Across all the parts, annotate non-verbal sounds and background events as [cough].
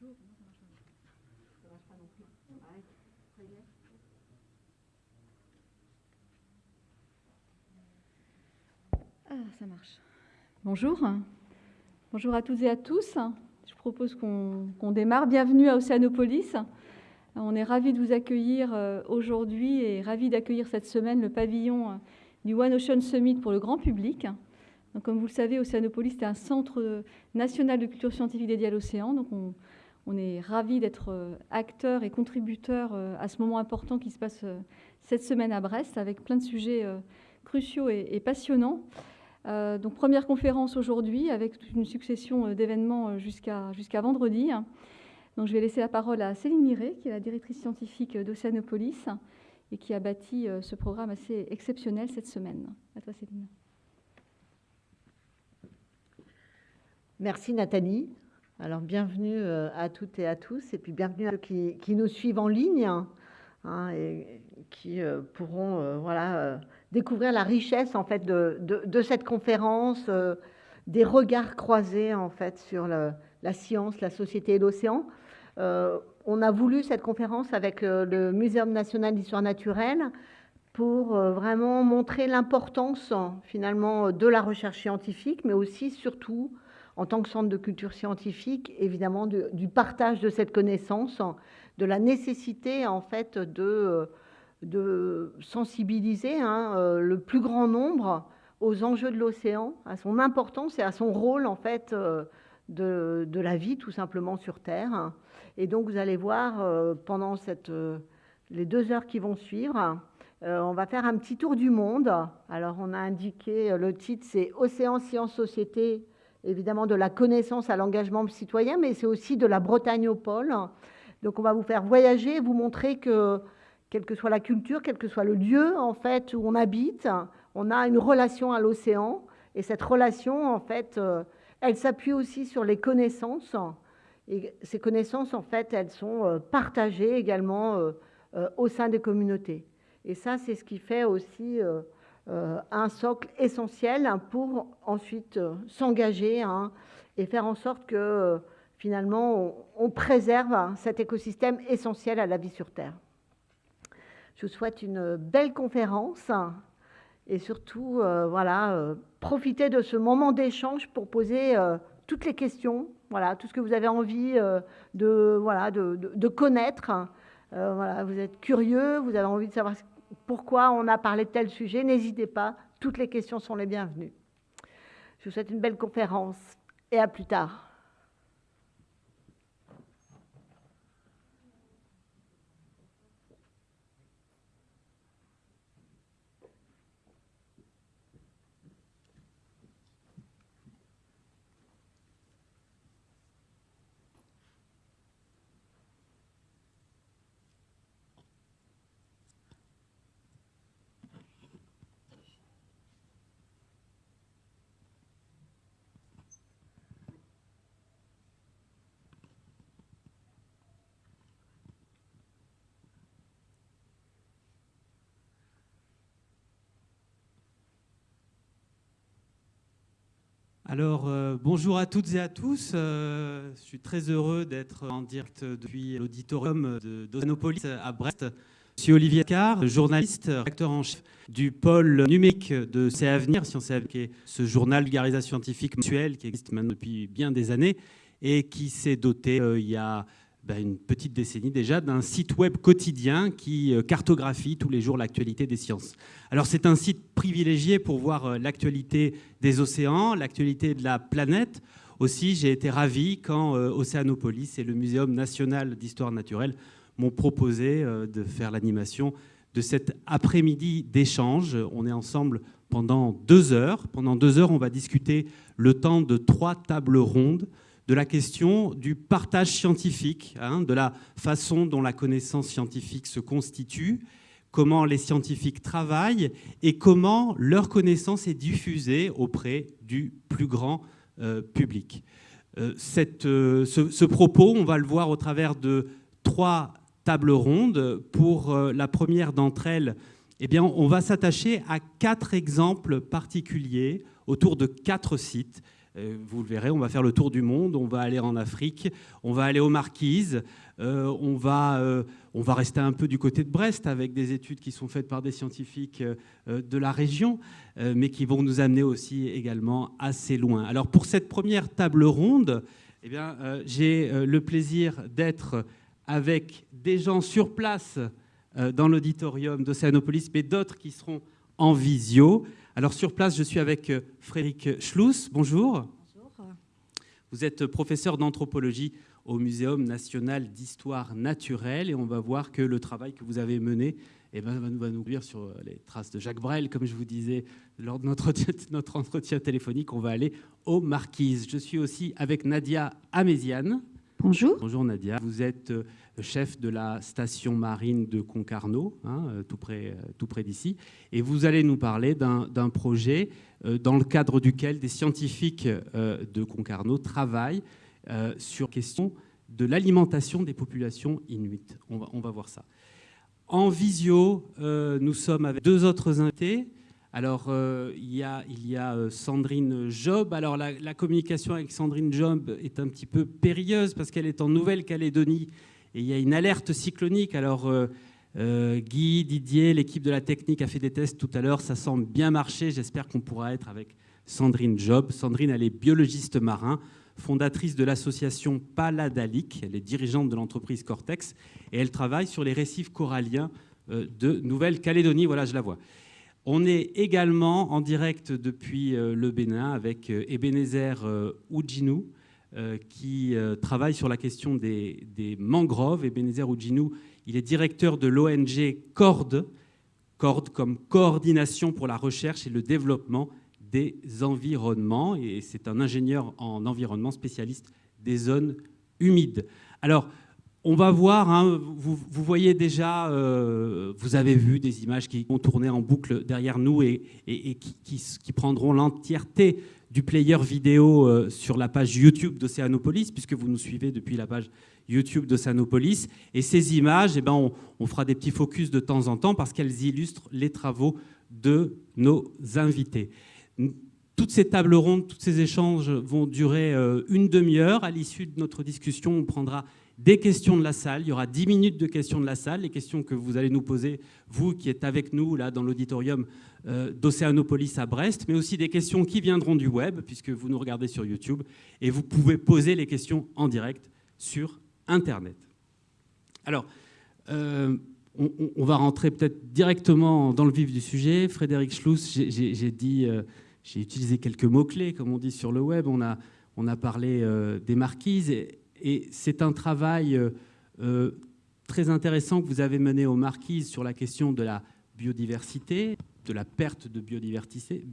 Bonjour. Marche. Bonjour. Bonjour à toutes et à tous. Je propose qu'on démarre. Bienvenue à Océanopolis. On est ravis de vous accueillir euh, aujourd'hui et ravis d'accueillir cette semaine le pavillon euh, du One Ocean Summit pour le grand public. Donc, comme vous le savez, Océanopolis est un centre national de culture scientifique dédié à l'océan. Donc on, on est ravis d'être euh, acteurs et contributeurs euh, à ce moment important qui se passe euh, cette semaine à Brest avec plein de sujets cruciaux et passionnants. Donc première conférence aujourd'hui avec une succession d'événements jusqu'à vendredi. Donc je vais laisser la parole à Céline Miré, qui est la directrice scientifique d'Océanopolis et qui a bâti ce programme assez exceptionnel cette semaine. À toi Céline. Merci Nathalie. Alors bienvenue euh, à toutes et à tous, et puis bienvenue à ceux qui, nous suivent en ligne hein, et qui euh, pourront euh, voilà, découvrir la richesse en fait de, de, cette conférence, des regards croisés en fait sur la science, la société et l'océan. on a voulu cette conférence avec le Muséum national d'histoire naturelle pour vraiment montrer l'importance finalement de la recherche scientifique, mais aussi surtout en tant que centre de culture scientifique, évidemment, du partage de cette connaissance, de la nécessité, en fait, de, sensibiliser hein, euh, le plus grand nombre aux enjeux de l'océan, à son importance et à son rôle, en fait, euh, de, la vie, tout simplement, sur Terre. Et donc, vous allez voir, euh, pendant les deux heures qui vont suivre, on va faire un petit tour du monde. Alors, on a indiqué, le titre, c'est Océan, Sciences, Société, évidemment de la connaissance à l'engagement citoyen, mais c'est aussi de la Bretagne au pôle. Donc on va vous faire voyager, vous montrer que quelle que soit la culture, quel que soit le lieu en fait où on habite, on a une relation à l'océan et cette relation en fait, euh, elle s'appuie aussi sur les connaissances et ces connaissances en fait, elles sont euh, partagées également euh, au sein des communautés. Et ça, c'est ce qui fait aussi un socle essentiel pour ensuite euh, s'engager hein, et faire en sorte que euh, finalement on, préserve cet écosystème essentiel à la vie sur Terre. Je vous souhaite une belle conférence et surtout voilà, profiter de ce moment d'échange pour poser toutes les questions, voilà, tout ce que vous avez envie de, voilà, de connaître. voilà, vous êtes curieux, vous avez envie de savoir pourquoi on a parlé de tel sujet, n'hésitez pas, toutes les questions sont les bienvenues. Je vous souhaite une belle conférence et à plus tard. Alors, euh, bonjour à toutes et à tous. Euh, je suis très heureux d'être en direct depuis l'auditorium d'Océanopolis à Brest. Je suis Olivier Carr, journaliste, acteur en chef du pôle numérique de C'est Avenir, Sciences et qui est ce journal vulgarisation scientifique mensuel qui existe maintenant depuis bien des années et qui s'est doté euh, il y a ben, une petite décennie déjà, d'un site web quotidien qui euh, cartographie tous les jours l'actualité des sciences. Alors c'est un site privilégié pour voir euh, l'actualité des océans, l'actualité de la planète. Aussi, j'ai été ravi quand euh, Océanopolis et le Muséum national d'histoire naturelle m'ont proposé de faire l'animation de cet après-midi d'échange. On est ensemble pendant deux heures. Pendant deux heures, on va discuter le temps de trois tables rondes de la question du partage scientifique, hein, de la façon dont la connaissance scientifique se constitue, comment les scientifiques travaillent et comment leur connaissance est diffusée auprès du plus grand euh, public. Euh, euh, ce, propos, on va le voir au travers de trois tables rondes. Pour la première d'entre elles, eh on va s'attacher à quatre exemples particuliers autour de quatre sites vous le verrez, on va faire le tour du monde, on va aller en Afrique, on va aller aux Marquises, on, va, on va rester un peu du côté de Brest avec des études qui sont faites par des scientifiques de la région, mais qui vont nous amener aussi également assez loin. Alors pour cette première table ronde, eh bien, j'ai le plaisir d'être avec des gens sur place euh, dans l'auditorium d'Océanopolis, mais d'autres qui seront en visio. Alors sur place, je suis avec euh, Frédéric Schluss. Bonjour. Bonjour. Vous êtes professeur d'anthropologie au Muséum national d'histoire naturelle et on va voir que le travail que vous avez mené eh ben, va nous ouvrir sur euh, les traces de Jacques Brel, comme je vous disais lors de notre, [laughs] notre entretien téléphonique. On va aller aux Marquises. Je suis aussi avec Nadia Améziane. Bonjour. Bonjour Nadia. Vous êtes chef de la station marine de Concarneau, hein, euh, tout près, euh, tout près d'ici. Et vous allez nous parler d'un projet euh, dans le cadre duquel des scientifiques de Concarneau travaillent sur question de l'alimentation des populations inuites. On va, voir ça. En visio, nous sommes avec deux autres invités. Alors, il y a, il y a Sandrine Job. Alors, la, la, communication avec Sandrine Job est un petit peu périlleuse parce qu'elle est en Nouvelle-Calédonie et il y a une alerte cyclonique. Alors, euh, euh, Guy, Didier, l'équipe de la technique a fait des tests tout à l'heure. Ça semble bien marcher. J'espère qu'on pourra être avec Sandrine Job. Sandrine, elle est biologiste marin, fondatrice de l'association Paladalic. Elle est dirigeante de l'entreprise Cortex et elle travaille sur les récifs coralliens euh, de Nouvelle-Calédonie. Voilà, je la vois. On est également en direct depuis le Bénin avec Ebenezer Oudjinou, qui euh, travaille sur la question des, mangroves. Et Benézer Oudjinou, il est directeur de l'ONG CORD, CORD comme coordination pour la recherche et le développement des environnements. Et c'est un ingénieur en environnement spécialiste des zones humides. Alors, on va voir, hein, vous, voyez déjà, euh, vous avez vu des images qui vont tourner en boucle derrière nous et, qui, prendront l'entièreté du player vidéo euh, sur la page YouTube d'Océanopolis, puisque vous nous suivez depuis la page YouTube d'Océanopolis. Et ces images, eh ben, on, fera des petits focus de temps en temps parce qu'elles illustrent les travaux de nos invités. Toutes ces tables rondes, tous ces échanges vont durer euh, une demi-heure. À l'issue de notre discussion, on prendra des questions de la salle. Il y aura 10 minutes de questions de la salle, les questions que vous allez nous poser, vous qui êtes avec nous là dans l'auditorium euh, d'Océanopolis à Brest, mais aussi des questions qui viendront du web, puisque vous nous regardez sur YouTube, et vous pouvez poser les questions en direct sur Internet. Alors, euh, on, va rentrer peut-être directement dans le vif du sujet. Frédéric Schluss, euh, j'ai utilisé quelques mots-clés, comme on dit sur le web. On a, on a parlé des marquises. Et, c'est un travail très intéressant que vous avez mené aux Marquises sur la question de la biodiversité, de la perte de biodiversité,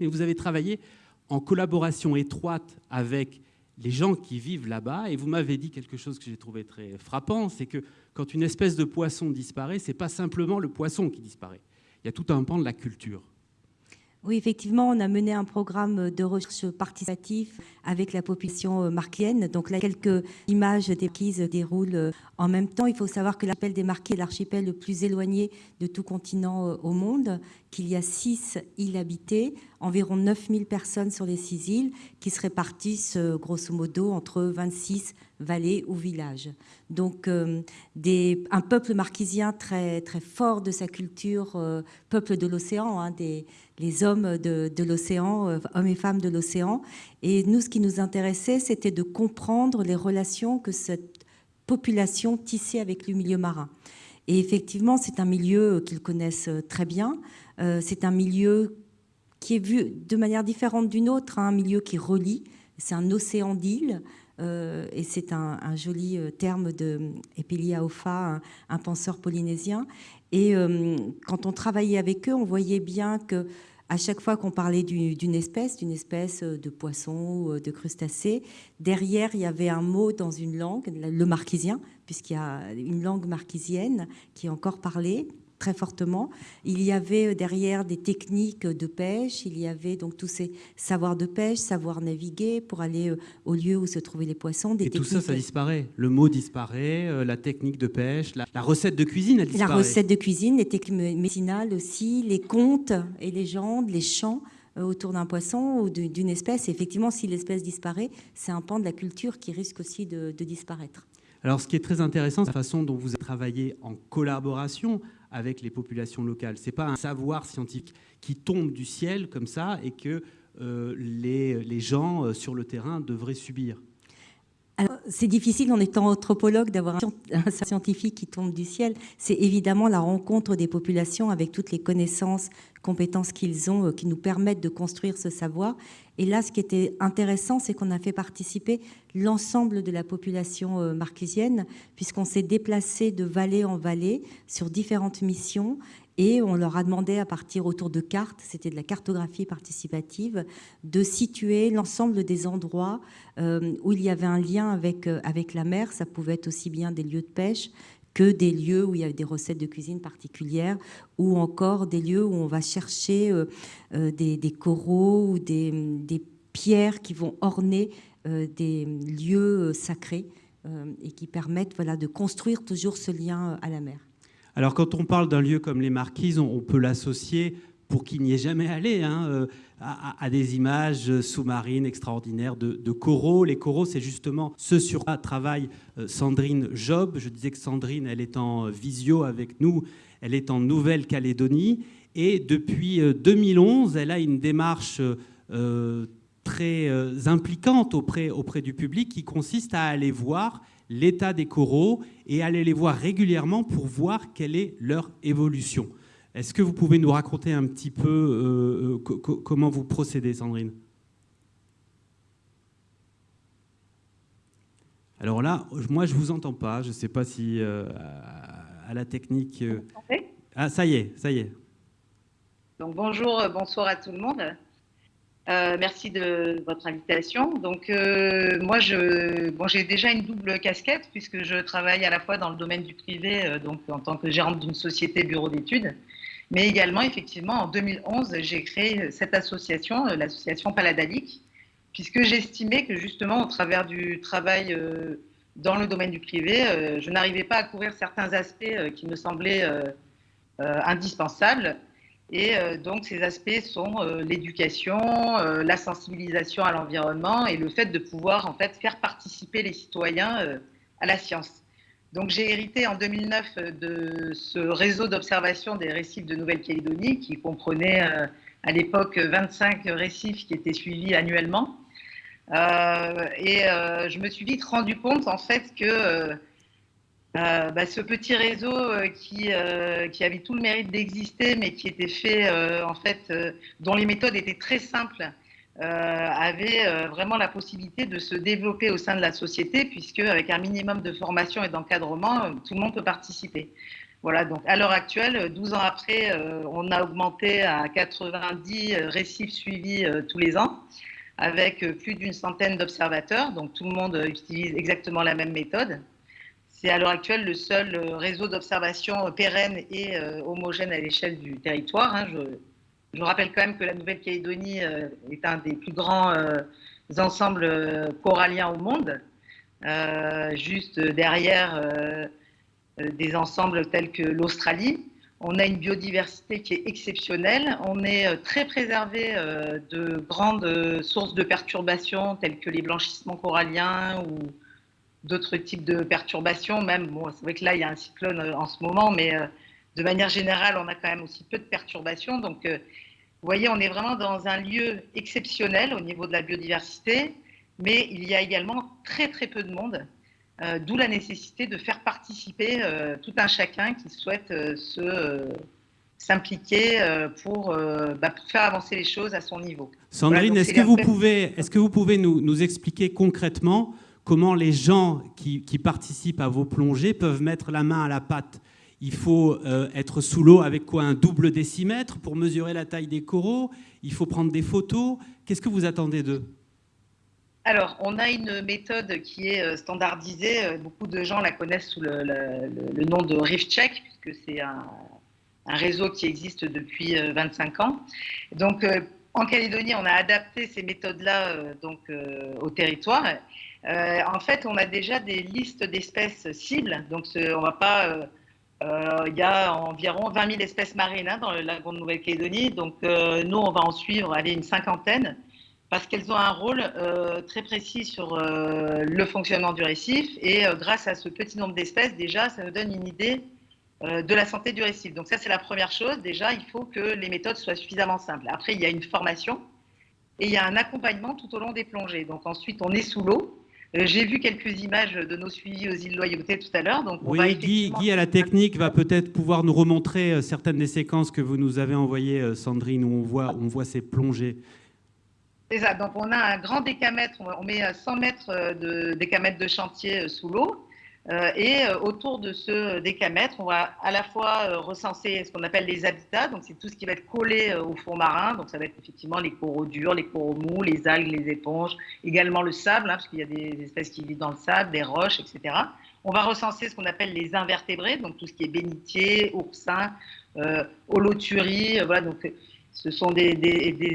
mais vous avez travaillé en collaboration étroite avec les gens qui vivent là-bas, et vous m'avez dit quelque chose que j'ai trouvé très frappant, c'est que quand une espèce de poisson disparaît, c'est pas simplement le poisson qui disparaît. Il y a tout un pan de la culture. Oui, effectivement, on a mené un programme de recherche participatif avec la population euh, marquienne. Donc là, quelques images des marquises déroulent euh, en même temps. Il faut savoir que l'archipel des Marquis est l'archipel le plus éloigné de tout continent euh, au monde, qu'il y a six îles habitées, environ 9000 personnes sur les six îles, qui se répartissent grosso modo entre 26 vallées ou villages. Donc un peuple marquisien très, très fort de sa culture, peuple de l'océan, hein, des les hommes de, l'océan, euh, hommes et femmes de l'océan. Et nous, ce qui nous intéressait, c'était de comprendre les relations que cette population tissait avec le milieu marin. Et effectivement, c'est un milieu qu'ils connaissent très bien. Euh, c'est un milieu qui est vu de manière différente d'une autre, hein, un milieu qui relie. C'est un océan d'îles. Euh, et c'est un, joli terme de Epelia Ofa, un, penseur polynésien. Et euh, quand on travaillait avec eux, on voyait bien que à chaque fois qu'on parlait d'une espèce, d'une espèce de poisson ou euh, de crustacé, derrière, il y avait un mot dans une langue, le marquisien, puisqu'il y a une langue marquisienne qui est encore parlée, très fortement. Il y avait euh, derrière des techniques de pêche, il y avait donc tous ces savoirs de pêche, savoir naviguer pour aller euh, au lieu où se trouvaient les poissons. Des Et tout ça, ça disparaît. Le mot disparaît, euh, la technique de pêche, la, recette de cuisine, elle disparaît. La recette de cuisine, les techniques médicinales aussi, les contes et légendes, les chants autour d'un poisson ou d'une espèce. Et effectivement, si l'espèce disparaît, c'est un pan de la culture qui risque aussi de, disparaître. Alors, ce qui est très intéressant, c'est la façon dont vous travaillez en collaboration avec les populations locales. Ce n'est pas un savoir scientifique qui tombe du ciel comme ça et que les, les gens sur le terrain devraient subir. C'est difficile en étant anthropologue d'avoir un scientifique qui tombe du ciel. C'est évidemment la rencontre des populations avec toutes les connaissances, compétences qu'ils ont, euh, qui nous permettent de construire ce savoir. Et là, ce qui était intéressant, c'est qu'on a fait participer l'ensemble de la population euh, marquisienne, puisqu'on s'est déplacé de vallée en vallée sur différentes missions et on leur a demandé à partir autour de cartes, c'était de la cartographie participative, de situer l'ensemble des endroits euh, où il y avait un lien avec, euh, avec la mer. Ça pouvait être aussi bien des lieux de pêche que des lieux où il y avait des recettes de cuisine particulières, ou encore des lieux où on va chercher euh, des, coraux ou des, des, pierres qui vont orner des lieux sacrés et qui permettent voilà, de construire toujours ce lien à la mer. Alors quand on parle d'un lieu comme les Marquises, on, peut l'associer, pour qu'il n'y ait jamais allé, hein, euh, à, des images sous-marines extraordinaires de, coraux. Les coraux, c'est justement ce sur quoi travaille euh, Sandrine Job. Je disais que Sandrine, elle est en visio avec nous, elle est en Nouvelle-Calédonie. Et depuis 2011, euh, elle a une démarche très impliquante auprès, auprès du public qui consiste à aller voir l'état des coraux et aller les voir régulièrement pour voir quelle est leur évolution. Est-ce que vous pouvez nous raconter un petit peu euh, euh, comment vous procédez, Sandrine? Alors là, moi, je ne vous entends pas. Je ne sais pas si euh, à la technique... Ah, ça y est, ça y est. Donc bonjour, bonsoir à tout le monde. Euh, merci de votre invitation. Donc, euh, moi, bon, j'ai déjà une double casquette puisque je travaille à la fois dans le domaine du privé, euh, donc en tant que gérante d'une société bureau d'études, mais également, effectivement, en 2011, j'ai créé cette association, l'association Paladalic, puisque j'estimais que justement, au travers du travail dans le domaine du privé, je n'arrivais pas à couvrir certains aspects qui me semblaient indispensables et euh, donc, ces aspects sont euh, l'éducation, euh, la sensibilisation à l'environnement et le fait de pouvoir en fait faire participer les citoyens à la science. Donc, j'ai hérité en 2009 de ce réseau d'observation des récifs de Nouvelle-Calédonie qui comprenait à l'époque 25 récifs qui étaient suivis annuellement. et je me suis vite rendu compte en fait que euh, bah, ce petit réseau euh, qui, euh, qui, avait tout le mérite d'exister, mais qui était fait, en fait, dont les méthodes étaient très simples, avait vraiment la possibilité de se développer au sein de la société, puisque avec un minimum de formation et d'encadrement, tout le monde peut participer. Voilà, donc à l'heure actuelle, 12 ans après, on a augmenté à 90 récifs suivis tous les ans, avec plus d'une centaine d'observateurs, donc tout le monde utilise exactement la même méthode. C'est à l'heure actuelle le seul euh, réseau d'observation pérenne et euh, homogène à l'échelle du territoire. Hein. Je, rappelle quand même que la Nouvelle-Calédonie euh, est un des plus grands ensembles coralliens au monde, juste derrière des ensembles tels que l'Australie. On a une biodiversité qui est exceptionnelle. On est très préservé de grandes sources de perturbations telles que les blanchissements coralliens ou d'autres types de perturbations. Même, bon, c'est vrai que là, il y a un cyclone euh, en ce moment, mais euh, de manière générale, on a quand même aussi peu de perturbations. Donc, euh, vous voyez, on est vraiment dans un lieu exceptionnel au niveau de la biodiversité, mais il y a également très, très peu de monde. D'où la nécessité de faire participer tout un chacun qui souhaite se s'impliquer pour, bah, pour, faire avancer les choses à son niveau. Sandrine, est-ce que, vous pouvez, est -ce que vous pouvez nous, nous expliquer concrètement comment les gens qui, participent à vos plongées peuvent mettre la main à la pâte. Il faut euh, être sous l'eau avec quoi Un double décimètre pour mesurer la taille des coraux Il faut prendre des photos Qu'est-ce que vous attendez d'eux? Alors, on a une méthode qui est euh, standardisée. Euh, beaucoup de gens la connaissent sous le, nom de ReefCheck, puisque c'est un, réseau qui existe depuis 25 ans. Donc, en Calédonie, on a adapté ces méthodes-là donc au territoire. En fait, on a déjà des listes d'espèces cibles, donc on ne va pas il y a environ 20 000 espèces marines hein, dans le lagon de Nouvelle-Calédonie. Donc, nous, on va en suivre allez, une cinquantaine parce qu'elles ont un rôle très précis sur le fonctionnement du récif. Et grâce à ce petit nombre d'espèces, déjà, ça nous donne une idée de la santé du récif. Donc, ça, c'est la première chose. Déjà, il faut que les méthodes soient suffisamment simples. Après, il y a une formation et il y a un accompagnement tout au long des plongées. Donc ensuite, on est sous l'eau. Euh, j'ai vu quelques images de nos suivis aux îles Loyauté tout à l'heure. Donc on oui, Guy, à la technique, va peut-être pouvoir nous remontrer euh, certaines des séquences que vous nous avez envoyées, euh, Sandrine, où on voit, on voit ces plongées. C'est ça. Donc on a un grand décamètre, on met 100 mètres de décamètre de chantier sous l'eau. Euh, et euh, autour de ce décamètre, on va à la fois euh, recenser ce qu'on appelle les habitats, donc c'est tout ce qui va être collé au fond marin, donc ça va être effectivement les coraux durs, les coraux mous, les algues, les éponges, également le sable, hein, parce qu'il y a des espèces qui vivent dans le sable, des roches, etc. On va recenser ce qu'on appelle les invertébrés, donc tout ce qui est bénitier, oursin, euh, holoturie, voilà, donc ce sont des,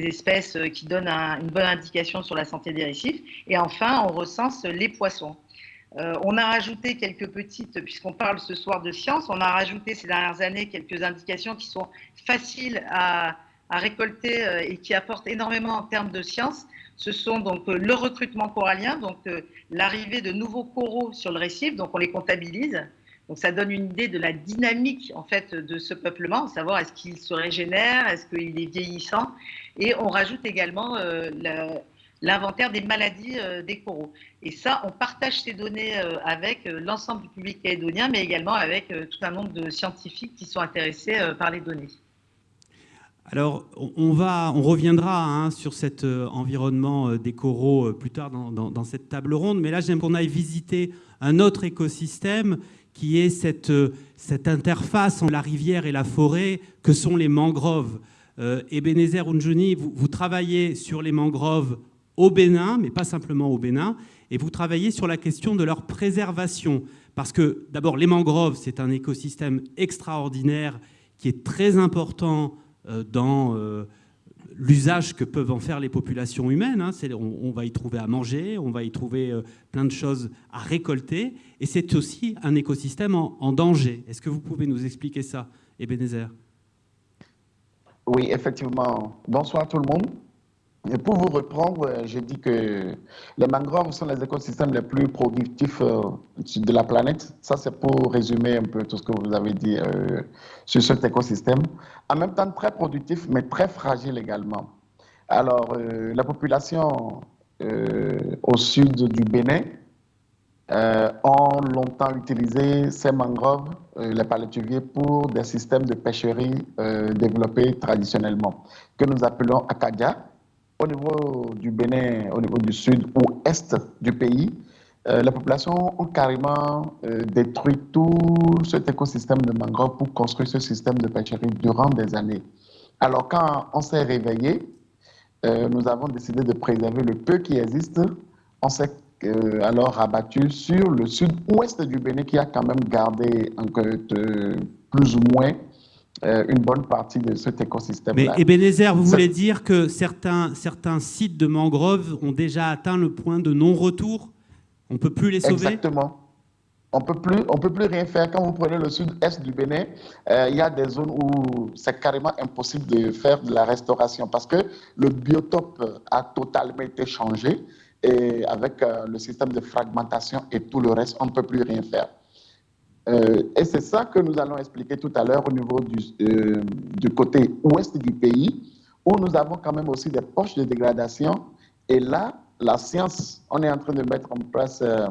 espèces qui donnent une bonne indication sur la santé des récifs. Et enfin, on recense les poissons. Euh, on a rajouté quelques petites, puisqu'on parle ce soir de science, on a rajouté ces dernières années quelques indications qui sont faciles à, récolter euh, et qui apportent énormément en termes de science. Ce sont donc euh, le recrutement corallien, donc l'arrivée de nouveaux coraux sur le récif, donc on les comptabilise. Donc ça donne une idée de la dynamique en fait de ce peuplement, savoir est-ce qu'il se régénère, est-ce qu'il est vieillissant, et on rajoute également l'inventaire des maladies euh, des coraux. Et ça, on partage ces données euh, avec euh, l'ensemble du public calédonien, mais également avec tout un nombre de scientifiques qui sont intéressés par les données. Alors, on, va, on reviendra hein, sur cet environnement des coraux plus tard dans, cette table ronde, mais là, j'aime qu'on aille visiter un autre écosystème qui est cette, cette interface entre la rivière et la forêt que sont les mangroves. Ebenezer Unjuni, vous, vous travaillez sur les mangroves au Bénin, mais pas simplement au Bénin, et vous travaillez sur la question de leur préservation. Parce que d'abord, les mangroves, c'est un écosystème extraordinaire qui est très important euh, dans euh, l'usage que peuvent en faire les populations humaines. Hein. On, va y trouver à manger, on va y trouver euh, plein de choses à récolter, et c'est aussi un écosystème en, danger. Est-ce que vous pouvez nous expliquer ça, Ebenezer? Oui, effectivement. Bonsoir tout le monde. Pour vous reprendre, euh, j'ai dit que les mangroves sont les écosystèmes les plus productifs euh, de la planète. Ça, c'est pour résumer un peu tout ce que vous avez dit euh, sur cet écosystème. En même temps, très productif, mais très fragile également. Alors, la population au sud du Bénin ont longtemps utilisé ces mangroves, les palétuviers, pour des systèmes de pêcherie développés traditionnellement, que nous appelons Acadia au niveau du Bénin, au niveau du sud ou est du pays, euh, la population a carrément euh, détruit tout cet écosystème de mangroves pour construire ce système de pêcherie durant des années. Alors quand on s'est réveillé, euh, nous avons décidé de préserver le peu qui existe. On s'est alors rabattu sur le sud-ouest du Bénin qui a quand même gardé plus ou moins une bonne partie de cet écosystème-là. Mais Ebenezer, vous voulez dire que certains, certains sites de mangroves ont déjà atteint le point de non-retour? On ne peut plus les sauver? Exactement. On ne peut plus rien faire. Quand vous prenez le sud-est du Bénin, euh, il y a des zones où c'est carrément impossible de faire de la restauration parce que le biotope a totalement été changé et avec euh, le système de fragmentation et tout le reste, on ne peut plus rien faire. Euh, et c'est ça que nous allons expliquer tout à l'heure au niveau du, euh, du, côté ouest du pays, où nous avons quand même aussi des poches de dégradation. Et là, la science, on est en train de mettre en place euh,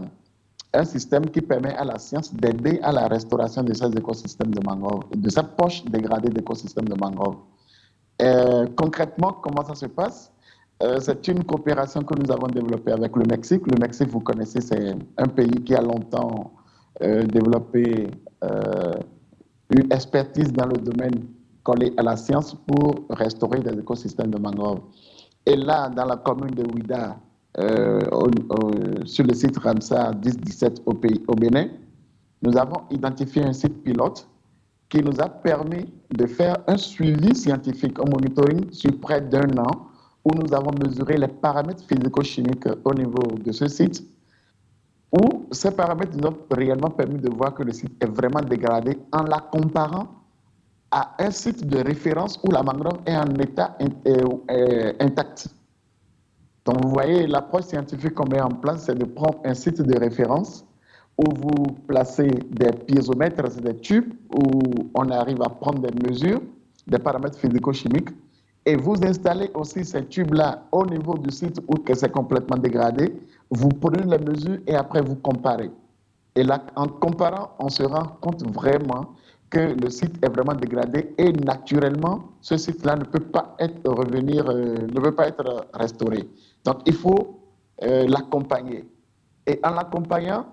un système qui permet à la science d'aider à la restauration de ces écosystèmes de mangrove, de ces poches dégradées d'écosystèmes de mangrove. concrètement, comment ça se passe? C'est une coopération que nous avons développée avec le Mexique. Le Mexique, vous connaissez, c'est un pays qui a longtemps développer euh, une expertise dans le domaine collé à la science pour restaurer des écosystèmes de mangroves. Et là, dans la commune de Ouida, euh, sur le site Ramsar 10-17 au, au Bénin, nous avons identifié un site pilote qui nous a permis de faire un suivi scientifique, un monitoring sur près d'un an, où nous avons mesuré les paramètres physico-chimiques au niveau de ce site où ces paramètres nous ont réellement permis de voir que le site est vraiment dégradé en la comparant à un site de référence où la mangrove est en état euh, intact. Donc, vous voyez, l'approche scientifique qu'on met en place, c'est de prendre un site de référence où vous placez des piézomètres, des tubes où on arrive à prendre des mesures, des paramètres physico-chimiques, et vous installez aussi ces tubes-là au niveau du site où c'est complètement dégradé, vous prenez les mesures et après vous comparez. Et là, en comparant, on se rend compte vraiment que le site est vraiment dégradé et naturellement, ce site-là ne peut pas être revenir, euh, ne peut pas être restauré. Donc, il faut euh, l'accompagner. Et en l'accompagnant,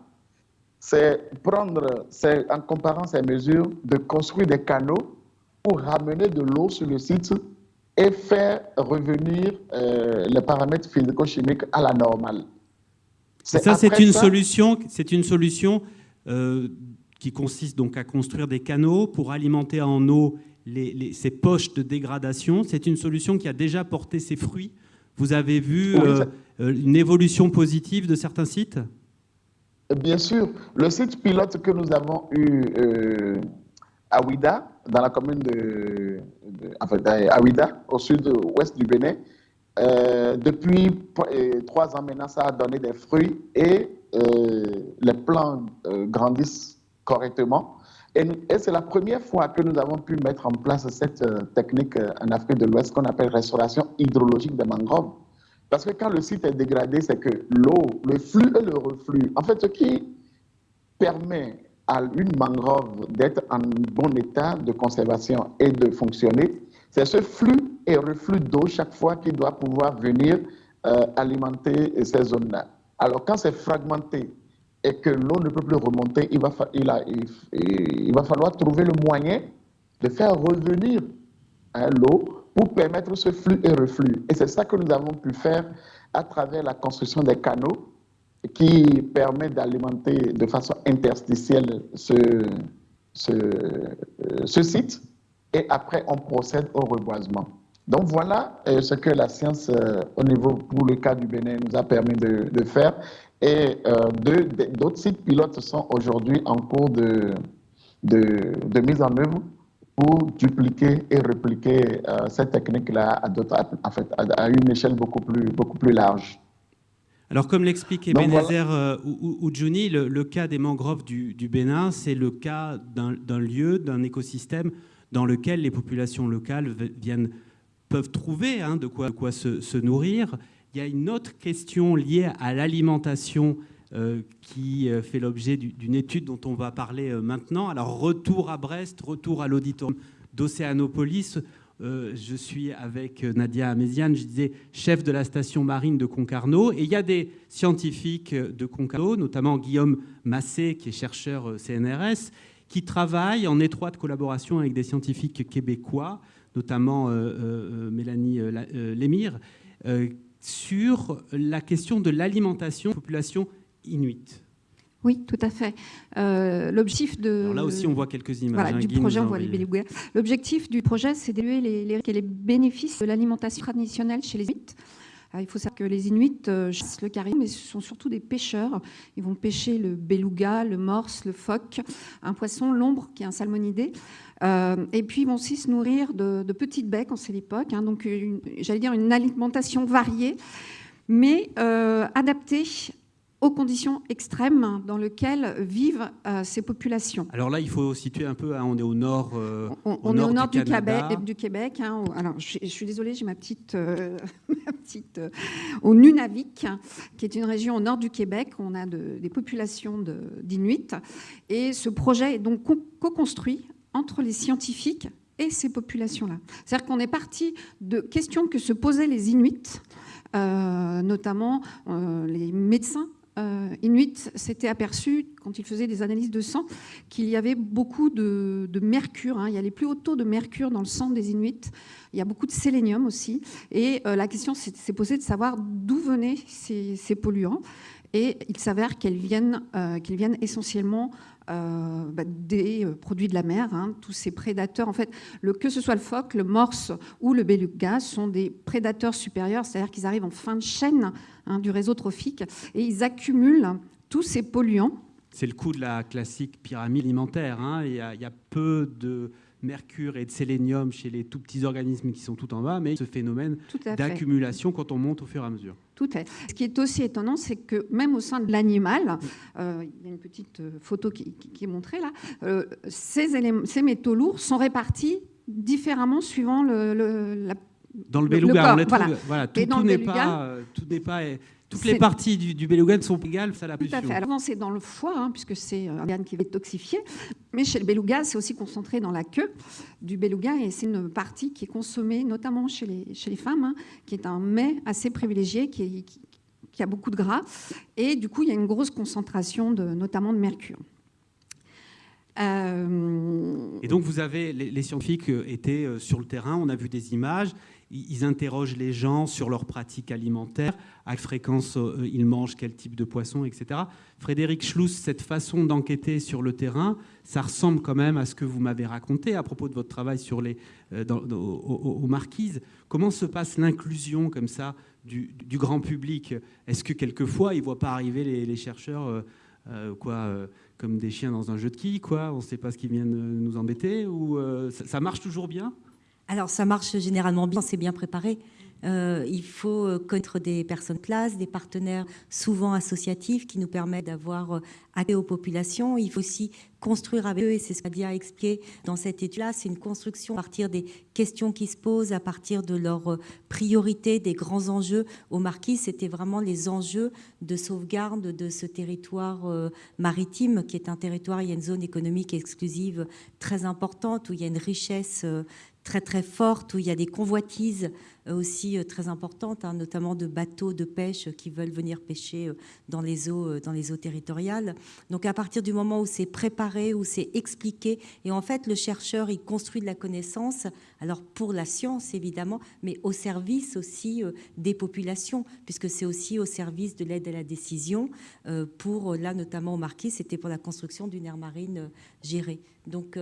c'est prendre, c'est en comparant ces mesures, de construire des canaux pour ramener de l'eau sur le site et faire revenir euh, les paramètres physico-chimiques à la normale. Ça, c'est une, solution, c'est une solution euh, qui consiste donc à construire des canaux pour alimenter en eau les, ces poches de dégradation. C'est une solution qui a déjà porté ses fruits. Vous avez vu euh, une évolution positive de certains sites? Bien sûr. Le site pilote que nous avons eu à Ouida, dans la commune de, Ouida, au sud-ouest du Bénin. Euh, depuis euh, trois ans maintenant, ça a donné des fruits et euh, les plants grandissent correctement. Et, et c'est la première fois que nous avons pu mettre en place cette technique en Afrique de l'Ouest qu'on appelle restauration hydrologique des mangroves. Parce que quand le site est dégradé, c'est que l'eau, le flux et le reflux, en fait, ce qui permet à une mangrove d'être en bon état de conservation et de fonctionner, c'est ce flux et reflux d'eau chaque fois qui doit pouvoir venir euh, alimenter ces zones-là. Alors quand c'est fragmenté et que l'eau ne peut plus remonter, il va, il, va falloir trouver le moyen de faire revenir hein, l'eau pour permettre ce flux et reflux. Et c'est ça que nous avons pu faire à travers la construction des canaux qui permet d'alimenter de façon interstitielle ce, euh, ce, site et après on procède au reboisement. Donc voilà euh, ce que la science euh, au niveau pour le cas du Bénin nous a permis de, de faire et d'autres sites pilotes sont aujourd'hui en cours de, de, de, mise en œuvre pour dupliquer et répliquer cette technique-là à, en fait, à, une échelle beaucoup plus, beaucoup plus large. Alors, comme l'explique Ebenezer euh, ou le, cas des mangroves du, Bénin, c'est le cas d'un lieu, d'un écosystème dans lequel les populations locales peuvent trouver hein, de quoi, se, nourrir. Il y a une autre question liée à l'alimentation euh, qui euh, fait l'objet d'une étude dont on va parler maintenant. Alors, retour à Brest, retour à l'auditorium d'Océanopolis. Euh, je suis avec Nadia Améziane, je disais chef de la station marine de Concarneau. Et il y a des scientifiques de Concarneau, notamment Guillaume Massé, qui est chercheur euh, CNRS, qui travaillent en étroite collaboration avec des scientifiques québécois, notamment euh, Mélanie Lémire, sur la question de l'alimentation population inuite. Oui, tout à fait. Euh, l'objectif de là aussi, on voit quelques images. Hein, du projet, on voit les L'objectif du projet, c'est d'évaluer les, les, les, bénéfices de l'alimentation traditionnelle chez les Inuits. Euh, il faut savoir que les Inuits euh, chassent le caribou, mais ce sont surtout des pêcheurs. Ils vont pêcher le beluga, le morse, le phoque, un poisson, l'ombre, qui est un salmonidé. et puis, ils vont aussi se nourrir de, petites baies quand c'est l'époque. Hein, donc, j'allais dire une alimentation variée, mais adaptée aux conditions extrêmes dans lesquelles vivent euh, ces populations. Alors là, il faut situer un peu, hein, on est au nord, euh, on, est au nord du, Québec. Du Québec hein, alors, je, suis désolée, j'ai ma petite, euh, [laughs] petite au Nunavik, qui est une région au nord du Québec. On a des populations d'Inuits, et ce projet est donc co-construit entre les scientifiques et ces populations-là. C'est-à-dire qu'on est parti de questions que se posaient les Inuits, notamment les médecins euh, Inuit s'était aperçu, quand il faisait des analyses de sang, qu'il y avait beaucoup de, mercure. Hein. Il y a les plus hauts taux de mercure dans le sang des Inuits. Il y a beaucoup de sélénium aussi. Et euh, la question s'est posée de savoir d'où venaient ces, polluants. Et il s'avère qu'ils euh, viennent essentiellement euh, bah, des euh, produits de la mer. Hein, tous ces prédateurs, en fait, que ce soit le phoque, le morse ou le beluga, sont des prédateurs supérieurs, c'est-à-dire qu'ils arrivent en fin de chaîne hein, du réseau trophique et ils accumulent tous ces polluants. C'est le coup de la classique pyramide alimentaire. Hein. Il, y a, peu de mercure et de sélénium chez les tout petits organismes qui sont tout en bas, mais ce phénomène d'accumulation quand on monte au fur et à mesure. Tout à fait. Ce qui est aussi étonnant, c'est que même au sein de l'animal, euh, il y a une petite euh, photo qui, qui, est montrée là, euh, ces, éléments, ces métaux lourds sont répartis différemment suivant le, le la dans le beluga, on les trouve, voilà. voilà tout, tout n'est pas, tout n'est pas toutes les parties du, du beluga sont égales, ça la Tout à fait. Alors, c'est dans le foie, hein, puisque c'est un organe qui est toxifié. Mais chez le beluga, c'est aussi concentré dans la queue du beluga. Et c'est une partie qui est consommée, notamment chez les, chez les femmes, hein, qui est un mets assez privilégié, qui, qui, a beaucoup de gras. Et du coup, il y a une grosse concentration, de, notamment de mercure. Euh... Et donc, vous avez, les, les scientifiques étaient euh, sur le terrain, on a vu des images, ils interrogent les gens sur leurs pratiques alimentaires, à quelle fréquence euh, ils mangent, quel type de poisson, etc. Frédéric Schluss, cette façon d'enquêter sur le terrain, ça ressemble quand même à ce que vous m'avez raconté à propos de votre travail sur les, euh, dans, aux, aux, marquises. Comment se passe l'inclusion comme ça du, grand public? Est-ce que quelquefois ils ne voient pas arriver les, chercheurs euh, euh, quoi, euh, comme des chiens dans un jeu de quilles, On ne sait pas ce qui viennent nous embêter ou ça marche toujours bien? Alors ça marche généralement bien, c'est bien préparé. Euh, il faut euh, connaître des personnes classes, des partenaires souvent associatifs qui nous permettent d'avoir euh, accès aux populations. Il faut aussi construire avec eux, et c'est ce qu'a a expliqué dans cette étude-là, c'est une construction à partir des questions qui se posent, à partir de leurs priorités, des grands enjeux. Au Marquis, c'était vraiment les enjeux de sauvegarde de ce territoire maritime, qui est un territoire, il y a une zone économique exclusive très importante, où il y a une richesse très très forte, où il y a des convoitises aussi euh, très importantes, hein, notamment de bateaux de pêche qui veulent venir pêcher euh, dans les eaux, dans les eaux territoriales. Donc à partir du moment où c'est préparé, où c'est expliqué, et en fait le chercheur il construit de la connaissance, alors pour la science évidemment, mais au service aussi des populations, puisque c'est aussi au service de l'aide à la décision. Pour là notamment au Marquis, c'était pour la construction d'une aire marine gérée. Donc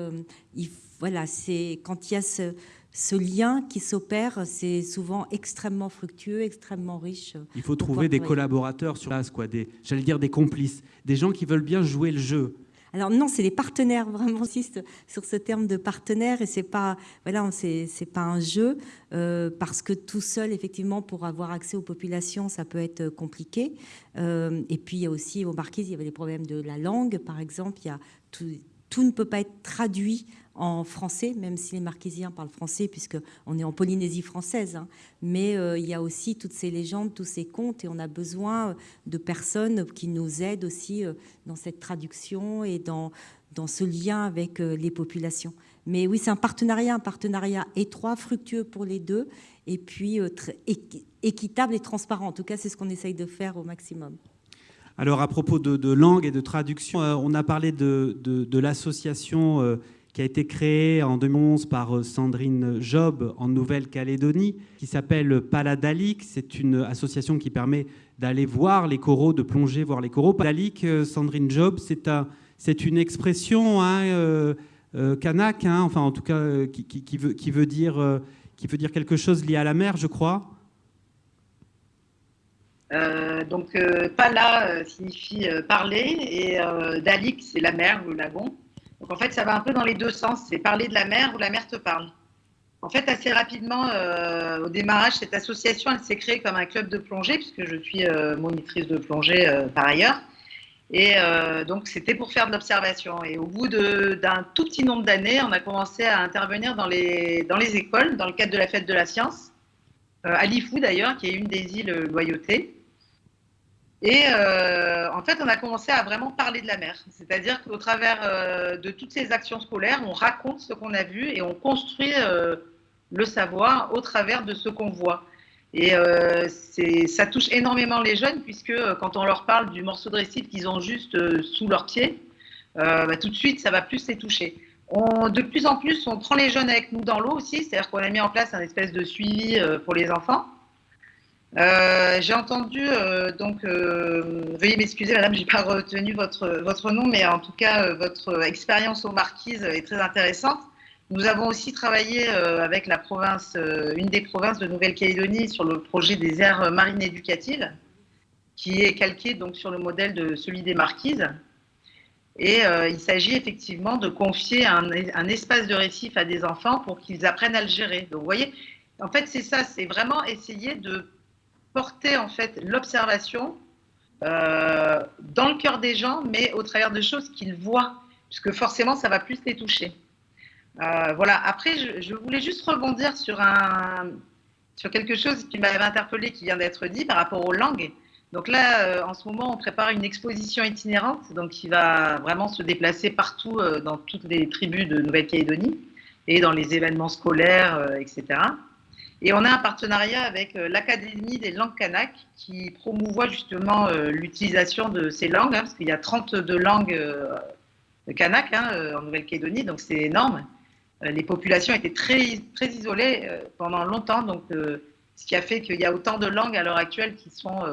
il, voilà, c'est quand il y a ce ce lien qui s'opère, c'est souvent extrêmement fructueux, extrêmement riche. Il faut trouver des collaborateurs sur place, quoi, des, j'allais dire des complices, des gens qui veulent bien jouer le jeu. Alors non, c'est des partenaires. Vraiment, insiste sur ce terme de partenaire et c'est pas, voilà, c'est pas un jeu euh, parce que tout seul, effectivement, pour avoir accès aux populations, ça peut être compliqué. Euh, et puis il y a aussi aux marquises, il y avait des problèmes de la langue, par exemple. Il y a tout, tout ne peut pas être traduit en français, même si les Marquisiens parlent français, puisqu'on est en Polynésie française. Hein. Mais euh, il y a aussi toutes ces légendes, tous ces contes, et on a besoin de personnes qui nous aident aussi euh, dans cette traduction et dans, dans ce lien avec euh, les populations. Mais oui, c'est un partenariat, un partenariat étroit, fructueux pour les deux, et puis très équitable et transparent. En tout cas, c'est ce qu'on essaye de faire au maximum. Alors, à propos de, langue et de traduction, on a parlé de, de l'association qui a été créé en 2011 par euh, Sandrine Job en Nouvelle-Calédonie, qui s'appelle Paladalic. C'est une association qui permet d'aller voir les coraux, de plonger, voir les coraux. Paladalic, euh, Sandrine Job, c'est une expression hein, euh, kanak, hein, enfin en tout cas qui, veut, dire, quelque chose lié à la mer, je crois. Donc, pala signifie parler et dalik, c'est la mer, le lagon. Donc en fait, ça va un peu dans les deux sens. C'est parler de la mer ou la mer te parle. En fait, assez rapidement, euh, au démarrage, cette association, elle s'est créée comme un club de plongée, puisque je suis euh, monitrice de plongée euh, par ailleurs. Et donc, c'était pour faire de l'observation. Et au bout d'un tout petit nombre d'années, on a commencé à intervenir dans les, dans les écoles, dans le cadre de la fête de la science, à Lifou d'ailleurs, qui est une des îles Loyauté. Et euh, en fait, on a commencé à vraiment parler de la mer. C'est-à-dire qu'au travers euh, de toutes ces actions scolaires, on raconte ce qu'on a vu et on construit euh, le savoir au travers de ce qu'on voit. Et ça touche énormément les jeunes, puisque quand on leur parle du morceau de récif qu'ils ont juste sous leurs pieds, bah, tout de suite, ça va plus les toucher. De plus en plus, on prend les jeunes avec nous dans l'eau aussi, c'est-à-dire qu'on a mis en place un espèce de suivi pour les enfants. Euh, j'ai entendu, euh, donc, euh, veuillez m'excuser, madame, j'ai pas retenu votre, votre nom, mais en tout cas, votre expérience aux Marquises est très intéressante. Nous avons aussi travaillé avec la province, une des provinces de Nouvelle-Calédonie sur le projet des aires marines éducatives. qui est calqué donc sur le modèle de celui des marquises. Et il s'agit effectivement de confier un, un, espace de récif à des enfants pour qu'ils apprennent à le gérer. Donc, vous voyez, en fait, c'est ça, c'est vraiment essayer de porter en fait l'observation euh, dans le cœur des gens, mais au travers de choses qu'ils voient, puisque forcément, ça va plus les toucher. Euh, voilà. Après, je, voulais juste rebondir sur un sur quelque chose qui m'avait interpellé, qui vient d'être dit par rapport aux langues. Donc là, euh, en ce moment, on prépare une exposition itinérante, donc qui va vraiment se déplacer partout dans toutes les tribus de Nouvelle-Calédonie et dans les événements scolaires, etc. Et on a un partenariat avec euh, l'Académie des langues kanak qui promouvoit justement euh, l'utilisation de ces langues, hein, parce qu'il y a 32 langues euh, kanak hein, en Nouvelle-Calédonie, donc c'est énorme. les populations étaient très, très isolées pendant longtemps, donc ce qui a fait qu'il y a autant de langues à l'heure actuelle qui sont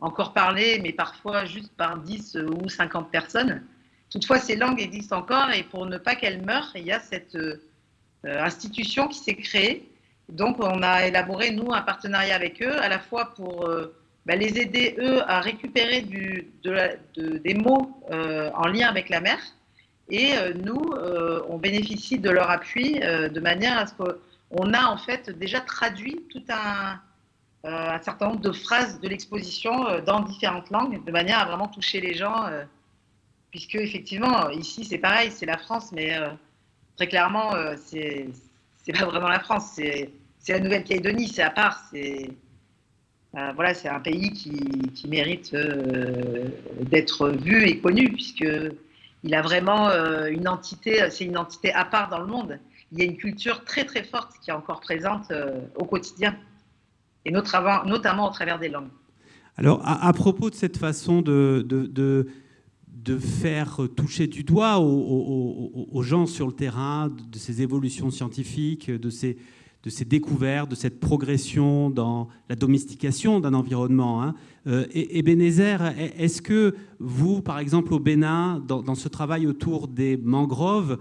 encore parlées, mais parfois juste par 10 ou 50 personnes. Toutefois, ces langues existent encore et pour ne pas qu'elles meurent, il y a cette institution qui s'est créée donc, on a élaboré, nous, un partenariat avec eux, à la fois pour euh, bah, les aider, eux, à récupérer des mots euh, en lien avec la mer. Et euh, nous, on bénéficie de leur appui de manière à ce qu'on a en fait déjà traduit tout un, un certain nombre de phrases de l'exposition dans différentes langues, de manière à vraiment toucher les gens. puisque, effectivement, ici, c'est pareil, c'est la France, mais très clairement, c'est c'est pas vraiment la France, c'est la Nouvelle-Calédonie, c'est à part. C'est euh, voilà, c'est un pays qui, qui mérite euh, d'être vu et connu puisque il a vraiment euh, une entité, c'est une entité à part dans le monde. Il y a une culture très très forte qui est encore présente au quotidien et notamment, au travers des langues. Alors, à, propos de cette façon de de faire toucher du doigt aux, gens sur le terrain de ces évolutions scientifiques, de ces, découvertes, de cette progression dans la domestication d'un environnement. Hein. Euh, et, est-ce que vous, par exemple au Bénin, dans, ce travail autour des mangroves,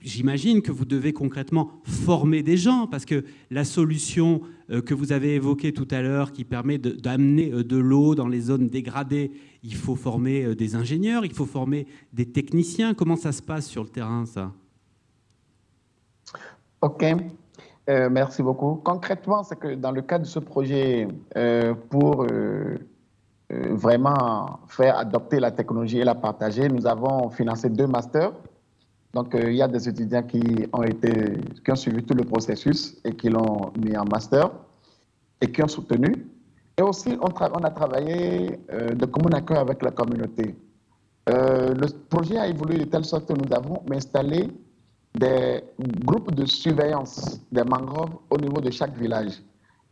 j'imagine que vous devez concrètement former des gens, parce que la solution euh, que vous avez évoquée tout à l'heure, qui permet d'amener euh, de l'eau dans les zones dégradées, il faut former des ingénieurs, il faut former des techniciens. Comment ça se passe sur le terrain, ça? Ok. Euh, merci beaucoup. Concrètement, c'est que dans le cadre de ce projet, euh, pour euh, vraiment faire adopter la technologie et la partager, nous avons financé deux masters. Donc, il y a des étudiants qui ont suivi tout le processus et qui l'ont mis en master et qui ont soutenu. Et aussi, on, a travaillé de commun accord avec la communauté. le projet a évolué de telle sorte que nous avons installé des groupes de surveillance des mangroves au niveau de chaque village.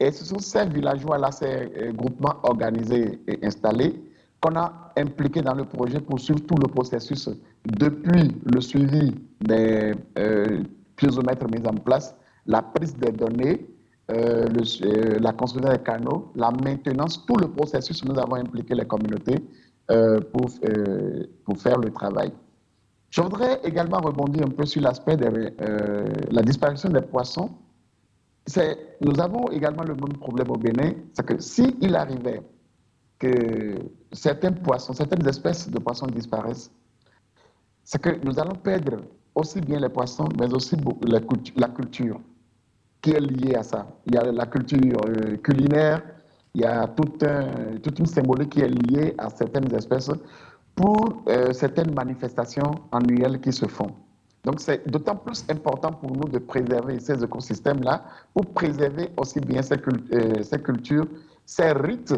Et ce sont ces villageois-là, ces euh, groupements organisés et installés, qu'on a impliqués dans le projet pour suivre tout le processus depuis le suivi des euh, piézomètres mis en place, la prise des données, euh, euh, la construction des canaux, la maintenance, tout le processus, nous avons impliqué les communautés pour, pour faire le travail. Je voudrais également rebondir un peu sur l'aspect de euh, la disparition des poissons. Nous avons également le même problème au Bénin, c'est que s'il arrivait que certains poissons, certaines espèces de poissons disparaissent, c'est que nous allons perdre aussi bien les poissons, mais aussi la culture qui est liée à ça. Il y a la culture euh, culinaire, il y a toute une symbolique qui est liée à certaines espèces pour euh, certaines manifestations annuelles qui se font. Donc c'est d'autant plus important pour nous de préserver ces écosystèmes-là, pour préserver aussi bien ces, euh, ces cultures, ces rites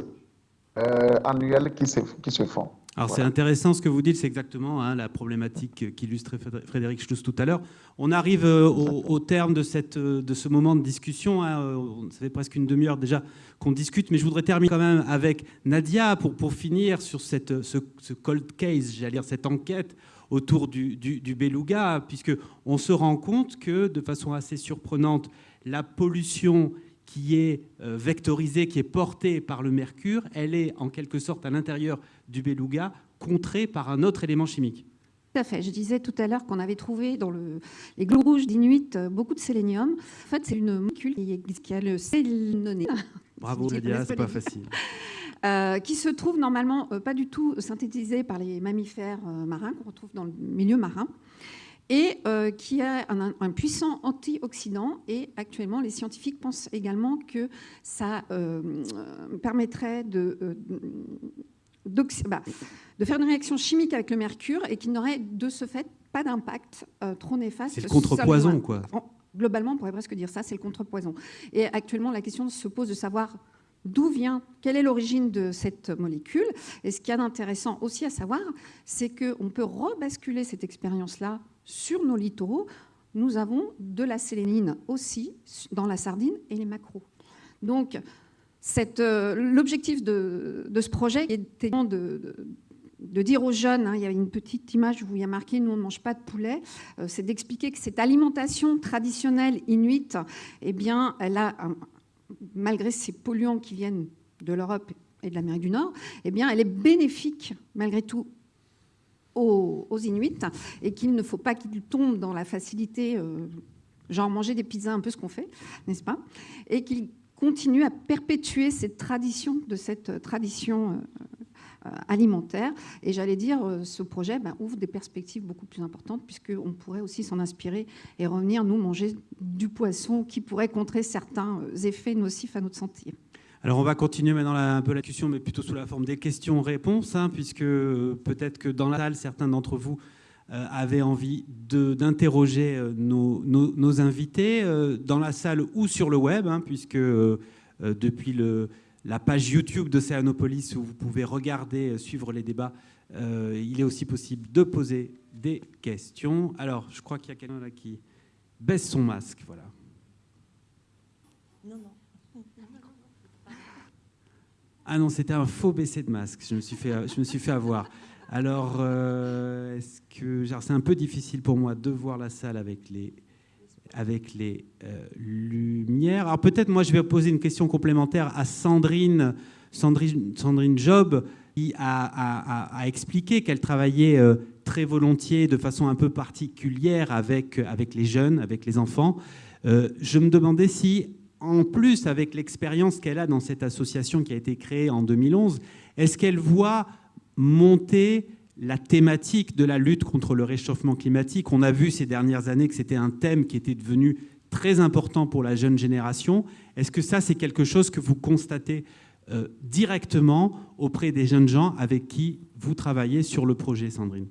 annuels qui se, qui se font. Alors c'est intéressant ce que vous dites, c'est exactement hein, la problématique qu'illustrait Frédéric Schluss tout à l'heure. On arrive euh, au, terme de, cette, euh, de ce moment de discussion. Hein, euh, ça fait presque une demi-heure déjà qu'on discute, mais je voudrais terminer quand même avec Nadia pour, pour finir sur cette, ce, cold case, j'allais dire cette enquête autour du, du, du beluga, puisqu'on se rend compte que de façon assez surprenante, la pollution qui est euh, vectorisée, qui est portée par le mercure, elle est en quelque sorte à l'intérieur du beluga, contrée par un autre élément chimique. Tout à fait. Je disais tout à l'heure qu'on avait trouvé dans le, les glos rouges d'Inuit euh, beaucoup de sélénium. En fait, c'est une molécule qui a le sélénoné. [laughs] Bravo Nadia, c'est pas facile. [laughs] qui se trouve normalement pas du tout synthétisé par les mammifères marins qu'on retrouve dans le milieu marin et qui a un, puissant antioxydant. Et actuellement, les scientifiques pensent également que ça permettrait de, bah, de faire une réaction chimique avec le mercure et qui n'aurait de ce fait pas d'impact trop néfaste. C'est le contrepoison, quoi. Globalement, on pourrait presque dire ça, c'est le contrepoison. Et actuellement, la question se pose de savoir d'où vient, quelle est l'origine de cette molécule. Et ce qu'il y a d'intéressant aussi à savoir, c'est qu'on peut rebasculer cette expérience-là sur nos littoraux. Nous avons de la sélénine aussi dans la sardine et les macros. Donc, euh, l'objectif de, ce projet était de, de dire aux jeunes, hein, il y a une petite image où il y a marqué nous on ne mange pas de poulet, euh, c'est d'expliquer que cette alimentation traditionnelle inuite, eh bien, a, malgré ces polluants qui viennent de l'Europe et de l'Amérique du Nord, eh bien, elle est bénéfique malgré tout aux, Inuits et qu'il ne faut pas qu'ils tombent dans la facilité, euh, genre manger des pizzas, un peu ce qu'on fait, n'est-ce pas? Et qu'ils continuent à perpétuer cette tradition, de cette tradition euh, euh, alimentaire. Et j'allais dire, euh, ce projet ben, ouvre des perspectives beaucoup plus importantes, puisqu'on pourrait aussi s'en inspirer et revenir, nous, manger du poisson qui pourrait contrer certains euh, effets nocifs à notre santé. Alors on va continuer maintenant un peu la discussion, mais plutôt sous la forme des questions-réponses, hein, puisque peut-être que dans la salle, certains d'entre vous avaient envie d'interroger nos, nos, invités dans la salle ou sur le web, hein, puisque depuis la page YouTube d'Océanopolis où vous pouvez regarder, euh, suivre les débats. Euh, il est aussi possible de poser des questions. Alors, je crois qu'il y a quelqu'un là qui baisse son masque. Voilà. Non, non. Ah non, c'était un faux baisser de masque. Je me suis fait, je me suis fait avoir. Alors, euh, est-ce que c'est un peu difficile pour moi de voir la salle avec les avec les euh, lumières. Alors peut-être moi je vais poser une question complémentaire à Sandrine, Sandrine, Sandrine Job, qui a, expliqué qu'elle travaillait euh, très volontiers, de façon un peu particulière avec, avec les jeunes, avec les enfants. Je me demandais si, en plus avec l'expérience qu'elle a dans cette association qui a été créée en 2011, est-ce qu'elle voit monter la thématique de la lutte contre le réchauffement climatique? On a vu ces dernières années que c'était un thème qui était devenu très important pour la jeune génération. Est-ce que ça, c'est quelque chose que vous constatez euh, directement auprès des jeunes gens avec qui vous travaillez sur le projet, Sandrine?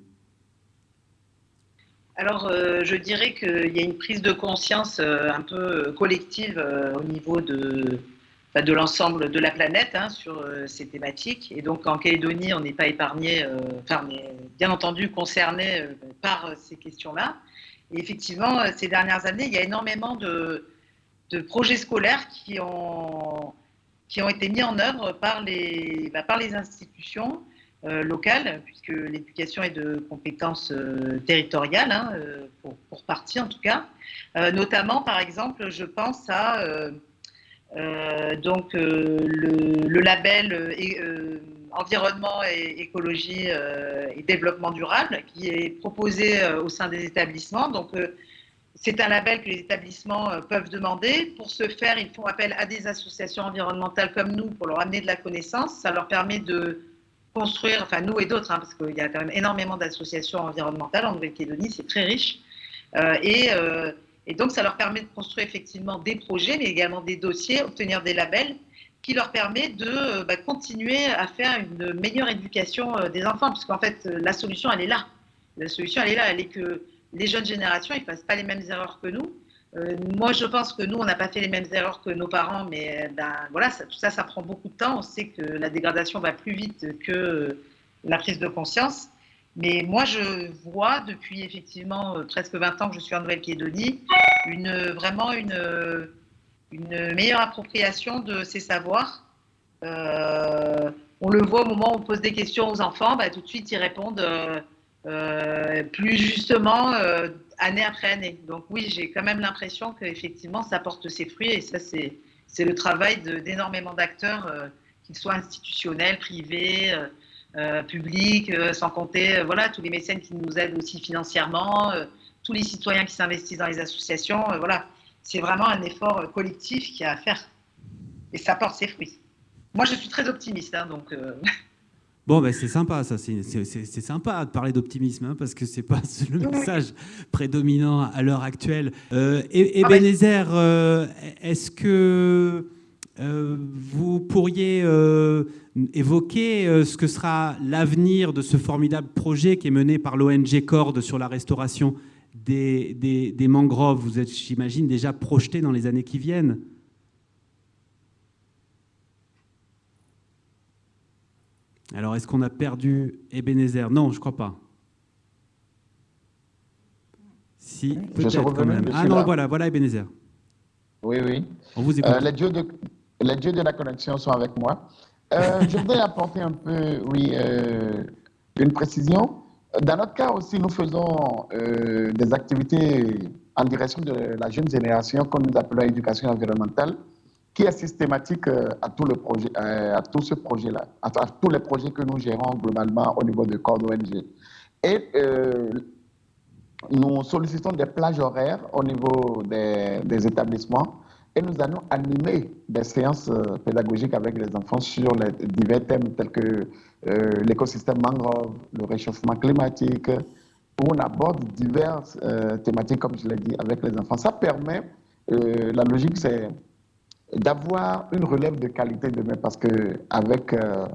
Alors, euh, je dirais qu'il y a une prise de conscience euh, un peu collective au niveau de, l'ensemble de la planète hein, sur euh, ces thématiques. Et donc en Calédonie, on n'est pas épargné, euh, enfin, on est bien entendu concerné euh, par ces questions-là. Et effectivement, ces dernières années, il y a énormément de, projets scolaires qui ont, qui ont été mis en œuvre par les, bah, par les institutions locales, puisque l'éducation est de compétences territoriales, hein, pour, pour, partie en tout cas. notamment, par exemple, je pense à euh, donc euh, le, label euh, environnement et écologie et développement durable qui est proposé au sein des établissements. Donc c'est un label que les établissements peuvent demander. Pour ce faire, ils font appel à des associations environnementales comme nous pour leur amener de la connaissance. Ça leur permet de construire, enfin nous et d'autres, hein, parce qu'il y a quand même énormément d'associations environnementales en Nouvelle-Calédonie, c'est très riche. et et donc, ça leur permet de construire effectivement des projets, mais également des dossiers, obtenir des labels qui leur permet de euh, bah, continuer à faire une meilleure éducation euh, des enfants, puisqu'en fait, euh, la solution, elle est là. La solution, elle est là. Elle est que les jeunes générations, ne fassent pas les mêmes erreurs que nous. Moi, je pense que nous, on n'a pas fait les mêmes erreurs que nos parents, mais ben, voilà, ça, tout ça, ça prend beaucoup de temps. On sait que la dégradation va plus vite que la prise de conscience. Mais moi, je vois depuis effectivement euh, presque 20 ans que je suis en Nouvelle-Calédonie, une, vraiment une, meilleure appropriation de ces savoirs. Euh, on le voit au moment où on pose des questions aux enfants, bah, tout de suite ils répondent euh, plus justement année après année. Donc oui, j'ai quand même l'impression qu'effectivement ça porte ses fruits et ça c'est le travail d'énormément d'acteurs, qu'ils soient institutionnels, privés. Euh, euh, sans compter euh, voilà, tous les mécènes qui nous aident aussi financièrement, tous les citoyens qui s'investissent dans les associations. voilà, c'est vraiment un effort collectif qui a à faire. Et ça porte ses fruits. moi, je suis très optimiste, hein, donc. [laughs] Bon, ben c'est sympa, ça. C'est sympa de parler d'optimisme, hein, parce que c'est pas [laughs] le message prédominant à l'heure actuelle. Euh, Ebenezer, euh, est-ce que euh, vous pourriez euh, évoquer ce que sera l'avenir de ce formidable projet qui est mené par l'ONG Corde sur la restauration des, des, des mangroves? Vous êtes, j'imagine, déjà projeté dans les années qui viennent. Alors, est-ce qu'on a perdu Ebenezer? Non, je ne crois pas. Si, peut-être quand même. Ah non, voilà, voilà Ebenezer. Oui, oui. On vous écoute. Euh, les, dieux de, les, dieux de, la connexion sont avec moi. Euh, [laughs] je voudrais apporter un peu, oui, euh, une précision. Dans notre cas aussi, nous faisons des activités en direction de la jeune génération qu'on nous appelons éducation environnementale qui est systématique euh, à tout, le projet, euh, à tout ce projet-là, à, tous les projets que nous gérons globalement au niveau de Code ONG. Et euh, nous sollicitons des plages horaires au niveau des, des, établissements et nous allons animer des séances pédagogiques avec les enfants sur les divers thèmes tels que l'écosystème mangrove, le réchauffement climatique, où on aborde diverses thématiques, comme je l'ai dit, avec les enfants. Ça permet, la logique, c'est d'avoir une relève de qualité demain, parce que avec euh,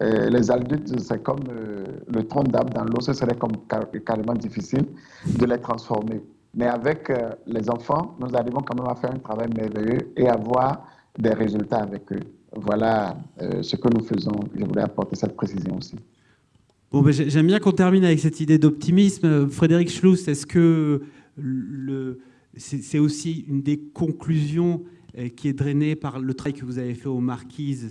euh, les adultes, c'est comme euh, le tronc d'arbre dans l'eau, ce serait comme carrément difficile de les transformer. Mais avec les enfants, nous arrivons quand même à faire un travail merveilleux et avoir des résultats avec eux. Voilà ce que nous faisons. Je voulais apporter cette précision aussi. Bon, ben, J'aime bien qu'on termine avec cette idée d'optimisme. Frédéric Schluss, est-ce que le, c'est aussi une des conclusions qui est drainé par le travail que vous avez fait aux Marquises,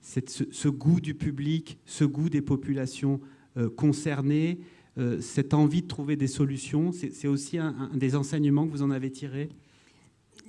ce, goût du public, ce goût des populations euh, concernées, euh, cette envie de trouver des solutions. C'est aussi un, des enseignements que vous en avez tirés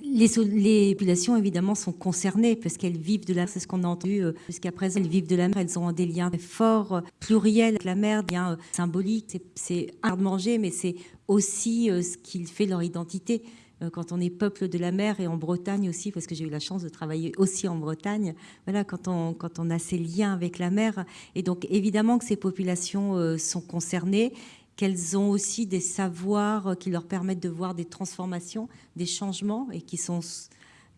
les, les, populations, évidemment, sont concernées parce qu'elles vivent de la mer. C'est ce qu'on a entendu jusqu'à présent. Elles vivent de la mer. Elles ont des liens forts, pluriels avec la mer, des liens symboliques. C'est un de manger, mais c'est aussi ce qui fait leur identité. Euh, quand on est peuple de la mer et en Bretagne aussi, parce que j'ai eu la chance de travailler aussi en Bretagne, voilà, quand on, quand on a ces liens avec la mer. Et donc évidemment que ces populations euh, sont concernées, qu'elles ont aussi des savoirs qui leur permettent de voir des transformations, des changements et qui sont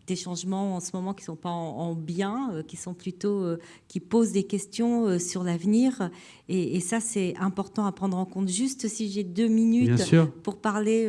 des changements en ce moment qui ne sont pas en, bien, euh, qui sont plutôt, euh, qui posent des questions euh, sur l'avenir. Et, ça, c'est important à prendre en compte. Juste si j'ai deux minutes pour parler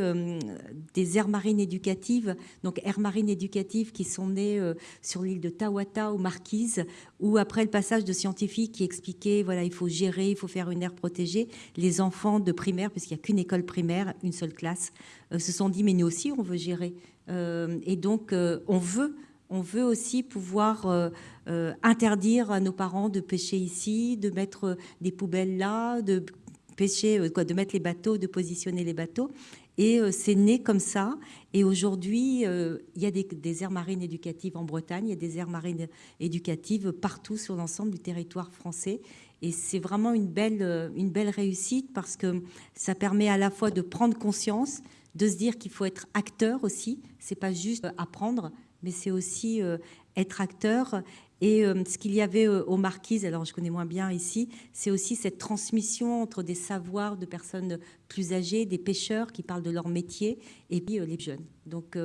des aires marines éducatives. Donc, aires marines éducatives qui sont nées sur l'île de Tawata, aux Marquises, où après le passage de scientifiques qui expliquaient, voilà, il faut gérer, il faut faire une aire protégée, les enfants de primaire, puisqu'il n'y a qu'une école primaire, une seule classe, se sont dit, mais nous aussi, on veut gérer. Euh, et donc, euh, on veut on veut aussi pouvoir euh, interdire à nos parents de pêcher ici, de mettre des poubelles là, de pêcher, de mettre les bateaux, de positionner les bateaux. Et c'est né comme ça. Et aujourd'hui, il y a des, des, aires marines éducatives en Bretagne, il y a des aires marines éducatives partout sur l'ensemble du territoire français. Et c'est vraiment une belle, une belle réussite parce que ça permet à la fois de prendre conscience de se dire qu'il faut être acteur aussi. C'est pas juste apprendre, mais c'est aussi euh, être acteur. Et euh, ce qu'il y avait euh, aux Marquises, alors je connais moins bien ici, c'est aussi cette transmission entre des savoirs de personnes plus âgées, des pêcheurs qui parlent de leur métier, et puis les jeunes. Donc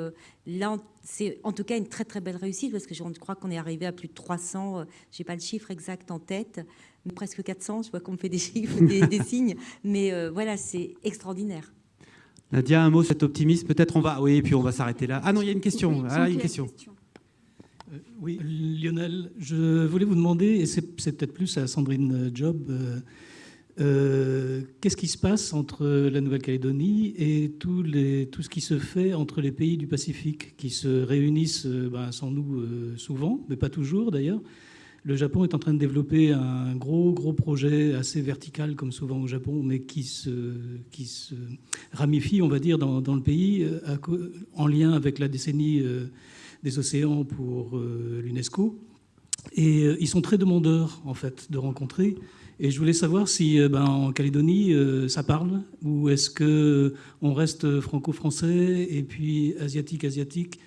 là, c'est en tout cas une très très belle réussite parce que je crois qu'on est arrivé à plus de 300, j'ai pas le chiffre exact en tête, mais presque 400, je vois qu'on me fait des chiffres, des [laughs] signes, mais voilà, c'est extraordinaire. Nadia, un mot, cet optimisme, peut-être on va. Oui, et puis on va s'arrêter là. Ah non, il y a une question. ah, une question. Euh, oui, Lionel, je voulais vous demander, et c'est peut-être plus à Sandrine Job, euh, euh, qu'est-ce qui se passe entre la Nouvelle-Calédonie et tout, les, tout, ce qui se fait entre les pays du Pacifique, qui se réunissent ben, sans nous souvent, mais pas toujours d'ailleurs, le Japon est en train de développer un gros, gros projet assez vertical, comme souvent au Japon, mais qui se, qui se ramifie, on va dire, dans, le pays, euh, en lien avec la décennie euh, des océans pour euh, l'UNESCO. Et ils sont très demandeurs, en fait, de rencontrer. Et je voulais savoir si ben, en Calédonie, ça parle, ou est-ce qu'on reste franco-français et puis asiatique-asiatique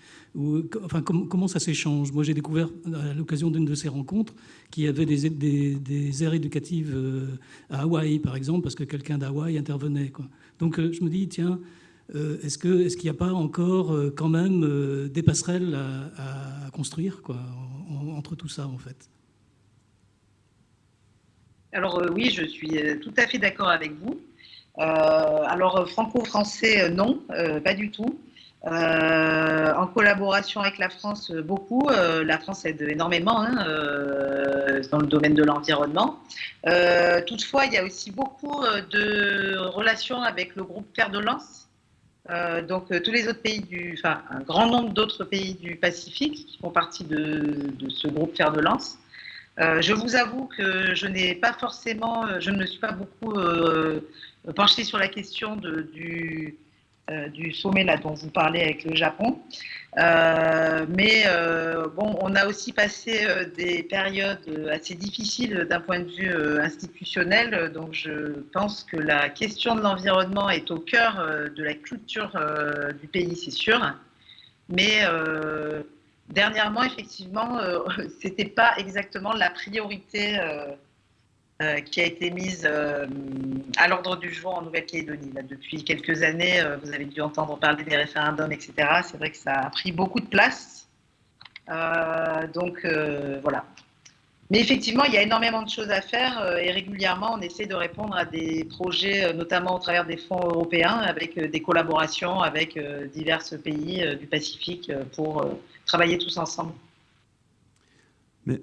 enfin, comment ça s'échange? Moi, j'ai découvert à l'occasion d'une de ces rencontres qu'il y avait des, aires éducatives euh, à Hawaï, par exemple, parce que quelqu'un d'Hawaï intervenait. Donc, euh, je me dis, tiens, euh, est-ce qu'il n'y a pas encore quand même des passerelles à, construire entre tout ça, en fait? Alors, oui, je suis tout à fait d'accord avec vous. alors, franco-français, non, pas du tout. Euh, en collaboration avec la France, euh, beaucoup. Euh, la France aide énormément hein, dans le domaine de l'environnement. toutefois, il y a aussi beaucoup de relations avec le groupe Fer de Lance. donc, tous les autres pays du, enfin, un grand nombre d'autres pays du Pacifique qui font partie de, ce groupe Fer de Lance. je vous avoue que je n'ai pas forcément, je ne me suis pas beaucoup penchée sur la question de, du, du sommet là, dont vous parlez avec le Japon. Euh, mais euh, bon, on a aussi passé des périodes assez difficiles d'un point de vue institutionnel. Donc, je pense que la question de l'environnement est au cœur de la culture du pays, c'est sûr. Mais dernièrement, effectivement, [laughs] c'était pas exactement la priorité euh, qui a été mise euh, à l'ordre du jour en Nouvelle-Calédonie. Depuis quelques années, euh, vous avez dû entendre parler des référendums, etc. C'est vrai que ça a pris beaucoup de place. donc voilà. Mais effectivement, il y a énormément de choses à faire et régulièrement, on essaie de répondre à des projets, notamment au travers des fonds européens, avec des collaborations avec divers pays du Pacifique pour travailler tous ensemble.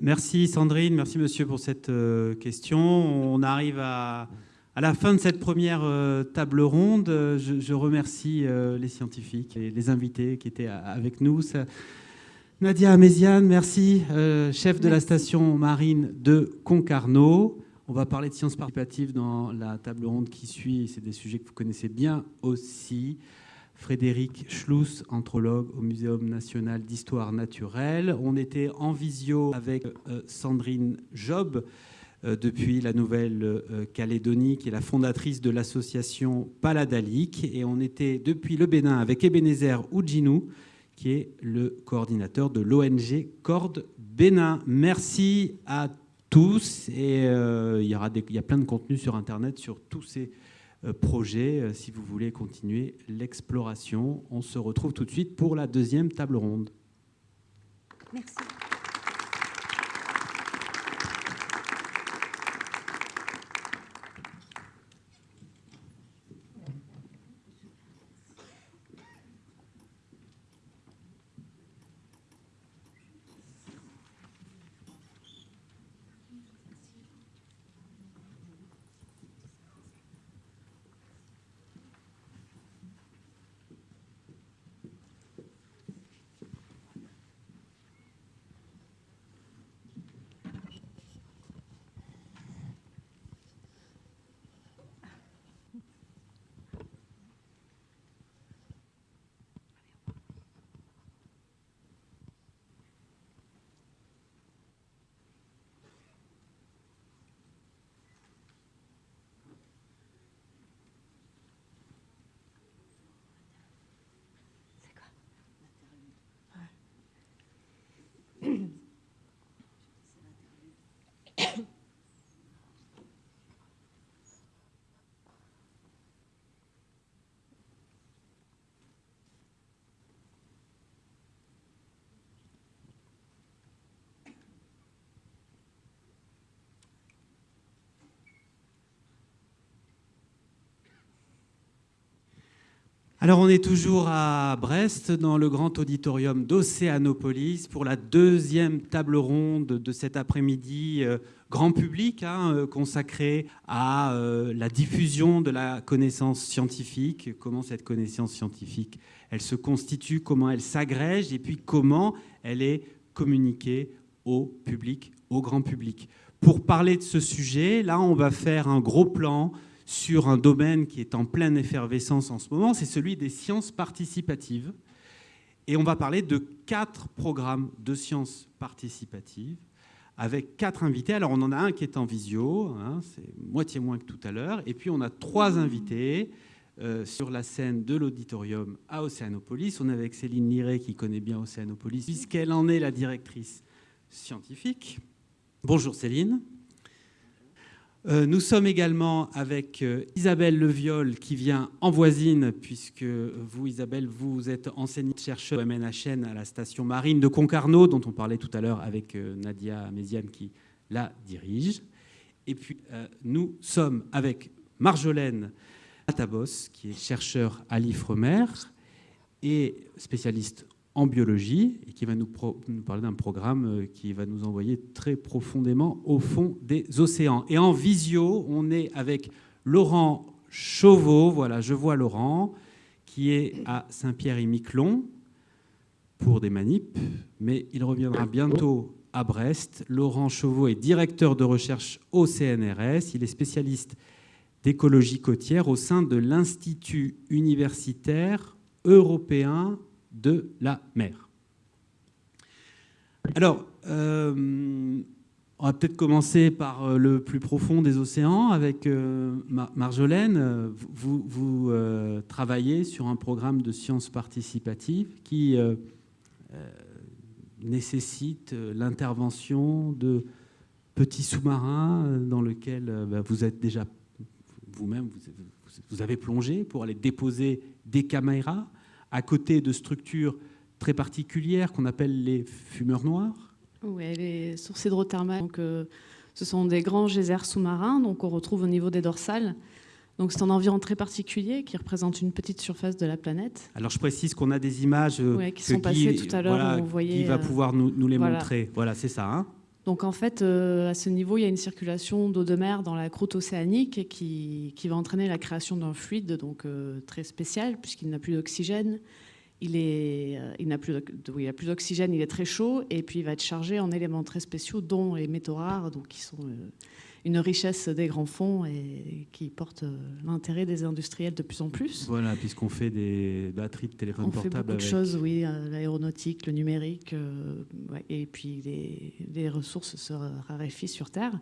Merci Sandrine, merci monsieur pour cette euh, question. On arrive à, la fin de cette première euh, table ronde. Je, remercie euh, les scientifiques et les invités qui étaient avec nous. Nadia Améziane, merci, chef de la station marine de Concarneau. On va parler de sciences participatives dans la table ronde qui suit. C'est des sujets que vous connaissez bien aussi. Frédéric Schluss, anthropologue au Muséum national d'histoire naturelle. On était en visio avec euh, Sandrine Job euh, depuis la Nouvelle-Calédonie, qui est la fondatrice de l'association Paladalique. Et on était depuis le Bénin avec Ebenezer Oudjinou, qui est le coordinateur de l'ONG Corde Bénin. Merci à tous. Et euh, il, y aura il y a plein de contenus sur Internet sur tous ces euh, projet euh, si vous voulez continuer l'exploration. On se retrouve tout de suite pour la deuxième table ronde. Merci. Alors on est toujours à Brest dans le grand auditorium d'Océanopolis pour la deuxième table ronde de cet après-midi euh, grand public hein, euh, consacré à euh, la diffusion de la connaissance scientifique, comment cette connaissance scientifique elle se constitue, comment elle s'agrège et puis comment elle est communiquée au public, au grand public. Pour parler de ce sujet, là on va faire un gros plan sur un domaine qui est en pleine effervescence en ce moment, c'est celui des sciences participatives. Et on va parler de quatre programmes de sciences participatives avec quatre invités. Alors on en a un qui est en visio, hein, c'est moitié moins que tout à l'heure, et puis on a trois invités sur la scène de l'auditorium à Océanopolis. On est avec Céline Liré qui connaît bien Océanopolis puisqu'elle en est la directrice scientifique. Bonjour Céline. Euh, nous sommes également avec euh, Isabelle Leviol qui vient en voisine, puisque vous, Isabelle, vous êtes enseignante chercheuse au MNHN à la station marine de Concarneau, dont on parlait tout à l'heure avec euh, Nadia Méziane qui la dirige. Et puis, nous sommes avec Marjolaine Atabos, qui est chercheur à l'IFREMER et spécialiste en biologie et qui va nous, parler d'un programme euh, qui va nous envoyer très profondément au fond des océans. Et en visio, on est avec Laurent Chauveau, voilà, je vois Laurent, qui est à Saint-Pierre-et-Miquelon pour des manips, mais il reviendra bientôt à Brest. Laurent Chauveau est directeur de recherche au CNRS, il est spécialiste d'écologie côtière au sein de l'Institut universitaire européen de la mer. Alors, euh, on va peut-être commencer par euh, le plus profond des océans avec euh, Marjolaine. Vous, travaillez sur un programme de sciences participatives qui nécessite l'intervention de petits sous-marins dans lesquels bah, vous êtes déjà vous-même, vous avez plongé pour aller déposer des caméras à côté de structures très particulières qu'on appelle les fumeurs noirs Oui, les sources hydrothermales. Donc, euh, ce sont des grands geysers sous-marins donc on retrouve au niveau des dorsales. Donc c'est un environnement très particulier qui représente une petite surface de la planète. Alors je précise qu'on a des images euh, qui sont passées tout à l'heure. Voilà, qui va euh, pouvoir nous, nous les montrer. Voilà, c'est ça. Hein donc en fait, à ce niveau, il y a une circulation d'eau de mer dans la croûte océanique qui, va entraîner la création d'un fluide donc, très spécial puisqu'il n'a plus d'oxygène. Il, est, euh, n'a plus, d'oxygène, il est très chaud, et puis il va être chargé en éléments très spéciaux, dont les métaux rares, donc qui sont euh, une richesse des grands fonds et qui portent euh, l'intérêt des industriels de plus en plus. Voilà, puisqu'on fait des batteries de téléphone On portable. On fait beaucoup de choses, oui, l'aéronautique, le numérique, et puis les, les ressources se raréfient sur Terre.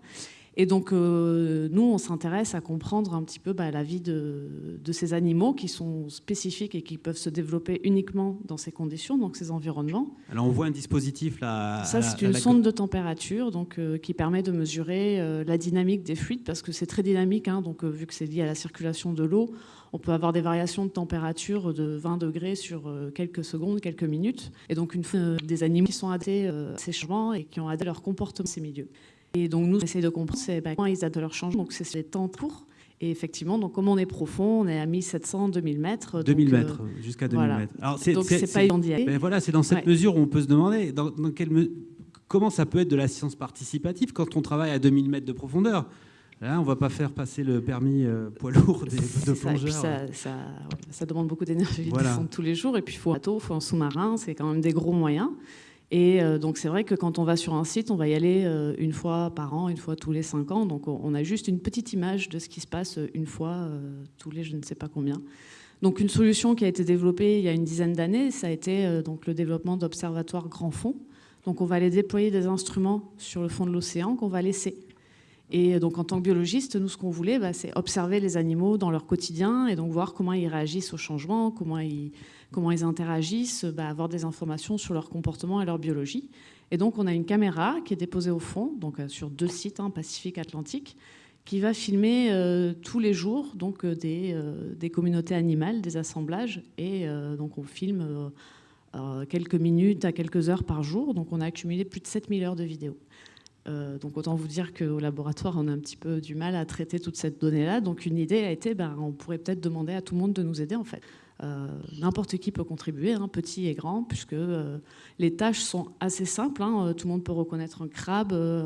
Et donc, euh, nous, on s'intéresse à comprendre un petit peu bah, la vie de, ces animaux qui sont spécifiques et qui peuvent se développer uniquement dans ces conditions, donc ces environnements. Alors, on voit un dispositif là. Ça, c'est une sonde de température donc, euh, qui permet de mesurer euh, la dynamique des fluides parce que c'est très dynamique. Hein, donc, vu que c'est lié à la circulation de l'eau, on peut avoir des variations de température de 20 degrés sur quelques secondes, quelques minutes. Et donc, une, des animaux qui sont adaptés à ces changements et qui ont adapté leur comportement dans ces milieux. Et donc nous, on essaie de comprendre bah, comment ils adaptent leur changement. Donc c'est les temps courts. Et effectivement, donc comme on est profond, on est à 1700, 2000 mètres. 2000 mètres, euh, jusqu'à 2000 mètres. Alors, donc c'est pas évident d'y aller. Ben voilà, c'est dans cette mesure où on peut se demander dans, quelle comment ça peut être de la science participative quand on travaille à 2000 mètres de profondeur. Là, on ne va pas faire passer le permis euh, poids lourd des, de plongeurs. Ça, ça, ça, demande beaucoup d'énergie voilà. tous les jours. Et puis, il faut un bateau, il faut un sous-marin, c'est quand même des gros moyens. Et euh, donc c'est vrai que quand on va sur un site, on va y aller euh, une fois par an, une fois tous les cinq ans. Donc on a juste une petite image de ce qui se passe euh, une fois tous les je ne sais pas combien. Donc une solution qui a été développée il y a une dizaine d'années, ça a été donc le développement d'observatoires grand fond. Donc on va aller déployer des instruments sur le fond de l'océan qu'on va laisser. Et donc en tant que biologiste, nous ce qu'on voulait, bah, c'est observer les animaux dans leur quotidien et donc voir comment ils réagissent au changement, comment ils comment ils interagissent, bah, avoir des informations sur leur comportement et leur biologie. Et donc, on a une caméra qui est déposée au fond, donc euh, sur deux sites, hein, Pacifique, Atlantique, qui va filmer euh, tous les jours donc euh, des, des, communautés animales, des assemblages, et donc on filme quelques minutes à quelques heures par jour. Donc, on a accumulé plus de 7000 heures de vidéos. Donc autant vous dire qu'au laboratoire, on a un petit peu du mal à traiter toute cette donnée-là. Donc une idée a été, ben, on pourrait peut-être demander à tout le monde de nous aider en fait. Euh, n'importe qui peut contribuer, hein, petit et grand, puisque euh, les tâches sont assez simples. Hein. tout le monde peut reconnaître un crabe, euh,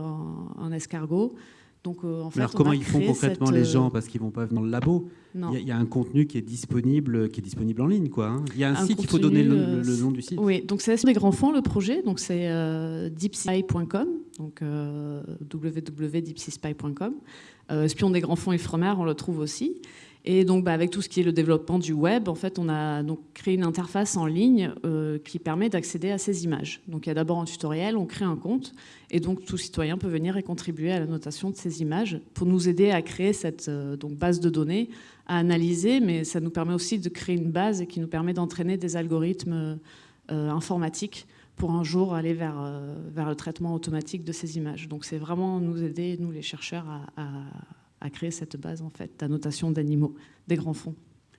un, escargot. Donc, en fait, Alors comment ils font concrètement les gens Parce qu'ils vont pas venir dans le labo? Il y, a un contenu qui est disponible, qui est disponible en ligne, quoi. Hein. Il y a un, site, il faut donner le, nom du site. Oui, donc c'est des grands fonds le projet. Donc c'est deepspy.com, donc www.deepspy.com. Espion des grands fonds Ifremer, on le trouve aussi. Et donc, bah, avec tout ce qui est le développement du web, en fait, on a donc créé une interface en ligne euh, qui permet d'accéder à ces images. Donc, il y a d'abord un tutoriel, on crée un compte, et donc tout citoyen peut venir et contribuer à la notation de ces images pour nous aider à créer cette euh, donc, base de données, à analyser, mais ça nous permet aussi de créer une base qui nous permet d'entraîner des algorithmes euh, informatiques pour un jour aller vers, vers le traitement automatique de ces images. Donc, c'est vraiment nous aider, nous les chercheurs, à à créer cette base en fait d'annotation d'animaux, des grands fonds.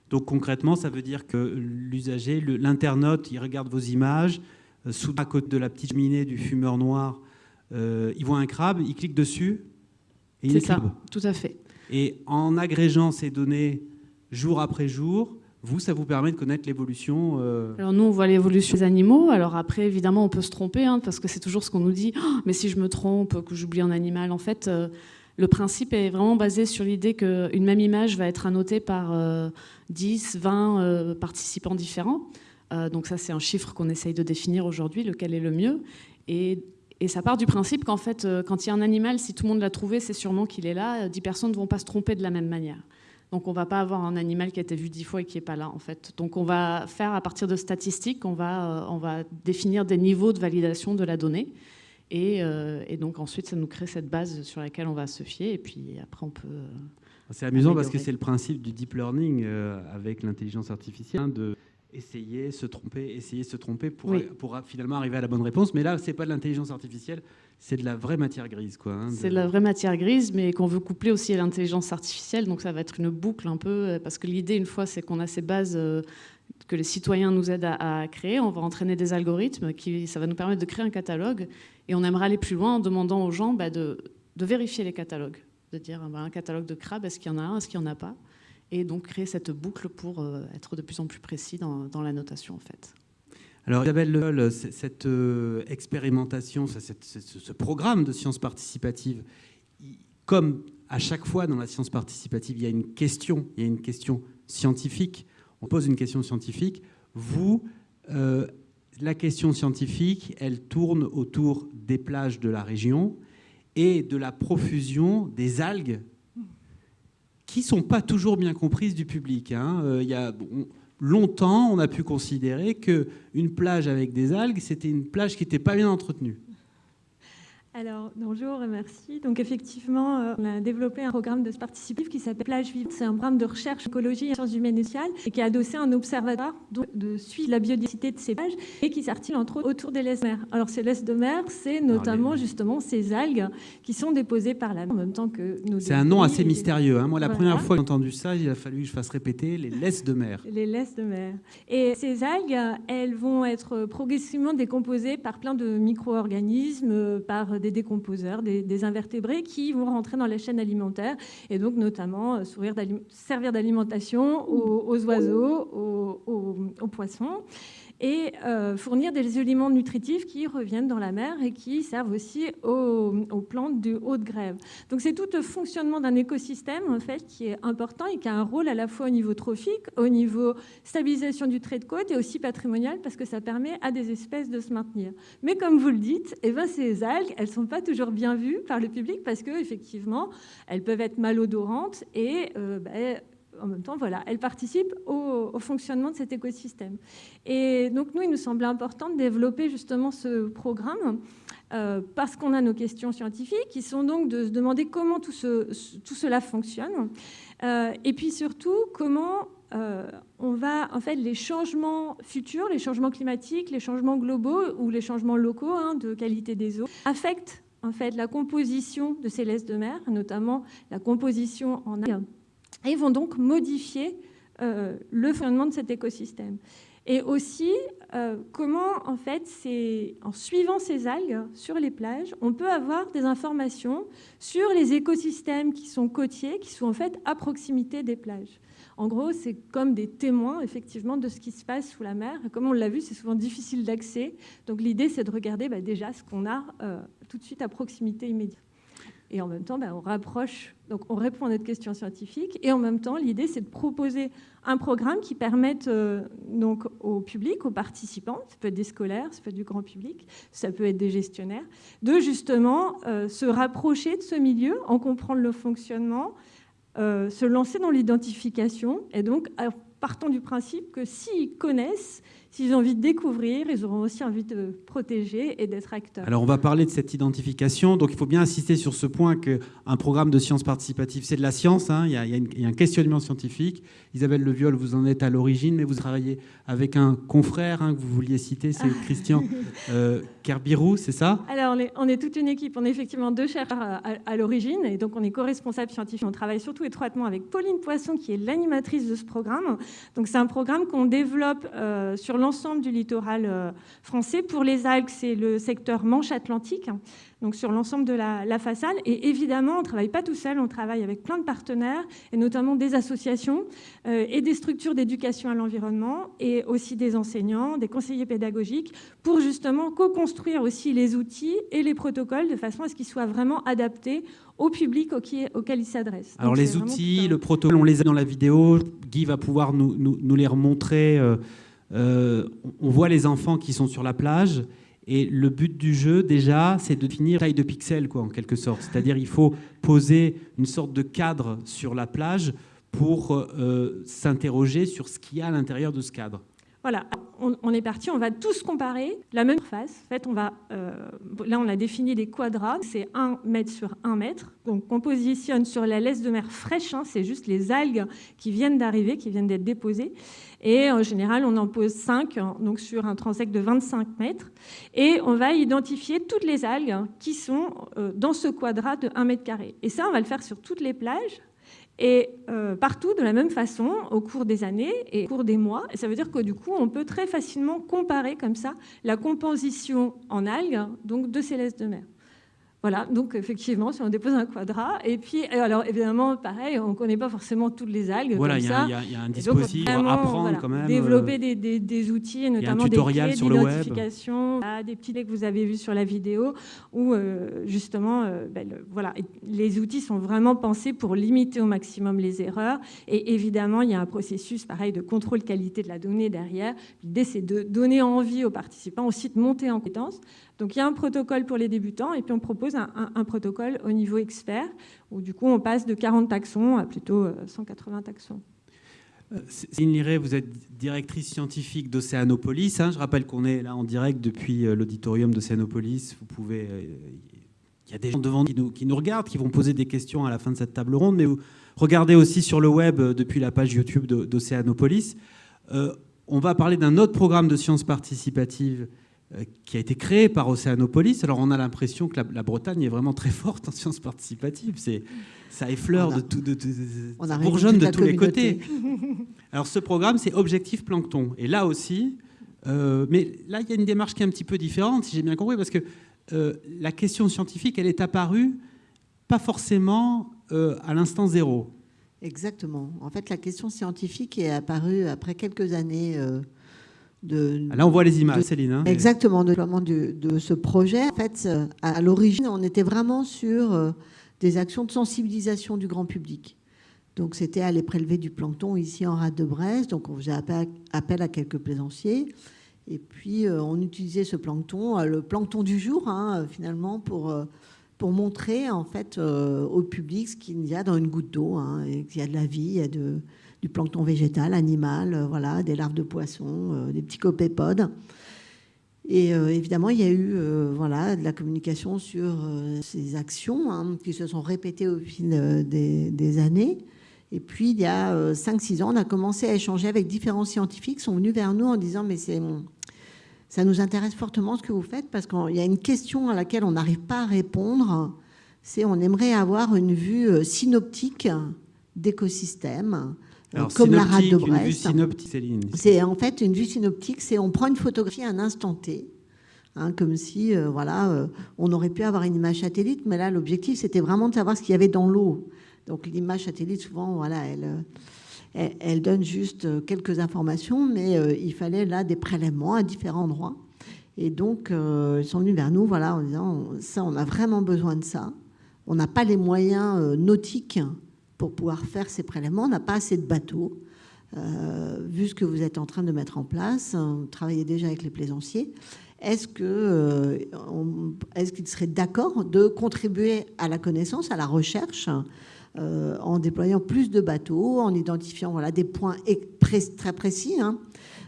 Donc concrètement, ça veut dire que l'usager, l'internaute, il regarde vos images, euh, sous à côté de la petite cheminée du fumeur noir, euh, il voit un crabe, il clique dessus et il est ça, tout à fait. Et en agrégeant ces données jour après jour, vous, ça vous permet de connaître l'évolution euh, Alors nous, on voit l'évolution des animaux. Alors après, évidemment, on peut se tromper, hein, parce que c'est toujours ce qu'on nous dit. Oh, mais si je me trompe, que j'oublie un animal, en fait, le principe est vraiment basé sur l'idée qu'une même image va être annotée par 10, euh, 20 euh, participants différents. Euh, donc ça, c'est un chiffre qu'on essaye de définir aujourd'hui, lequel est le mieux. Et, ça part du principe qu'en fait, quand il y a un animal, si tout le monde l'a trouvé, c'est sûrement qu'il est là. 10 personnes ne vont pas se tromper de la même manière. Donc on ne va pas avoir un animal qui a été vu 10 fois et qui n'est pas là, en fait. Donc on va faire, à partir de statistiques, on va, on va définir des niveaux de validation de la donnée. Euh, et, donc ensuite, ça nous crée cette base sur laquelle on va se fier. Et puis après, on peut. Euh, c'est amusant parce que c'est le principe du deep learning euh, avec l'intelligence artificielle, hein, de essayer, se tromper, essayer, se tromper pour, pour finalement arriver à la bonne réponse. Mais là, c'est pas de l'intelligence artificielle, c'est de la vraie matière grise. quoi. Hein, c'est de la vraie matière grise, mais qu'on veut coupler aussi à l'intelligence artificielle. Donc ça va être une boucle un peu, parce que l'idée, une fois, c'est qu'on a ces bases que les citoyens nous aident à, créer. On va entraîner des algorithmes qui, ça va nous permettre de créer un catalogue. Et on aimerait aller plus loin en demandant aux gens bah, de, vérifier les catalogues, de dire bah, un catalogue de crabes, est-ce qu'il y en a un, est-ce qu'il n'y en a pas? Et donc créer cette boucle pour euh, être de plus en plus précis dans, la notation en fait. Alors Isabelle cette euh, expérimentation, ce programme de sciences participatives, comme à chaque fois dans la science participative, il y a une question, il y a une question scientifique on pose une question scientifique. Vous, euh, la question scientifique, elle tourne autour des plages de la région et de la profusion des algues qui ne sont pas toujours bien comprises du public. Hein. Euh, il y a, longtemps, on a pu considérer qu'une plage avec des algues, c'était une plage qui n'était pas bien entretenue. Alors, bonjour, merci. Donc, effectivement, euh, on a développé un programme de participatif qui s'appelle Plage Vivante. C'est un programme de recherche écologie et sciences humaines et sociales et qui a adossé un observatoire de suivre la biodiversité de ces plages et qui s'articule entre autres autour des laisses de mer. Alors, ces laisses de mer, c'est notamment justement ces algues qui sont déposées par la mer en même temps que nos. C'est un nom assez mystérieux. Hein. Moi, la première fois que j'ai entendu ça, il a fallu que je fasse répéter les laisses de mer. Les laisses de mer. Et ces algues, elles vont être progressivement décomposées par plein de micro-organismes, par des décomposeurs, des, invertébrés qui vont rentrer dans la chaîne alimentaire et donc notamment euh, servir d'alimentation aux, oiseaux, aux poissons et euh, fournir des éléments nutritifs qui reviennent dans la mer et qui servent aussi aux, plantes de grève. Donc c'est tout le fonctionnement d'un écosystème en fait qui est important et qui a un rôle à la fois au niveau trophique, au niveau stabilisation du trait de côte et aussi patrimonial parce que ça permet à des espèces de se maintenir. Mais comme vous le dites, eh ben, ces algues, elles sont pas toujours bien vues par le public parce que effectivement, elles peuvent être malodorantes et euh, ben, en même temps, voilà, elle participe au, fonctionnement de cet écosystème. Et donc, nous, il nous semblait important de développer justement ce programme euh, parce qu'on a nos questions scientifiques qui sont donc de se demander comment tout, cela fonctionne euh, et puis surtout comment euh, on va, en fait, les changements futurs, les changements climatiques, les changements globaux ou les changements locaux hein, de qualité des eaux affectent en fait la composition de ces laisses de mer, notamment la composition en algues et vont donc modifier euh, le fonctionnement de cet écosystème. Et aussi, euh, comment, en fait, en suivant ces algues sur les plages, on peut avoir des informations sur les écosystèmes qui sont côtiers, qui sont en fait à proximité des plages. En gros, c'est comme des témoins, effectivement, de ce qui se passe sous la mer. Comme on l'a vu, c'est souvent difficile d'accès. Donc l'idée, c'est de regarder bah, déjà ce qu'on a euh, tout de suite à proximité immédiate. Et en même temps, ben, on rapproche, donc on répond à notre question scientifique. Et en même temps, l'idée, c'est de proposer un programme qui permette euh, donc au public, aux participants, ça peut être des scolaires, ça peut être du grand public, ça peut être des gestionnaires, de justement euh, se rapprocher de ce milieu, en comprendre le fonctionnement, se lancer dans l'identification et donc partant du principe que s'ils connaissent, S'ils ont envie de découvrir, ils auront aussi envie de protéger et d'être acteurs. Alors on va parler de cette identification. Donc il faut bien insister sur ce point qu'un programme de sciences participatives, c'est de la science. Hein. Il, y a, un questionnement scientifique. Isabelle Leviol, vous en êtes à l'origine, mais vous travaillez avec un confrère hein, que vous vouliez citer, c'est [laughs] Christian euh, Kerbirou, c'est ça? Alors on est, toute une équipe. On est effectivement deux chercheurs à, l'origine et donc on est co-responsable scientifique. On travaille surtout étroitement avec Pauline Poisson, qui est l'animatrice de ce programme. Donc c'est un programme qu'on développe euh, sur l'ensemble du littoral euh, français. Pour les algues, c'est le secteur Manche-Atlantique, donc sur l'ensemble de la, façade. Et évidemment, on ne travaille pas tout seul, on travaille avec plein de partenaires, et notamment des associations euh, et des structures d'éducation à l'environnement, et aussi des enseignants, des conseillers pédagogiques, pour justement co-construire aussi les outils et les protocoles de façon à ce qu'ils soient vraiment adaptés au public auquel ils s'adressent. Alors les outils, le protocole, on les a dans la vidéo. Guy va pouvoir nous, nous, les remontrer. Euh, euh, on voit les enfants qui sont sur la plage et le but du jeu, déjà, c'est de définir taille de pixels, quoi, en quelque sorte. C'est-à-dire il faut poser une sorte de cadre sur la plage pour euh, s'interroger sur ce qu'il y a à l'intérieur de ce cadre. Voilà, on, est parti, on va tous comparer la même face. En fait, on va, euh, là, on a défini des quadras, c'est 1 mètre sur 1 mètre. Donc, on positionne sur la laisse de mer fraîche, hein, c'est juste les algues qui viennent d'arriver, qui viennent d'être déposées. Et en général, on en pose 5, hein, donc sur un transect de 25 mètres. Et on va identifier toutes les algues qui sont euh, dans ce quadrat de 1 mètre carré. Et ça, on va le faire sur toutes les plages et euh, partout de la même façon au cours des années et au cours des mois. ça veut dire que du coup, on peut très facilement comparer comme ça la composition en algues donc de ces laisses de mer. Voilà, donc effectivement, si on dépose un quadrat, et puis, alors évidemment, pareil, on ne connaît pas forcément toutes les algues. Voilà, il y, a un dispositif pour apprendre quand même. Développer euh, des, des, outils, notamment des clés d'identification, des petits que vous avez vus sur la vidéo, où euh, justement, euh, ben, voilà, les outils sont vraiment pensés pour limiter au maximum les erreurs. Et évidemment, il y a un processus, pareil, de contrôle qualité de la donnée derrière. L'idée, c'est de donner envie aux participants aussi de monter en compétence donc il y a un protocole pour les débutants et puis on propose un, protocole au niveau expert où du coup on passe de 40 taxons à plutôt 180 euh, taxons. Euh, Céline Liré, vous êtes directrice scientifique d'Océanopolis. Hein. Je rappelle qu'on est là en direct depuis euh, l'auditorium d'Océanopolis. Vous pouvez, il y a des gens devant qui nous, qui nous regardent, qui vont poser des questions à la fin de cette table ronde, mais vous regardez aussi sur le web depuis la page YouTube d'Océanopolis. on va parler d'un autre programme de sciences participatives qui a été créé par Océanopolis. Alors on a l'impression que la, Bretagne est vraiment très forte en sciences participatives. C'est, ça effleure de tout, de, ça bourgeonne de tous les côtés. Alors ce programme, c'est Objectif Plancton. Et là aussi, euh, mais là il y a une démarche qui est un petit peu différente, si j'ai bien compris, parce que euh, la question scientifique, elle est apparue pas forcément à l'instant zéro. Exactement. En fait, la question scientifique est apparue après quelques années ah, Là, on voit les images, Céline. Hein. exactement, de, de, de, ce projet. En fait, euh, à l'origine, on était vraiment sur euh, des actions de sensibilisation du grand public. Donc, c'était aller prélever du plancton ici en rade de Brest. Donc, on faisait appel, à quelques plaisanciers. Et puis, euh, on utilisait ce plancton, le plancton du jour, hein, finalement, pour, pour montrer en fait au public ce qu'il y a dans une goutte d'eau. Hein, qu'il y a de la vie, il y a de, du plancton végétal, animal, euh, voilà, des larves de poissons, euh, des petits copépodes. Et euh, évidemment, il y a eu voilà, de la communication sur ces actions hein, qui se sont répétées au fil des, années. Et puis, il y a 5-6 ans, on a commencé à échanger avec différents scientifiques qui sont venus vers nous en disant Mais ça nous intéresse fortement ce que vous faites parce qu'il y a une question à laquelle on n'arrive pas à répondre c'est on aimerait avoir une vue synoptique d'écosystèmes comme la rade de Brest. C'est en fait une vue synoptique, c'est on prend une photographie à un instant T, hein, comme si euh, voilà, euh, on aurait pu avoir une image satellite, mais là l'objectif c'était vraiment de savoir ce qu'il y avait dans l'eau. Donc l'image satellite souvent voilà, elle, euh, elle, donne juste quelques informations, mais il fallait là des prélèvements à différents endroits. Et donc ils sont venus vers nous voilà en disant ça on a vraiment besoin de ça. On n'a pas les moyens nautiques pour pouvoir faire ces prélèvements. On n'a pas assez de bateaux. Euh, vu ce que vous êtes en train de mettre en place, vous travaillez déjà avec les plaisanciers, euh, est-ce qu'ils seraient d'accord de contribuer à la connaissance, à la recherche, en déployant plus de bateaux, en identifiant voilà, des points très précis hein,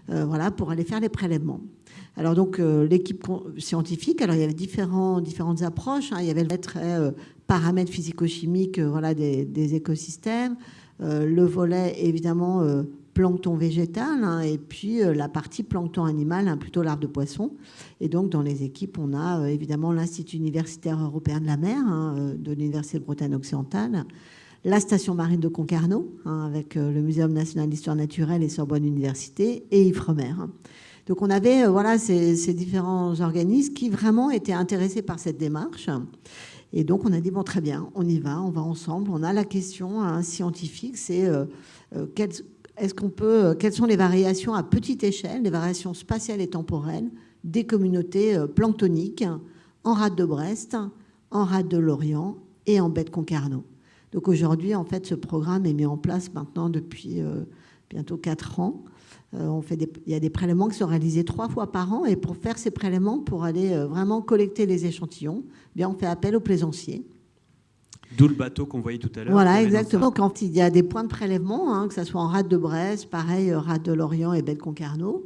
voilà, pour aller faire les prélèvements. Alors donc l'équipe scientifique, alors il y avait différents, différentes approches. Hein. il y avait le très paramètres physico-chimiques voilà, des, écosystèmes, le volet évidemment plancton végétal hein, et puis euh, la partie plancton animal, hein, plutôt larve de poisson. Et donc dans les équipes, on a euh, évidemment l'Institut universitaire européen de la mer hein, euh, de l'Université de Bretagne occidentale, la station marine de Concarneau avec le Muséum national d'histoire naturelle et Sorbonne Université et Ifremer. Donc on avait voilà ces, différents organismes qui vraiment étaient intéressés par cette démarche. Et donc on a dit bon très bien, on y va, on va ensemble. On a la question scientifique, c'est quels est-ce qu'on peut, euh, quelles sont les variations à petite échelle, les variations spatiales et temporelles des communautés euh, planctoniques en rade de Brest, en rade de Lorient et en baie de Concarneau. Donc aujourd'hui, en fait, ce programme est mis en place maintenant depuis euh, bientôt quatre ans. on fait il y a des prélèvements qui sont réalisés trois fois par an et pour faire ces prélèvements, pour aller vraiment collecter les échantillons, eh bien on fait appel aux plaisanciers D'où le bateau qu'on voyait tout à l'heure. Voilà, exactement. Quand il y a des points de prélèvement, hein, que ce soit en rade de Brest, pareil, euh, rade de Lorient et belle Concarneau,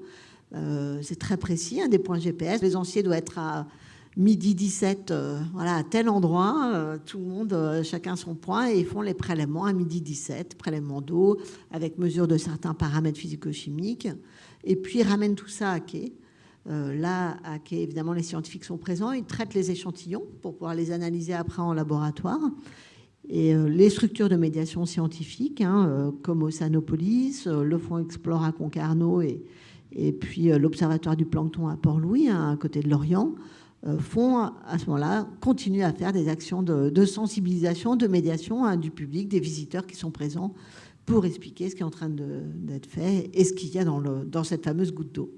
euh, c'est très précis, hein, des points GPS. Les anciens doivent être à midi 17, euh, voilà, à tel endroit, tout le monde, chacun son point, et ils font les prélèvements à midi 17, prélèvement d'eau, avec mesure de certains paramètres physico-chimiques, et puis ils ramènent tout ça à quai. Là, à quai, évidemment, les scientifiques sont présents, ils traitent les échantillons pour pouvoir les analyser après en laboratoire. Et euh, les structures de médiation scientifique, hein, euh, comme Oceanopolis, euh, le Fonds Explore à Concarneau et, et puis l'Observatoire du plancton à Port-Louis, hein, à côté de Lorient, font à ce moment-là, continuent à faire des actions de, sensibilisation, de médiation hein, du public, des visiteurs qui sont présents pour expliquer ce qui est en train d'être fait et ce qu'il y a dans cette fameuse goutte d'eau.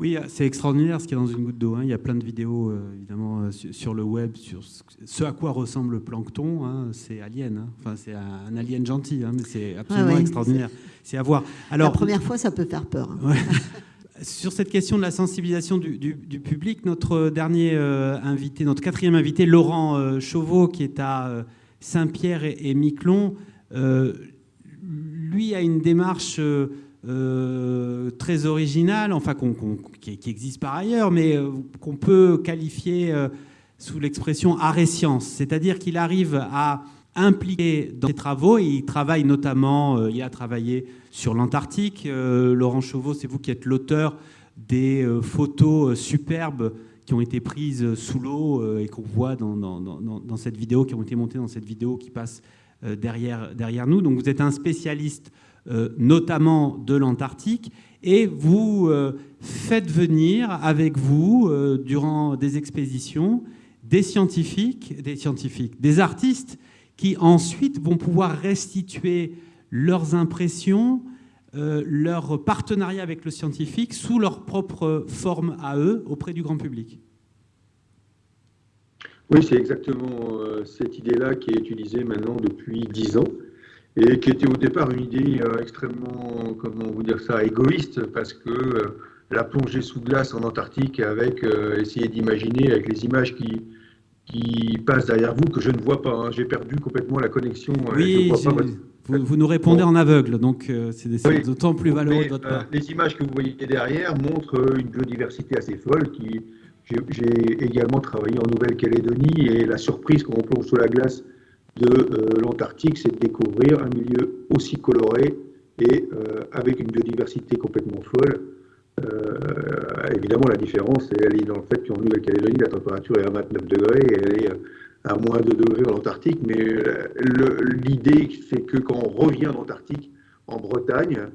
Oui, c'est extraordinaire ce qu'il y a dans une goutte d'eau. Hein. Il y a plein de vidéos, euh, évidemment, euh, sur le web, sur ce à quoi ressemble le plancton. Hein. C'est alien. Hein. Enfin, c'est un alien gentil, mais c'est absolument extraordinaire. C'est à voir. Alors, La première fois, ça peut faire peur. [laughs] Sur cette question de la sensibilisation du, public, notre dernier euh, invité, notre quatrième invité, Laurent Chauveau, qui est à Saint-Pierre et, et Miquelon, lui a une démarche euh, très original, enfin qui, existe par ailleurs, mais euh, qu'on peut qualifier euh, sous l'expression arrêt science, c'est-à-dire qu'il arrive à impliquer dans ses travaux, il travaille notamment, il a travaillé sur l'Antarctique. Laurent Chauveau, c'est vous qui êtes l'auteur des photos superbes qui ont été prises sous l'eau et qu'on voit dans, cette vidéo, qui ont été montées dans cette vidéo qui passe derrière, nous. Donc vous êtes un spécialiste notamment de l'Antarctique, et vous euh, faites venir avec vous, euh, durant des expéditions, des scientifiques, des scientifiques, des artistes qui ensuite vont pouvoir restituer leurs impressions, leur partenariat avec le scientifique sous leur propre forme à eux auprès du grand public. Oui, c'est exactement cette idée-là qui est utilisée maintenant depuis dix ans et qui était au départ une idée euh, extrêmement, comment vous dire ça, égoïste, parce que euh, la plongée sous glace en Antarctique, avec euh, essayer d'imaginer avec les images qui, qui passent derrière vous, que je ne vois pas. Hein. J'ai perdu complètement la connexion. Oui, vous, nous répondez en aveugle, donc c'est d'autant plus valeureux de votre part. les images que vous voyez derrière montrent une biodiversité assez folle. Qui J'ai également travaillé en Nouvelle-Calédonie et la surprise quand on plonge sous la glace de euh, l'Antarctique, c'est de découvrir un milieu aussi coloré et euh, avec une biodiversité complètement folle. Euh, évidemment, la différence, elle est dans le fait qu'en Nouvelle-Calédonie, la température est à 29 degrés et elle est à moins de degrés en Antarctique. Mais l'idée, c'est que quand on revient d'Antarctique, en Bretagne,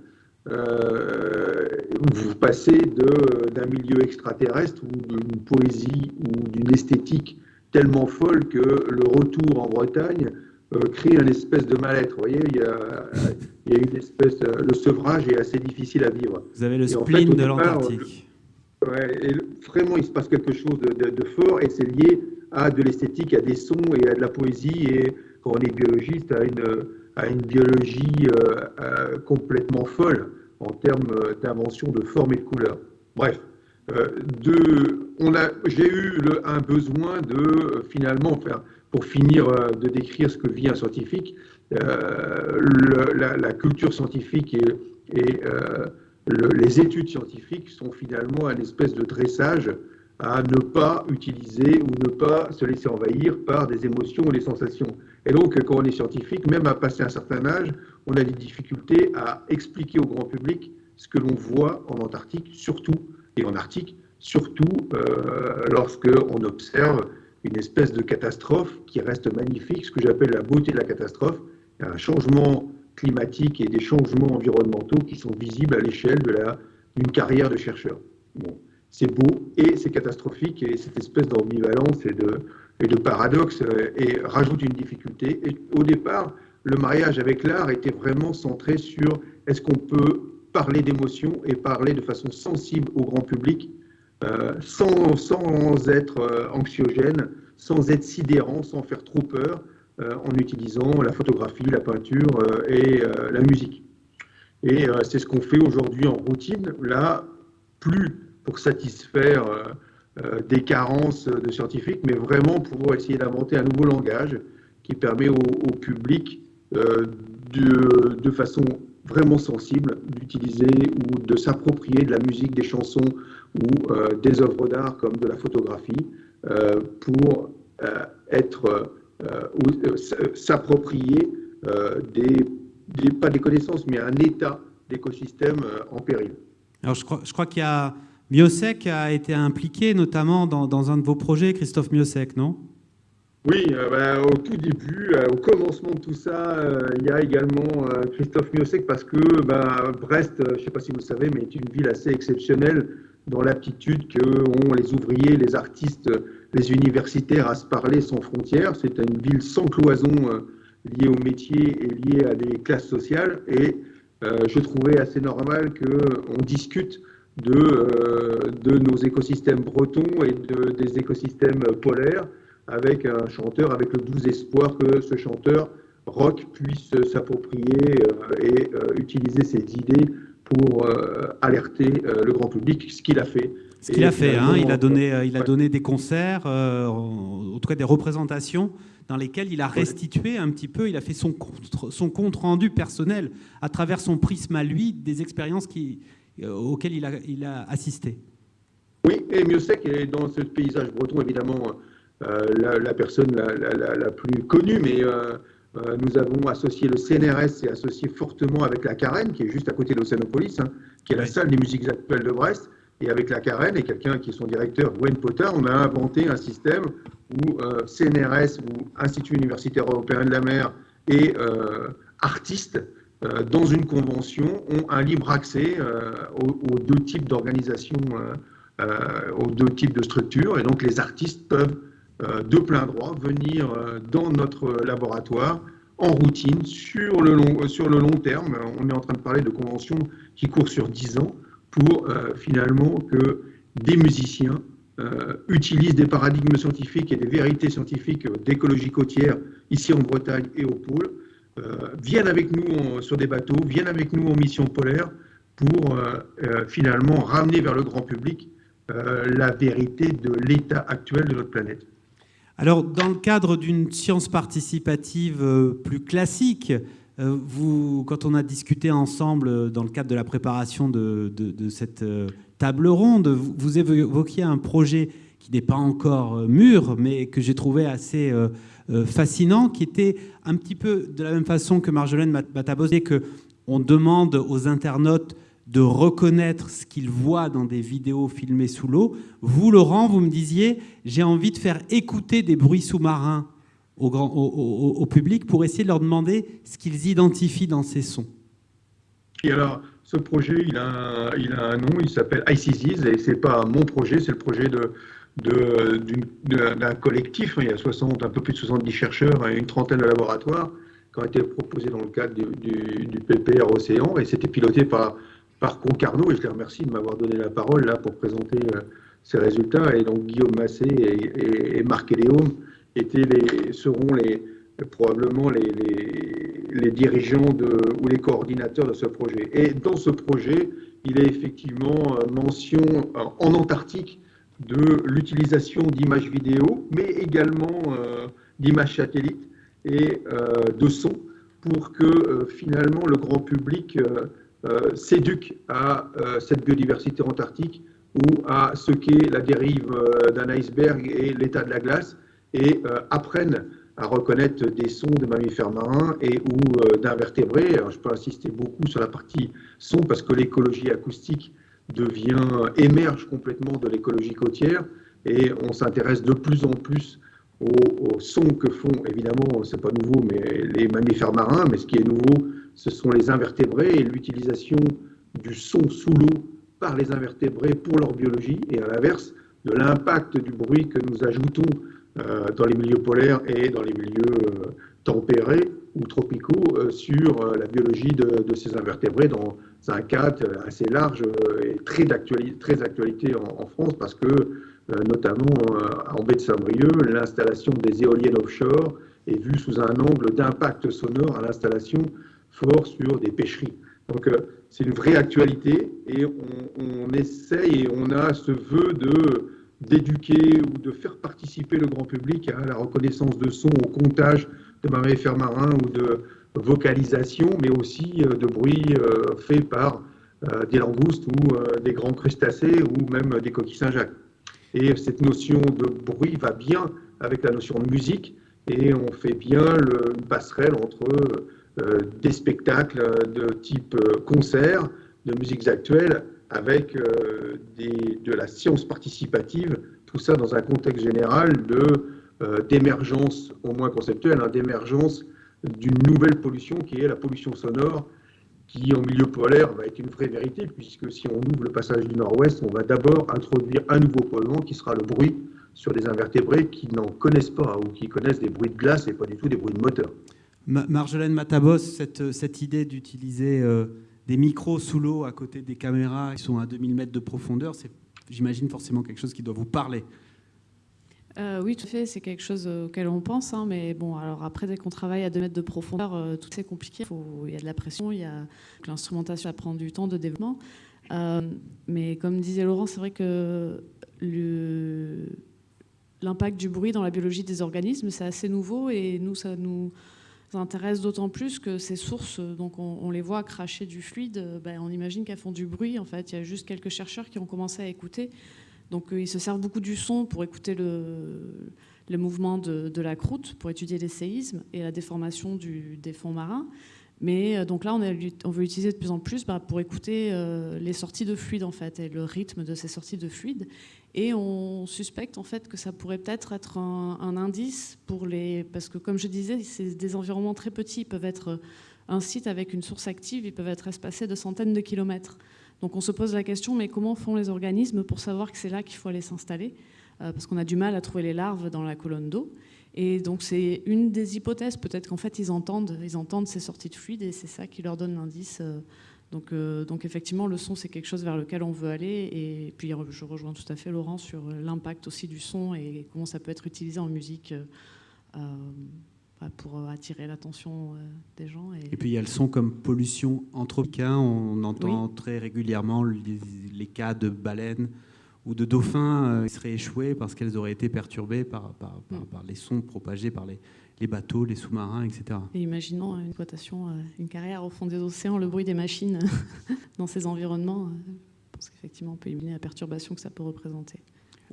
vous passez d'un milieu extraterrestre ou d'une poésie ou d'une esthétique tellement folle que le retour en Bretagne euh, crée une espèce de mal-être. Vous voyez, il y, a, il y a, une espèce. Euh, le sevrage est assez difficile à vivre. Vous avez le spleen de l'Antarctique. Ouais, vraiment, il se passe quelque chose de, fort et c'est lié à de l'esthétique, à des sons et à de la poésie. Et quand on est biologiste, à une, à une biologie euh, complètement folle en termes d'invention de forme et de couleur. Bref. Euh, j'ai eu un besoin de finalement, pour finir euh, de décrire ce que vit un scientifique, la, culture scientifique et, les études scientifiques sont finalement un espèce de dressage à ne pas utiliser ou ne pas se laisser envahir par des émotions ou des sensations. Et donc, quand on est scientifique, même à passer un certain âge, on a des difficultés à expliquer au grand public ce que l'on voit en Antarctique, surtout, et en Arctique, surtout euh, lorsque on observe une espèce de catastrophe qui reste magnifique, ce que j'appelle la beauté de la catastrophe, un changement climatique et des changements environnementaux qui sont visibles à l'échelle d'une carrière de chercheur. Bon c'est beau et c'est catastrophique et cette espèce d'ambivalence et de, et de paradoxe euh, et rajoute une difficulté. Au départ, le mariage avec l'art était vraiment centré sur est-ce qu'on peut parler d'émotions et parler de façon sensible au grand public euh, sans, sans, être euh, anxiogène, sans être sidérant, sans faire trop peur, en utilisant la photographie, la peinture et la musique. Et c'est ce qu'on fait aujourd'hui en routine. Là, plus pour satisfaire euh, euh, des carences de scientifiques, mais vraiment pour essayer d'inventer un nouveau langage qui permet au, public euh, de, de, façon vraiment sensible d'utiliser ou de s'approprier de la musique, des chansons ou des œuvres d'art comme de la photographie pour être ou s'approprier des, pas des connaissances, mais un état d'écosystème en péril. Alors je crois, je qu'il y a Miosek a été impliqué notamment dans, un de vos projets, Christophe Miosek, non? Oui, euh, bah, au tout début, euh, au commencement de tout ça, euh, il y a également Christophe Miosek parce que bah, Brest, je ne sais pas si vous le savez, mais est une ville assez exceptionnelle dans l'aptitude qu'ont les ouvriers, les artistes, les universitaires à se parler sans frontières. C'est une ville sans cloison liée au métier et liée à des classes sociales. Et je trouvais assez normal qu'on discute de, de nos écosystèmes bretons et de, des écosystèmes polaires, avec un chanteur, avec le doux espoir que ce chanteur rock puisse s'approprier euh, et euh, utiliser ses idées pour alerter le grand public, ce qu'il a fait. Ce qu'il a fait, hein, il, a donné, il a donné des concerts, en tout cas des représentations dans lesquelles il a restitué un petit peu, il a fait son compte, son compte rendu personnel à travers son prisme à lui des expériences qui, euh, auquel il a, il a assisté. Oui, et Miosek est dans ce paysage breton, évidemment, euh, la, personne la, la, plus connue, mais euh, nous avons associé le CNRS et associé fortement avec la Carène, qui est juste à côté de l'Océanopolis, hein, qui est la salle des musiques actuelles de Brest. Et avec la Carène et quelqu'un qui est son directeur, Wayne Potter, on a inventé un système où CNRS, ou Institut universitaire européen de la mer, et artistes euh, dans une convention, ont un libre accès euh, aux, deux types d'organisations, euh, aux deux types de structures. Et donc les artistes peuvent de plein droit venir dans notre laboratoire en routine sur le, long, long terme. On est en train de parler de conventions qui courent sur 10 ans pour finalement que des musiciens utilisent des paradigmes scientifiques et des vérités scientifiques d'écologie côtière ici en Bretagne et au pôle euh, viennent avec nous sur des bateaux, viennent avec nous en mission polaire pour euh, euh, finalement ramener vers le grand public la vérité de l'état actuel de notre planète. Alors, dans le cadre d'une science participative plus classique, vous, quand on a discuté ensemble dans le cadre de la préparation de, cette table ronde, vous évoquiez un projet qui n'est pas encore mûr, mais que j'ai trouvé assez euh, fascinant, qui était un petit peu de la même façon que Marjolaine Matabosé, que on demande aux internautes de reconnaître ce qu'ils voient dans des vidéos filmées sous l'eau. Vous, Laurent, vous me disiez, j'ai envie de faire écouter des bruits sous-marins au, au, public pour essayer de leur demander ce qu'ils identifient dans ces sons. Et alors, ce projet, il a il a un nom, il s'appelle ICZs, et c'est pas mon projet, c'est le projet de, d'un collectif. Il y a 60, un peu plus de 70 chercheurs et une trentaine de laboratoires qui ont été proposés dans le cadre du, du, PPR Océan et c'était piloté par, par Concarneau et je les remercie de m'avoir donné la parole là pour présenter euh, ces résultats. Et donc Guillaume Massé et, Marc Eléaume étaient seront probablement les, dirigeants ou les coordinateurs de ce projet. Et dans ce projet, il est effectivement euh, mention en Antarctique de l'utilisation d'images vidéo, mais également euh, d'images satellites et euh, de sons pour que finalement le grand public s'éduque à cette biodiversité antarctique ou à ce qu'est la dérive d'un iceberg et l'état de la glace et apprennent à reconnaître des sons de mammifères marins et ou d'invertébrés. Je peux insister beaucoup sur la partie son parce que l'écologie acoustique devient, émerge complètement de l'écologie côtière et on s'intéresse de plus en plus aux, sons que font, évidemment, c'est pas nouveau, mais les mammifères marins, mais ce qui est nouveau, ce sont les invertébrés et l'utilisation du son sous l'eau par les invertébrés pour leur biologie et à l'inverse de l'impact du bruit que nous ajoutons euh, dans les milieux polaires et dans les milieux euh, tempérés ou tropicaux euh, sur la biologie de, ces invertébrés dans un cadre assez large et très d'actualité en, en, France parce que notamment en baie de Saint-Brieuc, l'installation des éoliennes offshore est vue sous un angle d'impact sonore à l'installation sur des pêcheries. Donc euh, c'est une vraie actualité et on, essaye et on a ce vœu de d'éduquer ou de faire participer le grand public à la reconnaissance de son, au comptage de mammifères marins ou de vocalisation, mais aussi de bruit fait par des langoustes ou des grands crustacés ou même des coquilles Saint-Jacques. Et cette notion de bruit va bien avec la notion de musique et on fait bien une passerelle entre euh, des spectacles de type euh, concert, de musiques actuelles, avec euh, de la science participative, tout ça dans un contexte général d'émergence, au moins conceptuelle, hein, d'émergence d'une nouvelle pollution qui est la pollution sonore qui en milieu polaire va être une vraie vérité, puisque si on ouvre le passage du nord-ouest, on va d'abord introduire un nouveau polluant qui sera le bruit sur des invertébrés qui n'en connaissent pas ou qui connaissent des bruits de glace et pas du tout des bruits de moteur. Marjolaine Matabos, cette, cette idée d'utiliser euh, des micros sous l'eau à côté des caméras qui sont à 2000 mètres de profondeur, c'est, j'imagine, forcément quelque chose qui doit vous parler. Euh, oui, tout à fait, c'est quelque chose auquel on pense, hein, mais bon, alors après, dès qu'on travaille à 2 mètres de profondeur, euh, tout c'est compliqué, il y a de la pression, y a l'instrumentation, ça prend du temps de développement. Euh, mais comme disait Laurent, c'est vrai que l'impact du bruit dans la biologie des organismes, c'est assez nouveau et nous, ça nous intéresse d'autant plus que ces sources, donc on, les voit cracher du fluide, ben, on imagine qu'elles font du bruit. En fait, il y a juste quelques chercheurs qui ont commencé à écouter. Donc euh, ils se servent beaucoup du son pour écouter le, mouvement de, la croûte, pour étudier les séismes et la déformation des fonds marins. Mais euh, donc là, on, veut l'utiliser de plus en plus bah, pour écouter euh, les sorties de fluide en fait et le rythme de ces sorties de fluide. Et on suspecte en fait que ça pourrait peut-être être un, indice pour les, parce que comme je disais, c'est des environnements très petits. Ils peuvent être un site avec une source active, ils peuvent être espacés de centaines de kilomètres. Donc on se pose la question, mais comment font les organismes pour savoir que c'est là qu'il faut aller s'installer euh, Parce qu'on a du mal à trouver les larves dans la colonne d'eau. Et donc c'est une des hypothèses, peut-être qu'en fait ils entendent, ils entendent ces sorties de fluide et c'est ça qui leur donne l'indice. Euh. Donc, euh, donc effectivement, le son, c'est quelque chose vers lequel on veut aller. Et puis je rejoins tout à fait Laurent sur l'impact aussi du son et comment ça peut être utilisé en musique pour euh, attirer l'attention des gens. Et... puis il y a le son comme pollution anthropique. Hein. On entend très régulièrement les, cas de baleines ou de dauphins euh, qui seraient échoués parce qu'elles auraient été perturbées par, par, mm. les sons propagés par les, les bateaux, les sous-marins, etc. Et imaginons une exploitation, une carrière au fond des océans, le bruit des machines [laughs] dans ces environnements. parce qu'effectivement, on peut imaginer la perturbation que ça peut représenter.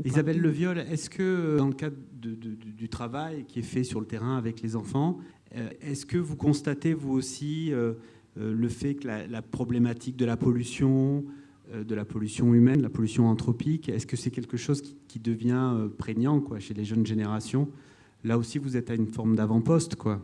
Isabelle Leviol, est-ce que dans le cadre du travail qui est fait sur le terrain avec les enfants, euh, est-ce que vous constatez vous aussi euh, euh, le fait que la, problématique de la pollution, de la pollution humaine, la pollution anthropique, est-ce que c'est quelque chose qui, devient prégnant quoi, chez les jeunes générations? Là aussi, vous êtes à une forme d'avant-poste, quoi.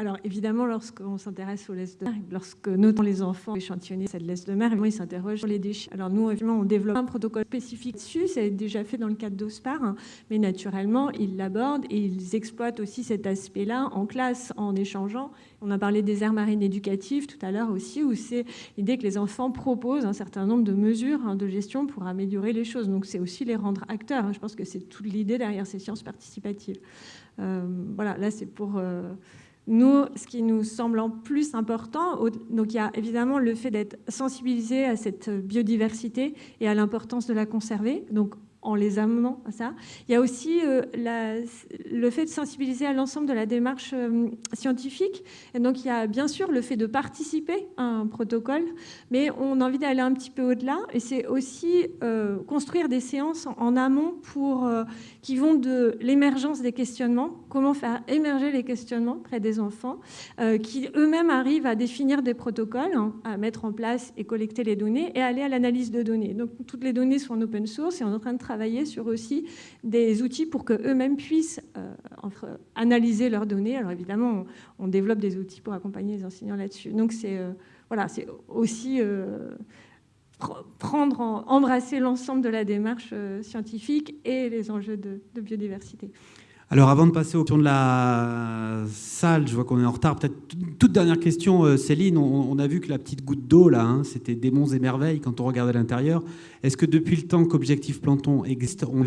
Alors évidemment, lorsqu'on s'intéresse aux laisses de mer, lorsque notamment les enfants échantillonnent cette laisse de mer, ils s'interrogent sur les déchets. Alors nous, évidemment, on développe un protocole spécifique dessus, c'est déjà fait dans le cadre d'OSPAR, hein. mais naturellement, ils l'abordent et ils exploitent aussi cet aspect-là en classe, en échangeant. On a parlé des aires marines éducatives tout à l'heure aussi, où c'est l'idée que les enfants proposent un certain nombre de mesures hein, de gestion pour améliorer les choses. Donc c'est aussi les rendre acteurs. Hein. Je pense que c'est toute l'idée derrière ces sciences participatives. Euh, voilà, là c'est pour... Euh, nous, ce qui nous semble en plus important, donc il y a évidemment le fait d'être sensibilisé à cette biodiversité et à l'importance de la conserver. Donc en les amenant à ça. Il y a aussi le fait de sensibiliser à l'ensemble de la démarche scientifique. Et donc, il y a bien sûr le fait de participer à un protocole, mais on a envie d'aller un petit peu au-delà. Et c'est aussi construire des séances en, amont pour, qui vont de l'émergence des questionnements, comment faire émerger les questionnements près des enfants, qui eux-mêmes arrivent à définir des protocoles, hein, à mettre en place et collecter les données et aller à l'analyse de données. Donc toutes les données sont en open source et on est en train de travailler sur aussi des outils pour qu'eux-mêmes puissent euh, analyser leurs données. Alors évidemment, on, développe des outils pour accompagner les enseignants là-dessus. Donc c'est euh, aussi euh, prendre, embrasser l'ensemble de la démarche scientifique et les enjeux de biodiversité. Alors avant de passer au tour de la salle, je vois qu'on est en retard. Peut-être toute dernière question, euh, Céline. On, a vu que la petite goutte d'eau, là, hein, c'était des monts et merveilles quand on regardait l'intérieur. Est-ce que depuis le temps qu'Objectif Plancton existe, on a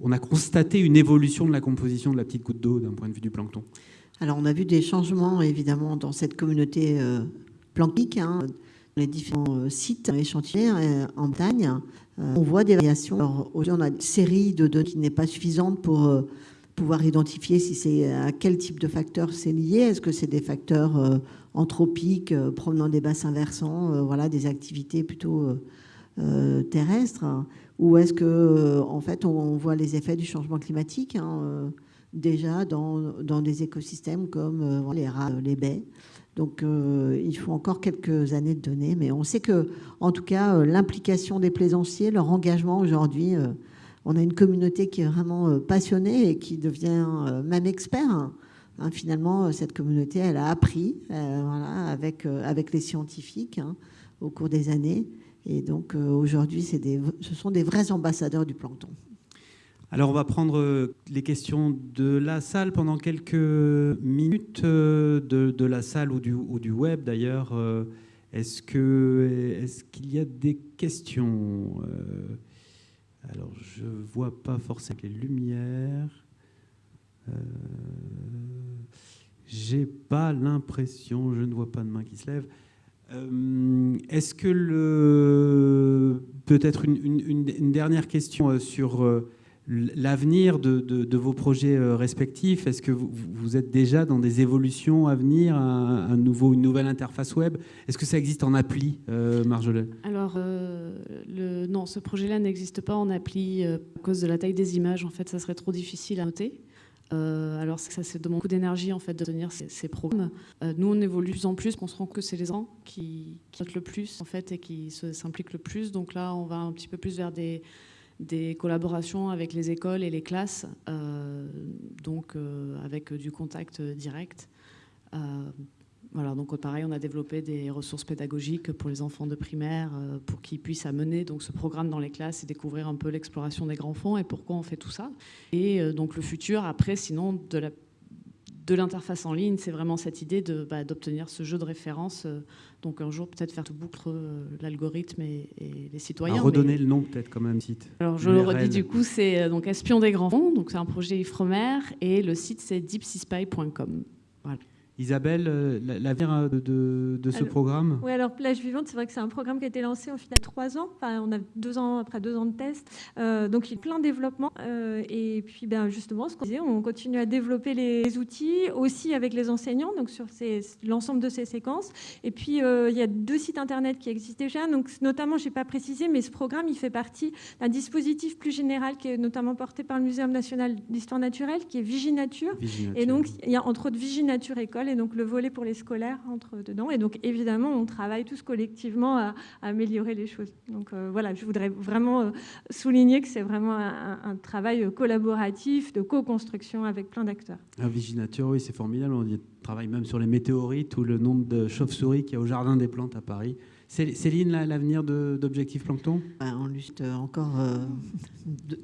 on a constaté une évolution de la composition de la petite goutte d'eau d'un point de vue du plancton? Alors on a vu des changements évidemment dans cette communauté euh, planctique, hein, les différents euh, sites échantillés en Bretagne. on voit des variations. aujourd'hui, on a une série de données qui n'est pas suffisante pour pouvoir identifier si c'est à quel type de facteur c'est lié. Est-ce que c'est des facteurs euh, anthropiques euh, provenant des bassins versants, euh, voilà, des activités plutôt terrestres, hein, ou est-ce que en fait on voit les effets du changement climatique hein, déjà dans, dans, des écosystèmes comme les rats, les baies. Donc il faut encore quelques années de données, mais on sait que en tout cas l'implication des plaisanciers, leur engagement aujourd'hui on a une communauté qui est vraiment euh, passionnée et qui devient euh, même expert. Hein, finalement, euh, cette communauté, elle a appris avec, avec les scientifiques hein, au cours des années. Et donc aujourd'hui, ce sont des vrais ambassadeurs du plancton. Alors on va prendre les questions de la salle pendant quelques minutes, de, la salle ou du, ou du web d'ailleurs. Est-ce qu'il y a des questions alors, je ne vois pas forcément les lumières. Euh, j'ai pas l'impression, je ne vois pas de main qui se lève. Euh, est-ce que le peut-être une, dernière question euh, sur l'avenir de, vos projets euh, respectifs? Est-ce que vous, êtes déjà dans des évolutions à venir, une nouvelle interface web? Est-ce que ça existe en appli, euh, Marjolaine Alors, euh, non, ce projet-là n'existe pas en appli à cause de la taille des images. En fait, ça serait trop difficile à noter. alors ça, ça demande beaucoup d'énergie en fait de tenir ces, programmes. nous, on évolue de plus en plus, on se rend que c'est les gens qui, qui le plus en fait et qui s'impliquent le plus. Donc là, on va un petit peu plus vers des des collaborations avec les écoles et les classes, euh, donc euh, avec du contact direct. Euh, voilà, donc pareil, on a développé des ressources pédagogiques pour les enfants de primaire, pour qu'ils puissent amener donc ce programme dans les classes et découvrir un peu l'exploration des grands fonds et pourquoi on fait tout ça. Et donc le futur, après, sinon de la de l'interface en ligne, c'est vraiment cette idée bah, d'obtenir ce jeu de référence. Euh, donc un jour, peut-être faire tout boucle euh, l'algorithme et, les citoyens. À redonner le nom peut-être quand même site. Alors je le redis du coup, c'est euh, donc Espion des grands fonds, donc c'est un projet Ifremer et le site c'est deepseaspy.com. Voilà. Isabelle, euh, l'avenir euh, de, de, ce programme? Oui, alors Plage Vivante, c'est vrai que c'est un programme qui a été lancé au final trois ans. Enfin, on a deux ans après deux ans de tests. Euh, donc, il y a plein de développement. et puis, ben, justement, ce qu'on disait, on continue à développer les outils aussi avec les enseignants, donc sur l'ensemble de ces séquences. Et puis, il y a deux sites internet qui existent déjà. Donc, notamment, je n'ai pas précisé, mais ce programme, il fait partie d'un dispositif plus général qui est notamment porté par le Muséum national d'histoire naturelle, qui est Viginature. Viginature. Et donc, il y a entre autres Viginature École et donc le volet pour les scolaires entre dedans. Et donc évidemment, on travaille tous collectivement à, améliorer les choses. Donc euh, voilà, je voudrais vraiment euh, souligner que c'est vraiment un, travail collaboratif de co-construction avec plein d'acteurs. Un Viginature, oui, c'est formidable. On travaille même sur les météorites ou le nombre de chauves-souris qu'il y a au Jardin des Plantes à Paris. Céline, l'avenir d'Objectif Plancton? On juste encore euh,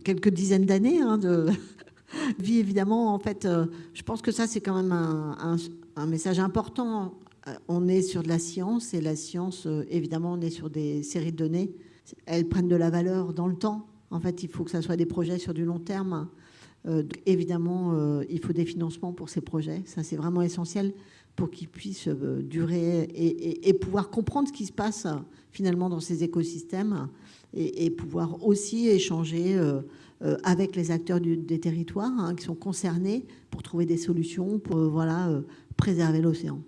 quelques dizaines d'années hein, de [laughs] vie, évidemment. En fait, je pense que ça, c'est quand même un, un message important. Euh, on est sur de la science et la science, euh, évidemment, on est sur des séries de données. Elles prennent de la valeur dans le temps. En fait, il faut que ça soit des projets sur du long terme. Euh, évidemment, il faut des financements pour ces projets. Ça, c'est vraiment essentiel. pour qu'ils puissent durer et, pouvoir comprendre ce qui se passe finalement dans ces écosystèmes et, pouvoir aussi échanger avec les acteurs des territoires hein, qui sont concernés pour trouver des solutions voilà, préserver l'océan.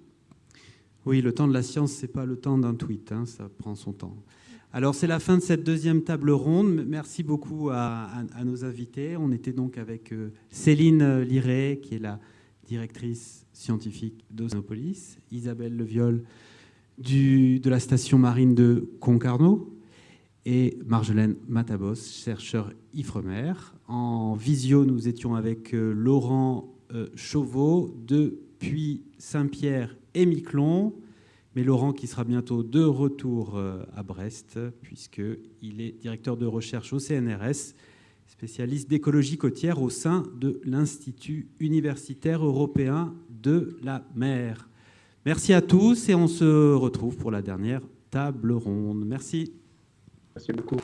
Oui, le temps de la science, ce n'est pas le temps d'un tweet, hein, ça prend son temps. Alors, c'est la fin de cette deuxième table ronde. Merci beaucoup à, nos invités. On était donc avec euh, Céline Liré, qui est la directrice scientifique d'Océanopolis, Isabelle Leviol du, de la station marine de Concarneau et Marjolaine Matabos, chercheur IFREMER. En visio, nous étions avec euh, Laurent euh, Chauveau depuis Saint-Pierre et Miquelon, mais Laurent qui sera bientôt de retour euh, à Brest, puisqu'il est directeur de recherche au CNRS, spécialiste d'écologie côtière au sein de l'Institut universitaire européen de la mer. Merci à tous et on se retrouve pour la dernière table ronde. Merci. Merci beaucoup.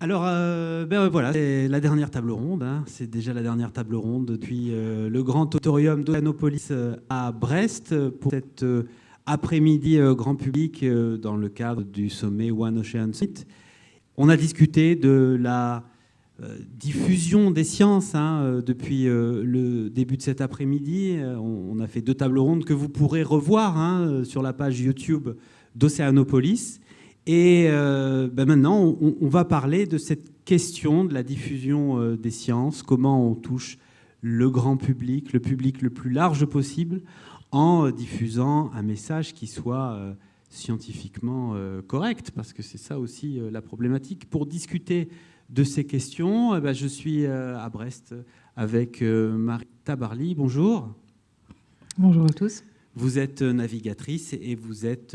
Alors, euh, ben voilà, c'est la dernière table ronde. Hein. C'est déjà la dernière table ronde depuis euh, le grand auditorium d'Oceanopolis euh, à Brest pour cet après-midi grand public dans le cadre du sommet One Ocean Summit. On a discuté de la diffusion des sciences hein, depuis le début de cet après-midi. On, a fait deux tables rondes que vous pourrez revoir hein, sur la page YouTube d'Oceanopolis. Et euh, ben maintenant, on, va parler de cette question de la diffusion euh, des sciences, comment on touche le grand public, le public le plus large possible, en euh, diffusant un message qui soit scientifiquement correct, parce que c'est ça aussi la problématique. Pour discuter de ces questions, eh ben, je suis à Brest avec Marie Tabarly. Bonjour. Bonjour à tous. Vous êtes navigatrice et vous êtes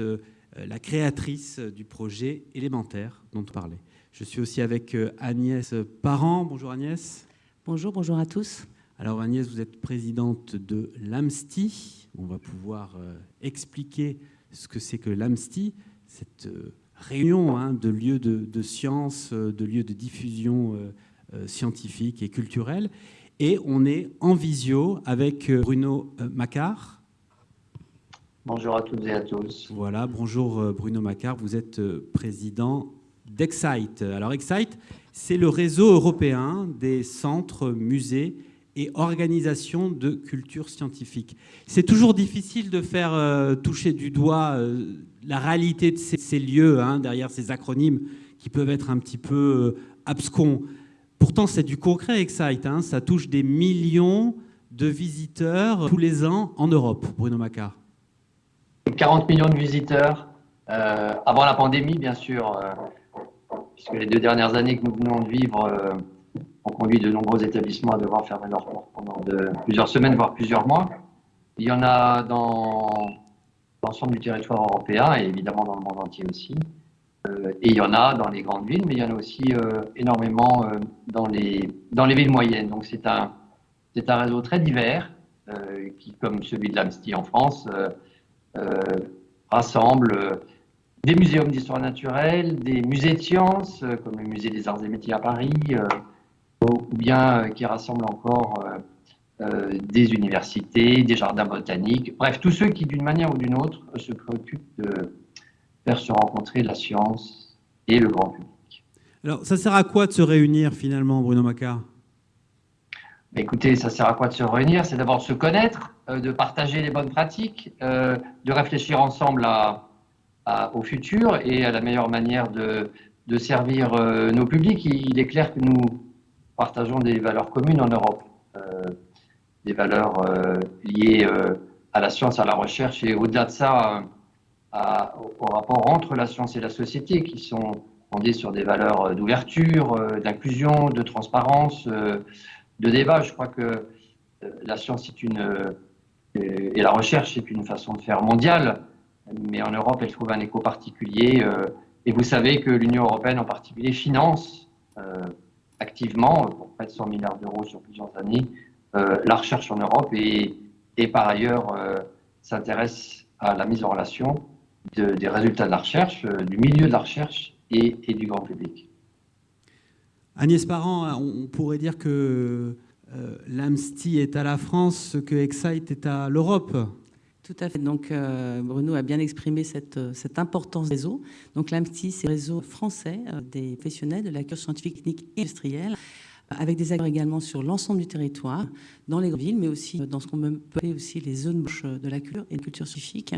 la créatrice du projet élémentaire dont on parlait. Je suis aussi avec euh, Agnès Parent. Bonjour Agnès. Bonjour, bonjour à tous. Alors Agnès, vous êtes présidente de l'AMSTI. On va pouvoir euh, expliquer ce que c'est que l'AMSTI, cette réunion hein, de lieux de, sciences, de lieux de diffusion scientifique et culturelle. Et on est en visio avec Bruno Macquart, Bonjour à toutes et à tous. Voilà, bonjour euh, Bruno Macquart, vous êtes euh, président d'Excite. Alors Excite, c'est le réseau européen des centres, musées et organisations de culture scientifique. C'est toujours difficile de faire euh, toucher du doigt la réalité de ces, lieux, hein, derrière ces acronymes qui peuvent être un petit peu abscons. Pourtant, c'est du concret, Excite. Hein. ça touche des millions de visiteurs tous les ans en Europe, Bruno Macquart. 40 millions de visiteurs euh, avant la pandémie, bien sûr, euh, puisque les deux dernières années que nous venons de vivre euh, ont conduit de nombreux établissements à devoir fermer leurs portes pendant de, plusieurs semaines, voire plusieurs mois. Il y en a dans l'ensemble du territoire européen et évidemment dans le monde entier aussi. et il y en a dans les grandes villes, mais il y en a aussi énormément dans, les, dans les villes moyennes. Donc c'est un, un réseau très divers qui, comme celui de l'Amsti en France, euh, rassemble euh, des muséums d'histoire naturelle, des musées de sciences, euh, comme le musée des arts et métiers à Paris, ou bien qui rassemble encore des universités, des jardins botaniques, bref, tous ceux qui, d'une manière ou d'une autre, se préoccupent de faire se rencontrer la science et le grand public. Alors, ça sert à quoi de se réunir finalement, Bruno Macquart Écoutez, ça sert à quoi de se réunir? C'est d'abord de se connaître, euh, de partager les bonnes pratiques, euh, de réfléchir ensemble au futur et à la meilleure manière de, servir euh, nos publics. Il est clair que nous partageons des valeurs communes en Europe, des valeurs liées à la science, à la recherche et au-delà de ça, au rapport entre la science et la société qui sont fondées sur des valeurs d'ouverture, d'inclusion, de transparence de débat. Je crois que euh, la science est une, euh, et la recherche est une façon de faire mondiale, mais en Europe, elle trouve un écho particulier. Euh, et vous savez que l'Union européenne en particulier finance activement, pour près de 100 milliards d'euros sur plusieurs années, la recherche en Europe et, et par ailleurs s'intéresse à la mise en relation des résultats de la recherche, du milieu de la recherche et, et du grand public. Agnès Parent, on pourrait dire que euh, l'AMSTI est à la France ce que Excite est à l'Europe. Tout à fait. Donc, euh, Bruno a bien exprimé cette, cette importance des réseaux. Donc, l'AMSTI, c'est le réseau français euh, des professionnels de la culture scientifique, technique et industrielle, avec des acteurs également sur l'ensemble du territoire, dans les villes, mais aussi dans ce qu'on peut appeler aussi les zones bouches de la culture et de la culture scientifique.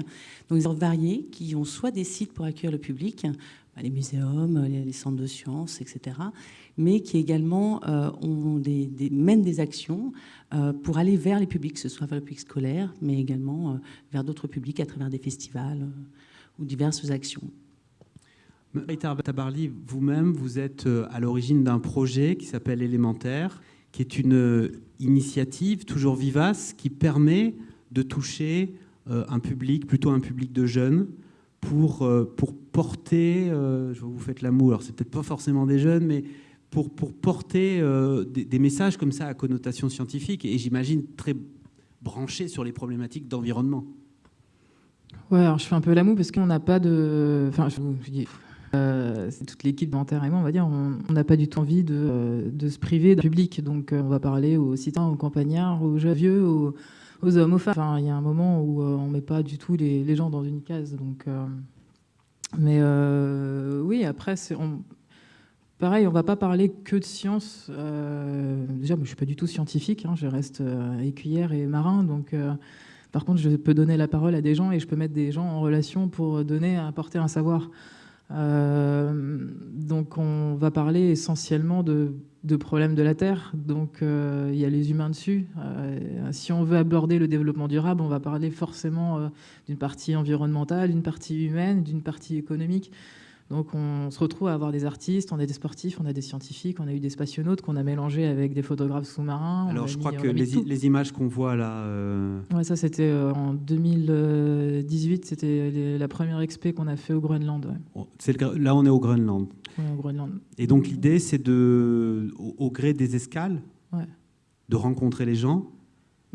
Donc, des variés qui ont soit des sites pour accueillir le public, bah, les muséums, les centres de sciences, etc., mais qui également euh, ont des, mènent des actions euh, pour aller vers les publics, que ce soit vers le public scolaire, mais également euh, vers d'autres publics à travers des festivals ou diverses actions. Marita Tabarly, vous-même, vous êtes à l'origine d'un projet qui s'appelle Élémentaire, qui est une initiative toujours vivace qui permet de toucher un public, plutôt un public de jeunes, pour, pour porter, je vous faites l'amour, alors c'est peut-être pas forcément des jeunes, mais pour, porter euh, des, messages comme ça à connotation scientifique et j'imagine très branchés sur les problématiques d'environnement. Ouais, alors je fais un peu l'amour parce qu'on n'a pas de. Enfin, je. Euh, c'est toute l'équipe moi, on va dire, on n'a pas du tout envie de, de se priver d'un public. Donc, euh, on va parler aux citadins, aux campagnards, aux jeunes vieux, aux, hommes, aux femmes. Enfin, il y a un moment où on ne met pas du tout les, les, gens dans une case. Donc, mais oui, après, on, Pareil, on ne va pas parler que de science. Euh, déjà, je ne suis pas du tout scientifique, hein, je reste euh, écuyère et marin. Donc, euh, par contre, je peux donner la parole à des gens et je peux mettre des gens en relation pour donner, apporter un savoir. donc, on va parler essentiellement de, de, problèmes de la Terre. Donc, il y a les humains dessus. si on veut aborder le développement durable, on va parler forcément d'une partie environnementale, d'une partie humaine, d'une partie économique. Donc on se retrouve à avoir des artistes, on a des sportifs, on a des scientifiques, on a eu des spationautes qu'on a mélangés avec des photographes sous-marins. Alors je crois que les, images qu'on voit là... Euh... Ouais, ça c'était euh, en 2018, c'était la première expé qu'on a fait au Groenland. là on est au Groenland. au Groenland. Et donc l'idée c'est de, au, gré des escales, de rencontrer les gens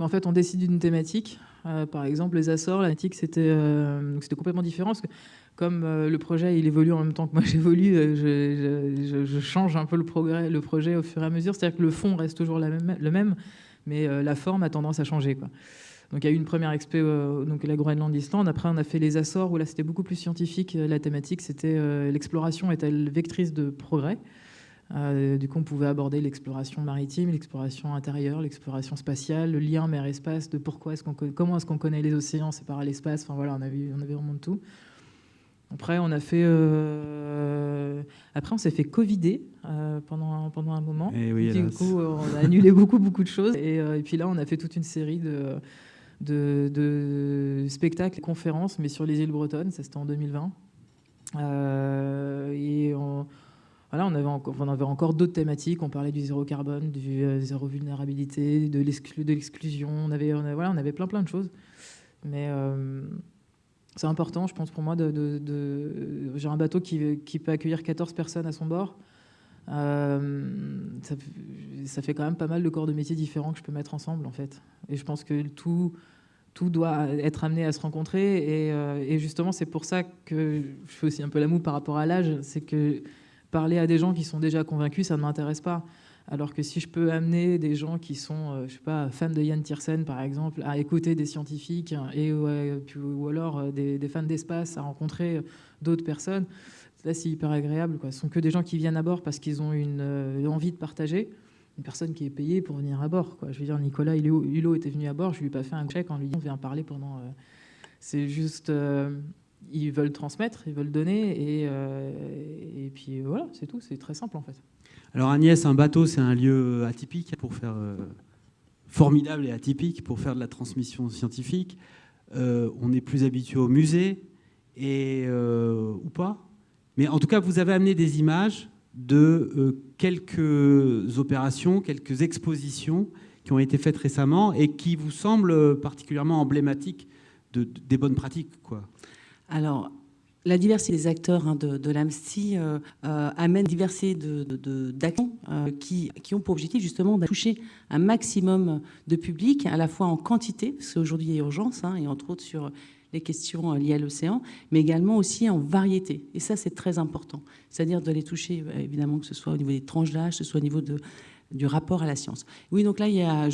en fait, on décide d'une thématique. Euh, par exemple, les Açores, la thématique, c'était euh, complètement différent. Parce que comme euh, le projet il évolue en même temps que moi [laughs] j'évolue, euh, je, change un peu le, projet au fur et à mesure. C'est-à-dire que le fond reste toujours le même, mais euh, la forme a tendance à changer. Donc il y a eu une première expé, donc la Groenland Island. Après on a fait les Açores où là c'était beaucoup plus scientifique. La thématique c'était l'exploration est-elle vectrice de progrès? du coup, on pouvait aborder l'exploration maritime, l'exploration intérieure, l'exploration spatiale, le lien mer-espace, de pourquoi comment est-ce qu'on connaît les océans, c'est par l'espace. Enfin voilà, on avait, on avait vraiment de tout. Après, on a fait. Euh, après, on s'est fait covider euh, pendant, pendant un moment. Et eh du coup, on a annulé [laughs] beaucoup, beaucoup de choses. Euh, et, puis là, on a fait toute une série de, de, spectacles et conférences, mais sur les îles bretonnes. Ça, c'était en 2020. et on, voilà, on avait encore, on avait encore d'autres thématiques. On parlait du zéro carbone, du zéro vulnérabilité, de l'exclusion. On avait, on voilà, on avait plein, plein de choses. Mais c'est important, je pense, pour moi, de, j'ai un bateau qui, peut accueillir 14 personnes à son bord. Euh, ça, fait quand même pas mal de corps de métiers différents que je peux mettre ensemble, en fait. Et je pense que tout, doit être amené à se rencontrer. Et, euh, justement, c'est pour ça que je fais aussi un peu la moue par rapport à l'âge. C'est que parler à des gens qui sont déjà convaincus, ça ne m'intéresse pas. Alors que si je peux amener des gens qui sont, euh, je sais pas, fans de Yann Tiersen par exemple, à écouter des scientifiques et ou alors euh, des, fans d'espace à rencontrer d'autres personnes, là, c'est hyper agréable. Quoi. Ce sont que des gens qui viennent à bord parce qu'ils ont une, envie de partager. Une personne qui est payée pour venir à bord. Quoi. Je veux dire, Nicolas Hulot était venu à bord, je lui ai pas fait un chèque en lui disant viens parler pendant. c'est juste, ils veulent transmettre, ils veulent donner, et, et puis voilà, c'est tout. C'est très simple en fait. Alors Agnès, un bateau, c'est un lieu atypique pour faire formidable et atypique pour faire de la transmission scientifique. Euh, on est plus habitué au musée, et, euh, ou pas. Mais en tout cas, vous avez amené des images de euh, quelques opérations, quelques expositions qui ont été faites récemment et qui vous semblent particulièrement emblématiques de, des bonnes pratiques. Quoi. Alors, la diversité des acteurs hein, de, l'AMSTI euh, euh, amène diversité d'actions euh, qui, ont pour objectif justement de toucher un maximum de public, à la fois en quantité, parce qu'aujourd'hui il y a urgence, hein, et entre autres sur les questions liées à l'océan, mais également aussi en variété. Et ça, c'est très important. C'est-à-dire de les toucher, évidemment, que ce soit au niveau des tranches d'âge, que ce soit au niveau de, du rapport à la science. Oui, donc là, il y a,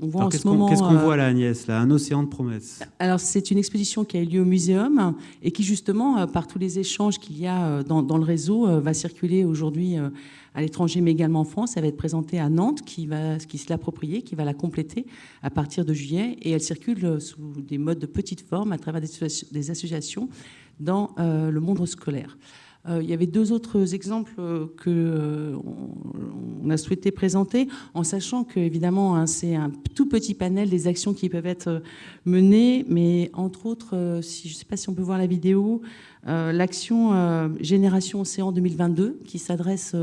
on voit en ce moment... Qu'est-ce qu'on voit là, Agnès là, Un océan de promesses? Alors, c'est une exposition qui a eu lieu au muséum et qui, justement, euh, par tous les échanges qu'il y a euh, dans, dans, le réseau, euh, va circuler aujourd'hui à l'étranger, mais également en France. Elle va être présentée à Nantes, qui, va, qui se l'approprier, qui va la compléter à partir de juillet. Et elle circule sous des modes de petite forme à travers des, associations dans le monde scolaire. Euh, il y avait deux autres exemples euh, que euh, on a souhaité présenter, en sachant que évidemment hein, c'est un tout petit panel des actions qui peuvent être menées, mais entre autres, si, je ne sais pas si on peut voir la vidéo, l'action Génération Océan 2022 qui s'adresse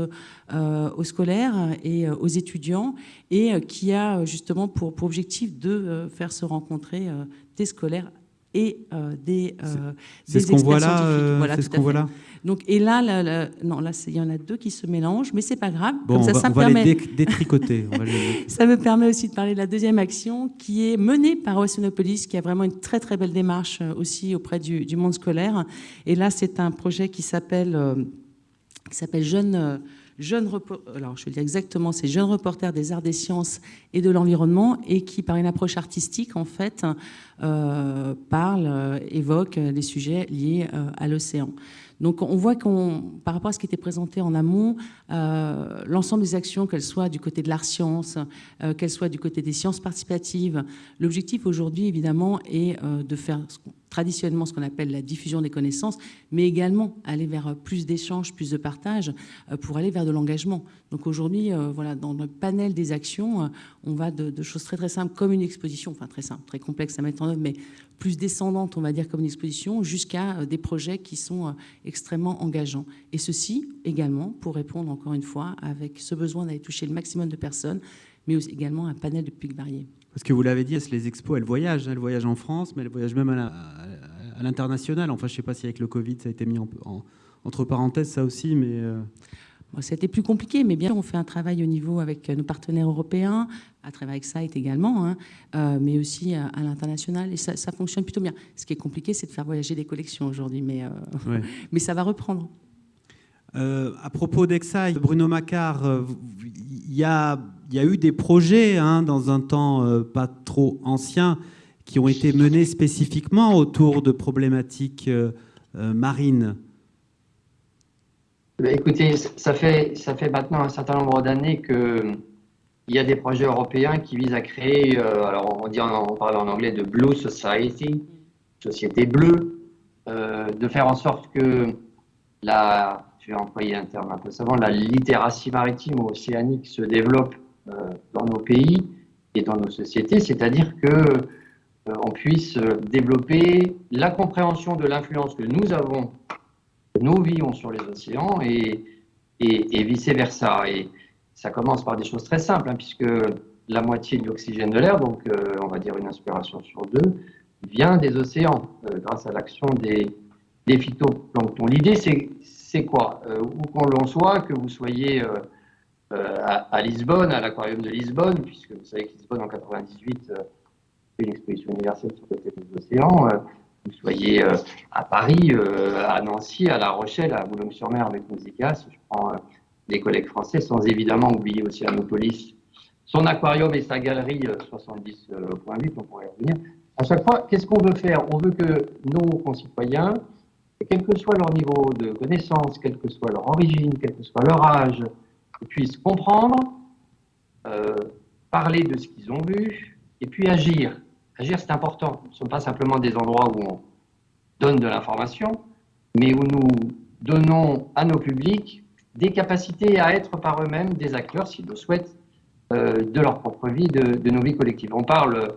aux scolaires et aux étudiants et qui a justement pour, pour objectif de faire se rencontrer des scolaires et des, c'est qu'on voit là, voilà, ce qu'on voit là? Donc, et là, non, là, il y en a deux qui se mélangent, mais c'est pas grave. Bon, ça, ça me permet... les détricoter. [laughs] ça me permet aussi de parler de la deuxième action qui est menée par Oceanopolis, qui a vraiment une très très belle démarche euh, aussi auprès du, monde scolaire. Et là, c'est un projet qui s'appelle euh, qui s'appelle. Euh, Jeune alors je vais dire exactement, c'est Jeunes reporters des arts des sciences et de l'environnement et qui, par une approche artistique, en fait, euh, parle, évoque des sujets liés à l'océan. Donc on voit qu'on, par rapport à ce qui était présenté en amont, euh, l'ensemble des actions, qu'elles soient du côté de l'art science, euh, qu'elles soient du côté des sciences participatives, l'objectif aujourd'hui évidemment est euh, de faire traditionnellement ce qu'on appelle la diffusion des connaissances, mais également aller vers plus d'échanges, plus de partage, pour aller vers de l'engagement. Donc aujourd'hui, voilà, dans le panel des actions, on va de, de, choses très très simples comme une exposition, enfin très simple, très complexe à mettre en œuvre, mais plus descendante, on va dire, comme une exposition, jusqu'à euh, des projets qui sont euh, extrêmement engageants. Et ceci également pour répondre, encore une fois, avec ce besoin d'aller toucher le maximum de personnes, mais également un panel de publics variés. Parce que vous l'avez dit, les expos, elles voyagent. Elles voyagent en France, mais elles voyagent même à l'international. Enfin, je ne sais pas si avec le Covid, ça a été mis en, entre parenthèses, ça aussi, mais... Euh, c'était plus compliqué, mais bien on fait un travail au niveau avec nos partenaires européens, à travers avec SITE également, hein, euh, mais aussi à, l'international, et ça, fonctionne plutôt bien. Ce qui est compliqué, c'est de faire voyager des collections aujourd'hui, mais, euh, [laughs] mais ça va reprendre. Euh, à propos d'Exai, Bruno Macquart, il y a, eu des projets hein, dans un temps pas trop ancien qui ont été menés spécifiquement autour de problématiques marines. Bah, écoutez, ça fait, maintenant un certain nombre d'années qu'il y a des projets européens qui visent à créer, euh, alors on, dit parle en anglais de Blue Society, société bleue, euh, de faire en sorte que la, je vais employer un terme un peu savant, la littératie maritime ou océanique se développe euh, dans nos pays et dans nos sociétés, c'est-à-dire que on puisse développer la compréhension de l'influence que nous avons nous vivons sur les océans et, vice-versa. Et ça commence par des choses très simples, hein, puisque la moitié de l'oxygène de l'air, donc euh, on va dire une inspiration sur deux, vient des océans euh, grâce à l'action des, des phytoplanctons. L'idée, c'est quoi euh, Où qu'on l'on soit, que vous soyez à, Lisbonne, à l'aquarium de Lisbonne, puisque vous savez que Lisbonne en 98 fait une exposition universelle sur le thème des océans, vous soyez euh, à Paris, euh, à Nancy, à La Rochelle, à Boulogne-sur-Mer avec Musicas, je prends euh, des collègues français, sans évidemment oublier aussi Anopolis, son aquarium et sa galerie 70.8, on pourrait revenir. À chaque fois, qu'est-ce qu'on veut faire? On veut que nos concitoyens quel que soit leur niveau de connaissance, quelle que soit leur origine, quel que soit leur âge, puissent comprendre, euh, parler de ce qu'ils ont vu, et puis agir. Agir, c'est important. Ce ne sont pas simplement des endroits où on donne de l'information, mais où nous donnons à nos publics des capacités à être par eux-mêmes des acteurs, s'ils le souhaitent, euh, de leur propre vie, de, nos vies collectives. On parle,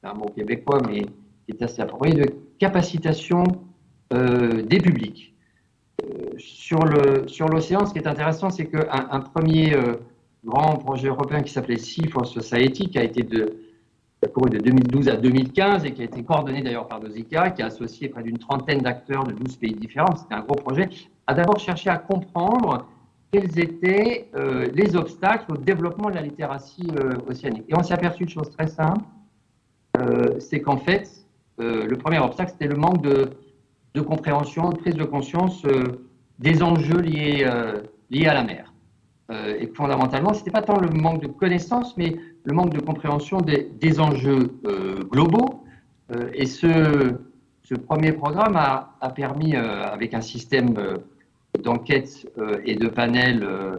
c'est un mot québécois, mais qui est assez approprié, de capacitation euh, des publics. Euh, sur l'océan, ce qui est intéressant, c'est qu'un un premier grand projet européen qui s'appelait Sea for Society, qui a été de, de 2012 à 2015 et qui a été coordonné d'ailleurs par Dosica, qui a associé près d'une trentaine d'acteurs de 12 pays différents, c'était un gros projet, a d'abord cherché à comprendre quels étaient euh, les obstacles au développement de la littératie euh, océanique. Et on s'est aperçu de choses très simples, euh, c'est qu'en fait, le premier obstacle, c'était le manque de, de, compréhension, de prise de conscience des enjeux liés, liés à la mer. et fondamentalement, ce n'était pas tant le manque de connaissances, mais le manque de compréhension des, enjeux globaux. et ce, ce premier programme a, a permis, avec un système d'enquêtes euh, et de panels euh,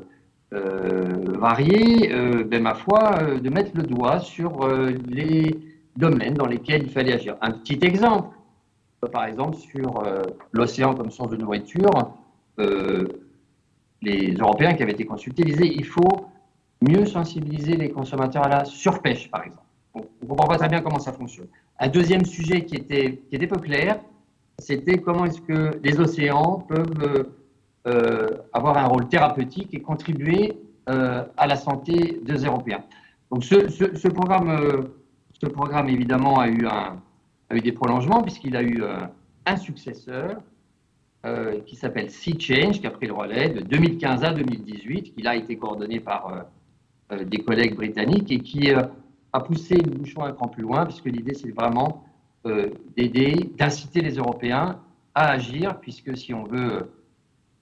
euh, variés, ben, ma foi, de mettre le doigt sur les domaines dans lesquels il fallait agir. Un petit exemple, par exemple, sur l'océan comme source de nourriture, les Européens qui avaient été consultés disaient il faut mieux sensibiliser les consommateurs à la surpêche, par exemple. On ne comprend pas très bien comment ça fonctionne. Un deuxième sujet qui était, qui était peu clair, c'était comment est-ce que les océans peuvent euh, avoir un rôle thérapeutique et contribuer euh, à la santé des Européens. Donc ce, programme, euh, ce programme, évidemment, a eu, un, a eu des prolongements puisqu'il a eu un successeur qui s'appelle Sea Change, qui a pris le relais de 2015 à 2018, qui a été coordonné par des collègues britanniques et qui a poussé le bouchon un cran plus loin, puisque l'idée, c'est vraiment d'aider, d'inciter les Européens à agir, puisque si on veut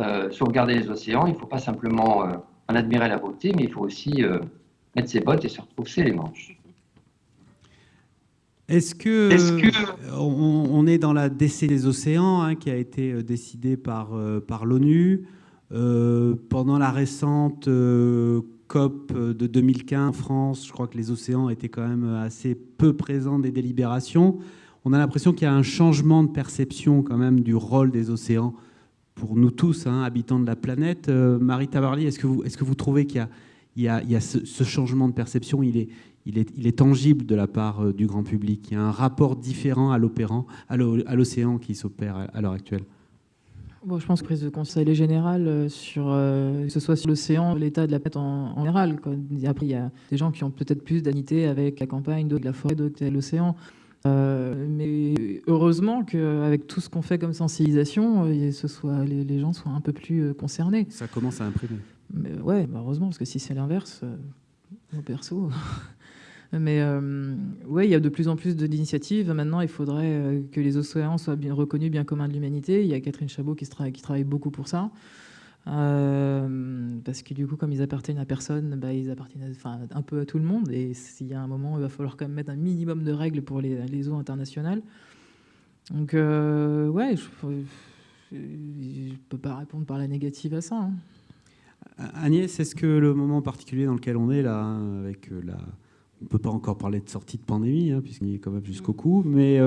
euh, sauvegarder les océans, il ne faut pas simplement euh, en admirer la beauté, mais il faut aussi euh, mettre ses bottes et se retrousser les manches. Est-ce que, on, est dans la décès des océans hein, qui a été décidée par, par l'ONU pendant la récente COP de 2015 en France Je crois que les océans étaient quand même assez peu présents des délibérations. On a l'impression qu'il y a un changement de perception quand même du rôle des océans pour nous tous, hein, habitants de la planète. Euh, Marie Tabarly, est-ce que, vous, est que vous trouvez qu'il y a, il y a, ce, changement de perception, il est, il, est, il est tangible de la part euh, du grand public Il y a un rapport différent à l'opérant, à l'océan qui s'opère à, l'heure actuelle Bon, je pense que prise de conseil général euh, sur que ce soit sur l'océan, l'état de la planète en, général. Après, il y a des gens qui ont peut-être plus d'anité avec la campagne, d'autres de la forêt, d'autres l'océan. Euh, mais heureusement qu'avec tout ce qu'on fait comme sensibilisation, euh, ce soit, les, gens soient un peu plus euh, concernés. Ça commence à imprimer. Mais ouais, bah, heureusement, parce que si c'est l'inverse, au perso. [laughs] Mais ouais, il y a de plus en plus d'initiatives. Maintenant, il faudrait que les océans soient bien reconnus bien communs de l'humanité. Il y a Catherine Chabot qui, travaille beaucoup pour ça. Euh, parce que du coup, comme ils appartiennent à personne, bah, ils appartiennent enfin, un peu à tout le monde. Et s'il y a un moment, il va falloir quand même mettre un minimum de règles pour les, les eaux internationales. Donc, euh, ouais, je ne peux pas répondre par la négative à ça. Hein. Agnès, est-ce que le moment particulier dans lequel on est là, avec euh, la... On ne peut pas encore parler de sortie de pandémie, hein, puisqu'il est quand même jusqu'au cou, mais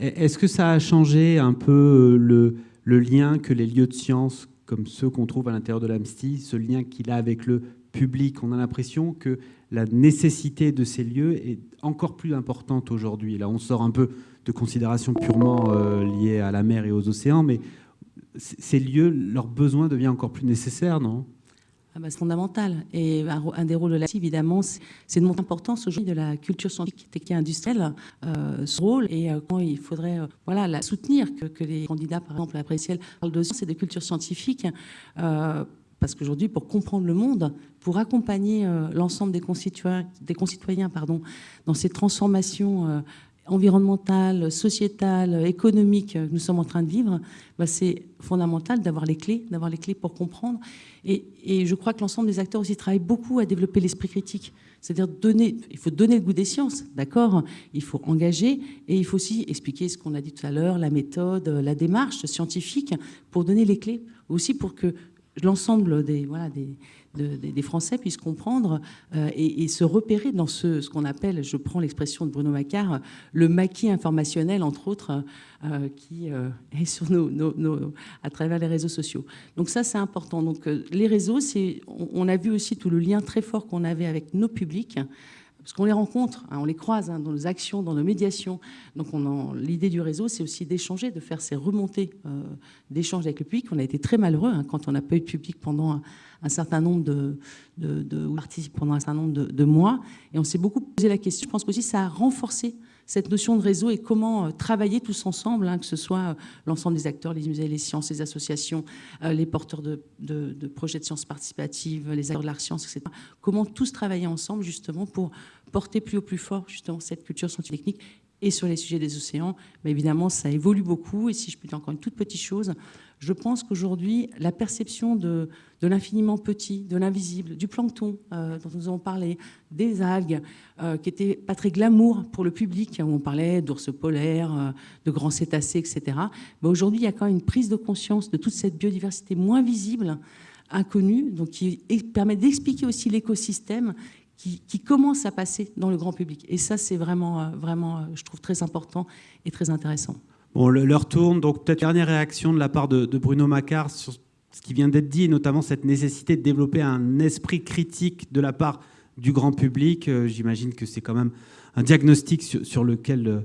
est-ce que ça a changé un peu le, le lien que les lieux de science comme ceux qu'on trouve à l'intérieur de l'AMSTI, ce lien qu'il a avec le public. On a l'impression que la nécessité de ces lieux est encore plus importante aujourd'hui. Là, on sort un peu de considérations purement euh, liées à la mer et aux océans, mais ces lieux, leur besoin devient encore plus nécessaire, non? Ah bah, c'est fondamental. Et un, des rôles de la évidemment, c'est de montrer l'importance aujourd'hui de la culture scientifique et industrielle, euh, ce rôle, et euh, comment il faudrait euh, voilà, la soutenir, que, les candidats, par exemple, à Préciel, parlent de science et de culture scientifique. parce qu'aujourd'hui, pour comprendre le monde, pour accompagner l'ensemble des concitoyens, des concitoyens pardon, dans ces transformations environnementale, sociétale, économique que nous sommes en train de vivre, bah, c'est fondamental d'avoir les clés, d'avoir les clés pour comprendre. Et, je crois que l'ensemble des acteurs aussi travaillent beaucoup à développer l'esprit critique. C'est-à-dire donner, il faut donner le goût des sciences, d'accord? Il faut engager et il faut aussi expliquer ce qu'on a dit tout à l'heure, la méthode, la démarche scientifique, pour donner les clés, aussi pour que l'ensemble des, voilà, des, des Français puissent comprendre euh, et, se repérer dans ce, qu'on appelle, je prends l'expression de Bruno Macquart, le maquis informationnel, entre autres, euh, qui euh, est sur nos, à travers les réseaux sociaux. Donc ça, c'est important. Donc les réseaux, on a vu aussi tout le lien très fort qu'on avait avec nos publics parce qu'on les rencontre, hein, on les croise hein, dans nos actions, dans nos médiations. Donc l'idée du réseau, c'est aussi d'échanger, de faire ces remontées euh, d'échanges avec le public. On a été très malheureux hein, quand on n'a pas eu de public pendant un, certain nombre de, de, de, pendant un certain nombre de, mois. Et on s'est beaucoup posé la question. Je pense qu'aussi ça a renforcé cette notion de réseau et comment euh, travailler tous ensemble, hein, que ce soit euh, l'ensemble des acteurs, les musées, les sciences, les associations, euh, les porteurs de, projets de sciences participatives, les acteurs de l'art science, etc. Comment tous travailler ensemble justement pour porter plus au plus fort justement cette culture scientifique et sur les sujets des océans. Mais évidemment, ça évolue beaucoup. Et si je peux dire encore une toute petite chose, je pense qu'aujourd'hui, la perception de, l'infiniment petit, de l'invisible, du plancton euh, dont nous avons parlé, des algues, euh, qui n'étaient pas très glamour pour le public, où on parlait d'ours polaires, euh, de grands cétacés, etc. Mais aujourd'hui, il y a quand même une prise de conscience de toute cette biodiversité moins visible, inconnue, donc qui permet d'expliquer aussi l'écosystème qui, commence à passer dans le grand public. Et ça, c'est vraiment, vraiment, je trouve, très important et très intéressant. Bon, l'heure tourne, donc peut-être dernière réaction de la part de, Bruno Macquart sur ce qui vient d'être dit, notamment cette nécessité de développer un esprit critique de la part du grand public. Euh, j'imagine que c'est quand même un diagnostic sur, lequel euh,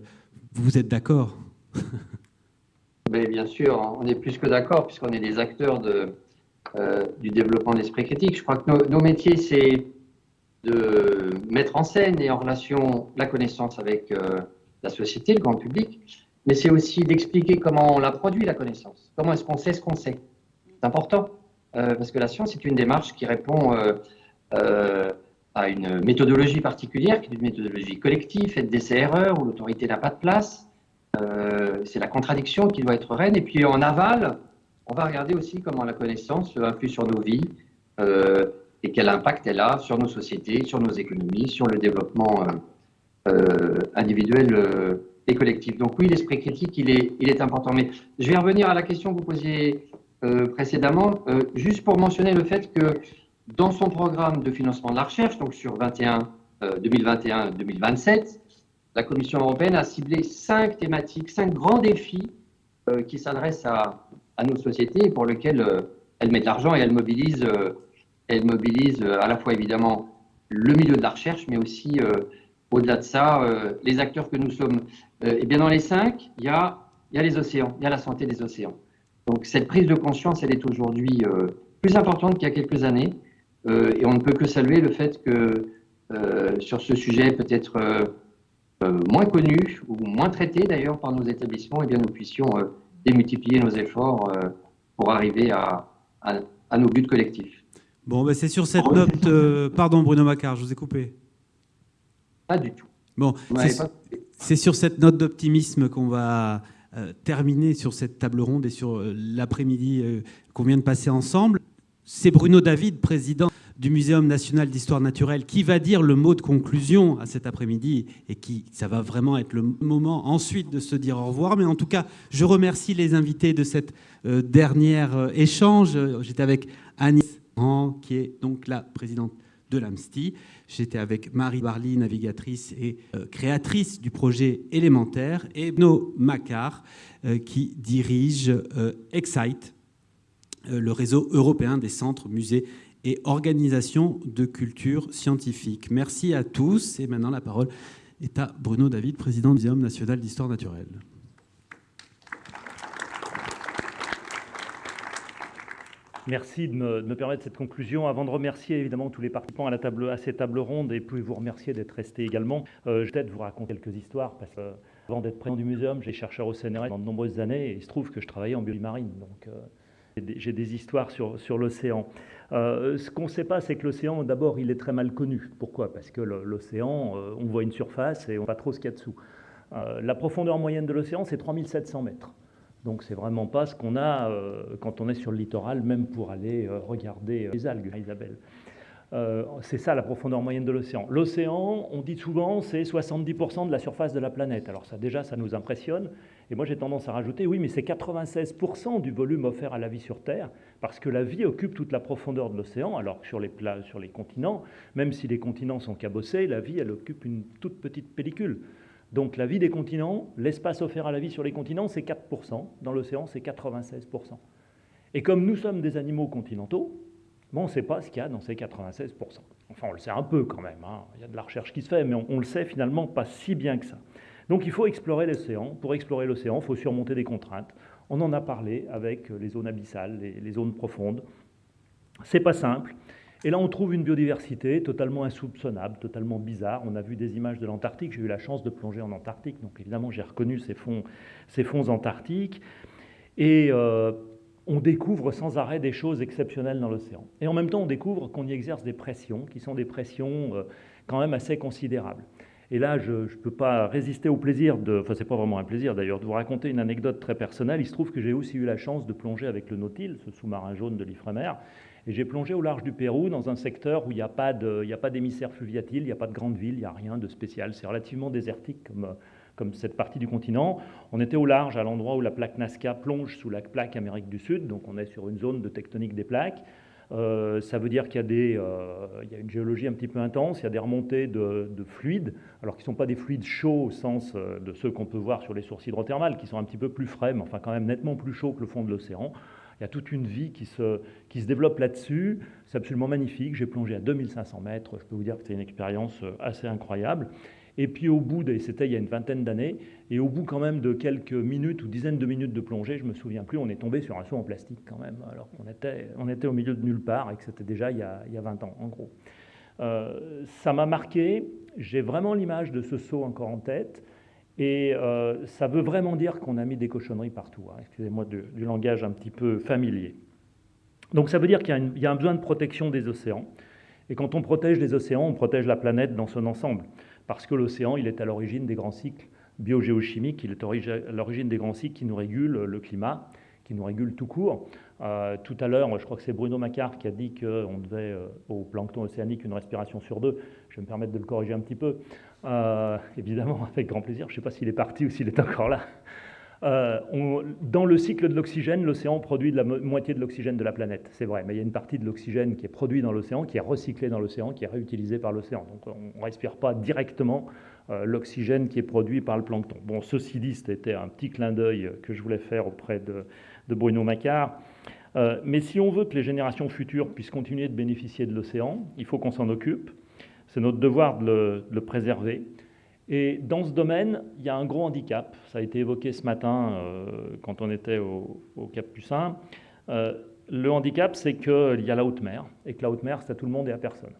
vous êtes d'accord. [laughs] bien sûr, on est plus que d'accord, puisqu'on est des acteurs euh, du développement de l'esprit critique. Je crois que nos métiers, c'est de mettre en scène et en relation la connaissance avec la société, le grand public, mais c'est aussi d'expliquer comment on la produit, la connaissance. Comment est-ce qu'on sait ce qu'on sait? C'est important, euh, parce que la science est une démarche qui répond euh, euh, à une méthodologie particulière, qui est une méthodologie collective, faite d'essais-erreurs, où l'autorité n'a pas de place. c'est la contradiction qui doit être reine. Et puis en aval, on va regarder aussi comment la connaissance influe sur nos vies et quel impact elle a sur nos sociétés, sur nos économies, sur le développement individuel collectif. Donc oui, l'esprit critique, il est, il est important. Mais je vais revenir à la question que vous posiez euh, précédemment, euh, juste pour mentionner le fait que dans son programme de financement de la recherche, donc sur 21, 2021-2027, euh, la Commission européenne a ciblé cinq thématiques, cinq grands défis qui s'adressent à, à, nos sociétés et pour lesquels elle met de l'argent et elle mobilise, elle mobilise à la fois évidemment le milieu de la recherche, mais aussi au-delà de ça, les acteurs que nous sommes. Euh, et bien dans les cinq, il y a, il y a les océans, il y a la santé des océans. Donc cette prise de conscience, elle est aujourd'hui euh, plus importante qu'il y a quelques années. Euh, et on ne peut que saluer le fait que sur ce sujet peut-être moins connu ou moins traité d'ailleurs par nos établissements, et eh bien nous puissions démultiplier nos efforts pour arriver à, à, nos buts collectifs. Bon, ben c'est sur cette note. pardon, Bruno Macquart, je vous ai coupé. Pas du tout. Bon, c'est sur cette note d'optimisme qu'on va euh, terminer sur cette table ronde et sur euh, l'après-midi euh, qu'on vient de passer ensemble. C'est Bruno David, président du Muséum national d'histoire naturelle, qui va dire le mot de conclusion à cet après-midi et qui, ça va vraiment être le moment ensuite de se dire au revoir. Mais en tout cas, je remercie les invités de cette dernière échange. J'étais avec Anis, qui est donc la présidente de l'AMSTI. J'étais avec Marie Barly, navigatrice et euh, créatrice du projet élémentaire, et Bno Macquart, euh, qui dirige euh, Excite, le réseau européen des centres, musées et organisations de culture scientifique. Merci à tous. Et maintenant, la parole est à Bruno David, président du Muséum national d'histoire naturelle. Merci de me, permettre cette conclusion. Avant de remercier évidemment tous les participants à, la table, à ces tables rondes et puis vous remercier d'être restés également, euh, je vais peut-être vous raconter quelques histoires parce que avant d'être président du muséum, j'ai chercheur au CNRS pendant de nombreuses années et il se trouve que je travaillais en biologie marine. Donc euh, j'ai des, histoires sur, l'océan. Euh, ce qu'on ne sait pas, c'est que l'océan, d'abord, il est très mal connu. Pourquoi? Parce que l'océan, on voit une surface et on ne voit pas trop ce qu'il y a dessous. la profondeur moyenne de l'océan, c'est 3700 mètres. Donc c'est vraiment pas ce qu'on a euh, quand on est sur le littoral, même pour aller euh, regarder euh, les algues, Isabelle. Euh, c'est ça la profondeur moyenne de l'océan. L'océan, on dit souvent, c'est 70% de la surface de la planète. Alors ça déjà, ça nous impressionne. Et moi, j'ai tendance à rajouter, oui, mais c'est 96% du volume offert à la vie sur Terre, parce que la vie occupe toute la profondeur de l'océan, alors que sur les, sur les continents, même si les continents sont cabossés, la vie, elle occupe une toute petite pellicule. Donc la vie des continents, l'espace offert à la vie sur les continents, c'est 4%. Dans l'océan, c'est 96%. Et comme nous sommes des animaux continentaux, Bon, on ne sait pas ce qu'il y a dans ces 96%. Enfin, on le sait un peu quand même. Hein. Il y a de la recherche qui se fait, mais on, le sait finalement pas si bien que ça. Donc il faut explorer l'océan. Pour explorer l'océan, il faut surmonter des contraintes. On en a parlé avec les zones abyssales, les, les zones profondes. C'est pas simple. Et là, on trouve une biodiversité totalement insoupçonnable, totalement bizarre. On a vu des images de l'Antarctique. J'ai eu la chance de plonger en Antarctique, donc évidemment, j'ai reconnu ces fonds, ces fonds antarctiques. Et euh, on découvre sans arrêt des choses exceptionnelles dans l'océan. Et en même temps, on découvre qu'on y exerce des pressions, qui sont des pressions euh, quand même assez considérables. Et là, je ne peux pas résister au plaisir de, enfin c'est pas vraiment un plaisir d'ailleurs, de vous raconter une anecdote très personnelle. Il se trouve que j'ai aussi eu la chance de plonger avec le Nautil, ce sous-marin jaune de l'Ifremer, et j'ai plongé au large du Pérou dans un secteur où il n'y a pas d'émissaire fluviatile, il n'y a pas de grande ville, il n'y a rien de spécial. C'est relativement désertique comme, cette partie du continent. On était au large, à l'endroit où la plaque Nazca plonge sous la plaque Amérique du Sud, donc on est sur une zone de tectonique des plaques. Euh, ça veut dire qu'il y, euh, y, a une géologie un petit peu intense, il y a des remontées de, fluides, alors qu'ils ne sont pas des fluides chauds au sens euh, de ceux qu'on peut voir sur les sources hydrothermales, qui sont un petit peu plus frais, mais enfin quand même nettement plus chauds que le fond de l'océan. Il y a toute une vie qui se, qui se développe là-dessus. C'est absolument magnifique. J'ai plongé à 2500 mètres. Je peux vous dire que c'est une expérience assez incroyable. Et puis au bout, c'était il y a une vingtaine d'années, et au bout quand même de quelques minutes ou dizaines de minutes de plongée, je me souviens plus, on est tombé sur un saut en plastique quand même, alors qu'on était, on était au milieu de nulle part et que c'était déjà il y, a, il y, a, 20 ans en gros. Euh, ça m'a marqué, j'ai vraiment l'image de ce saut encore en tête, et euh, ça veut vraiment dire qu'on a mis des cochonneries partout, hein. excusez-moi du, langage un petit peu familier. Donc ça veut dire qu'il y, a un besoin de protection des océans, et quand on protège les océans, on protège la planète dans son ensemble parce que l'océan, il est à l'origine des grands cycles biogéochimiques, il est à l'origine des grands cycles qui nous régulent le climat, qui nous régulent tout court. Euh, tout à l'heure, je crois que c'est Bruno Macquart qui a dit qu'on devait euh, au plancton océanique une respiration sur deux. Je vais me permettre de le corriger un petit peu. Euh, évidemment, [laughs] avec grand plaisir. Je ne sais pas s'il est parti ou s'il est encore là. Euh, dans le cycle de l'oxygène, l'océan produit la moitié de l'oxygène de la planète, c'est vrai, mais il y a une partie de l'oxygène qui est produit dans l'océan, qui est recyclé dans l'océan, qui est réutilisé par l'océan. Donc on ne respire pas directement euh, l'oxygène qui est produit par le plancton. Bon, ceci dit, c'était un petit clin d'œil que je voulais faire auprès de, Bruno Macquart. Mais si on veut que les générations futures puissent continuer de bénéficier de l'océan, il faut qu'on s'en occupe. C'est notre devoir de le préserver. Et dans ce domaine, il y a un gros handicap. Ça a été évoqué ce matin euh, quand on était au, Cap Pucin. Euh, le handicap, c'est qu'il y a la haute mer, et que la haute mer, c'est à tout le monde et à personne.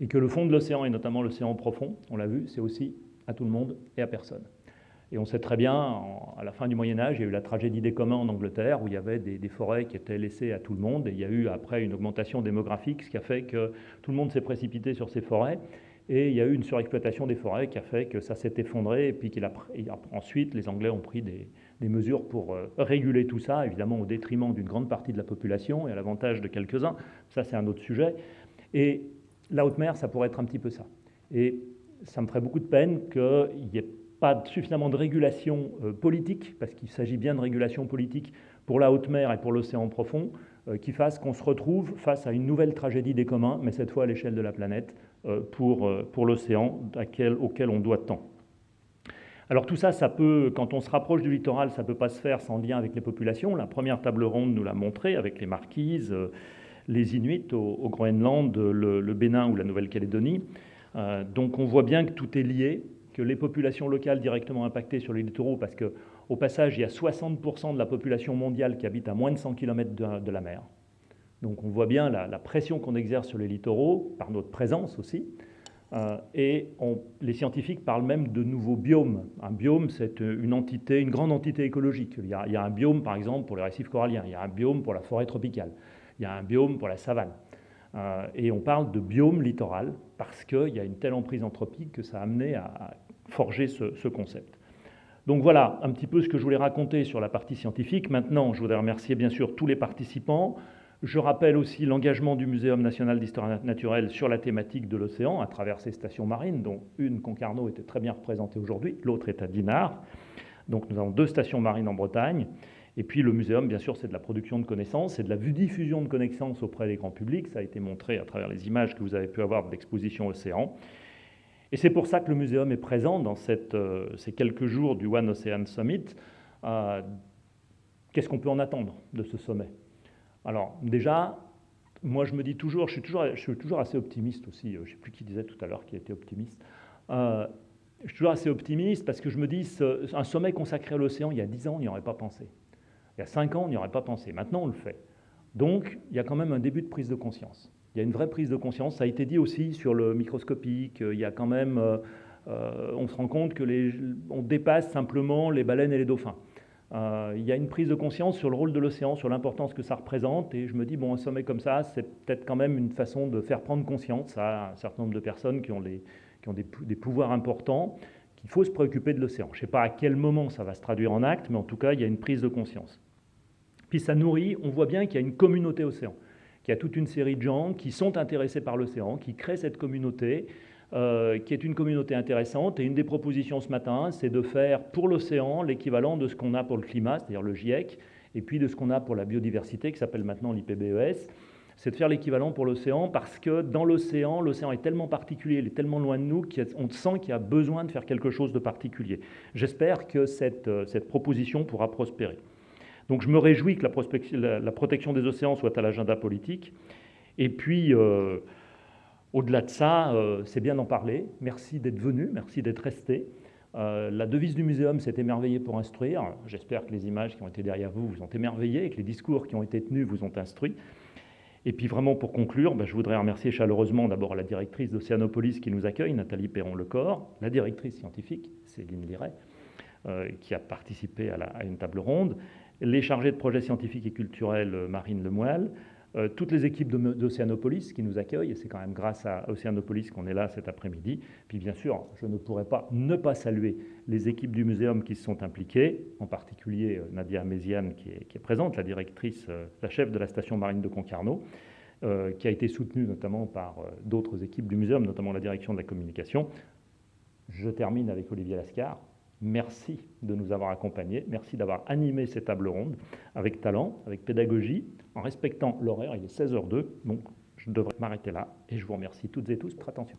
Et que le fond de l'océan, et notamment l'océan profond, on l'a vu, c'est aussi à tout le monde et à personne. Et on sait très bien, à la fin du Moyen Âge, il y a eu la tragédie des communs en Angleterre, où il y avait des, forêts qui étaient laissées à tout le monde, et il y a eu après une augmentation démographique, ce qui a fait que tout le monde s'est précipité sur ces forêts, et il y a eu une surexploitation des forêts qui a fait que ça s'est effondré. Et puis ensuite, les Anglais ont pris des, mesures pour euh, réguler tout ça, évidemment au détriment d'une grande partie de la population et à l'avantage de quelques-uns. Ça, c'est un autre sujet. Et la haute mer, ça pourrait être un petit peu ça. Et ça me ferait beaucoup de peine qu'il n'y ait pas suffisamment de régulation euh, politique, parce qu'il s'agit bien de régulation politique pour la haute mer et pour l'océan profond, euh, qui fasse qu'on se retrouve face à une nouvelle tragédie des communs, mais cette fois à l'échelle de la planète, euh, pour, pour l'océan auquel on doit tant. Alors tout ça, ça peut, quand on se rapproche du littoral, ça ne peut pas se faire sans lien avec les populations. La première table ronde nous l'a montré avec les marquises, les Inuits au, Groenland, le, Bénin ou la Nouvelle-Calédonie. donc on voit bien que tout est lié, que les populations locales directement impactées sur les littoraux, parce qu'au passage, il y a 60% de la population mondiale qui habite à moins de 100 km de la mer. Donc on voit bien la, pression qu'on exerce sur les littoraux, par notre présence aussi. Euh, et les scientifiques parlent même de nouveaux biomes. Un biome, c'est une entité, une grande entité écologique. Il y, a, un biome, par exemple, pour les récifs coralliens. Il y a un biome pour la forêt tropicale. Il y a un biome pour la savane. Euh, et on parle de biome littoral parce qu'il y a une telle emprise anthropique que ça a amené à, forger ce, ce, concept. Donc voilà un petit peu ce que je voulais raconter sur la partie scientifique. Maintenant, je voudrais remercier bien sûr tous les participants, Je rappelle aussi l'engagement du Muséum national d'histoire naturelle sur la thématique de l'océan à travers ses stations marines, dont une, Concarneau, était très bien représentée aujourd'hui, l'autre est à Dinard. Donc nous avons deux stations marines en Bretagne. Et puis le muséum, bien sûr, c'est de la production de connaissances, c'est de la diffusion de connaissances auprès des grands publics. Ça a été montré à travers les images que vous avez pu avoir de l'exposition Océan. Et c'est pour ça que le muséum est présent dans euh, ces quelques jours du One Ocean Summit. Euh, qu'est-ce qu'on peut en attendre de ce sommet? Alors déjà, moi je me dis toujours, je suis toujours, assez optimiste aussi. Je ne sais plus qui disait tout à l'heure qui était optimiste. Euh, je suis toujours assez optimiste parce que je me dis, un sommet consacré à l'océan, il y a 10 ans, on n'y aurait pas pensé. Il y a 5 ans, on n'y aurait pas pensé. Maintenant, on le fait. Donc, il y a quand même un début de prise de conscience. Il y a une vraie prise de conscience. Ça a été dit aussi sur le microscopique. Il y a quand même, euh, euh, on se rend compte que les, on dépasse simplement les baleines et les dauphins. Euh, il y a une prise de conscience sur le rôle de l'océan, sur l'importance que ça représente. Et je me dis, bon, un sommet comme ça, c'est peut-être quand même une façon de faire prendre conscience à un certain nombre de personnes qui ont, qui ont des, des pouvoirs importants qu'il faut se préoccuper de l'océan. Je ne sais pas à quel moment ça va se traduire en acte, mais en tout cas, il y a une prise de conscience. Puis ça nourrit, on voit bien qu'il y a une communauté océan qu'il y a toute une série de gens qui sont intéressés par l'océan, qui créent cette communauté, euh, qui est une communauté intéressante. Et une des propositions ce matin, c'est de faire pour l'océan l'équivalent de ce qu'on a pour le climat, c'est-à-dire le GIEC, et puis de ce qu'on a pour la biodiversité, qui s'appelle maintenant l'IPBES. C'est de faire l'équivalent pour l'océan parce que dans l'océan, l'océan est tellement particulier, il est tellement loin de nous qu'on sent qu'il y a besoin de faire quelque chose de particulier. J'espère que cette, euh, cette proposition pourra prospérer. Donc je me réjouis que la, protection des océans soit à l'agenda politique. Et puis, euh, au-delà de ça, euh, c'est bien d'en parler. Merci d'être venu, merci d'être resté. Euh, la devise du muséum, c'est émerveiller pour instruire. J'espère que les images qui ont été derrière vous vous ont émerveillé et que les discours qui ont été tenus vous ont instruit. Et puis vraiment pour conclure, ben, je voudrais remercier chaleureusement d'abord la directrice d'Océanopolis qui nous accueille, Nathalie Perron-Lecor, la directrice scientifique, Céline Liret, qui a participé à, une table ronde, les chargés de projets scientifiques et culturels euh, Marine Lemoyle, euh, toutes les équipes d'Océanopolis qui nous accueillent, et c'est quand même grâce à Océanopolis qu'on est là cet après-midi. Puis bien sûr, je ne pourrais pas ne pas saluer les équipes du muséum qui se sont impliquées, en particulier euh, Nadia Méziane qui est, présente, la directrice, la chef de la station marine de Concarneau, qui a été soutenue notamment par d'autres équipes du muséum, notamment la direction de la communication. Je termine avec Olivier Lascar, Merci de nous avoir accompagnés. Merci d'avoir animé ces tables rondes avec talent, avec pédagogie, en respectant l'horaire. Il est 16h02, donc je devrais m'arrêter là. Et je vous remercie toutes et tous pour votre attention.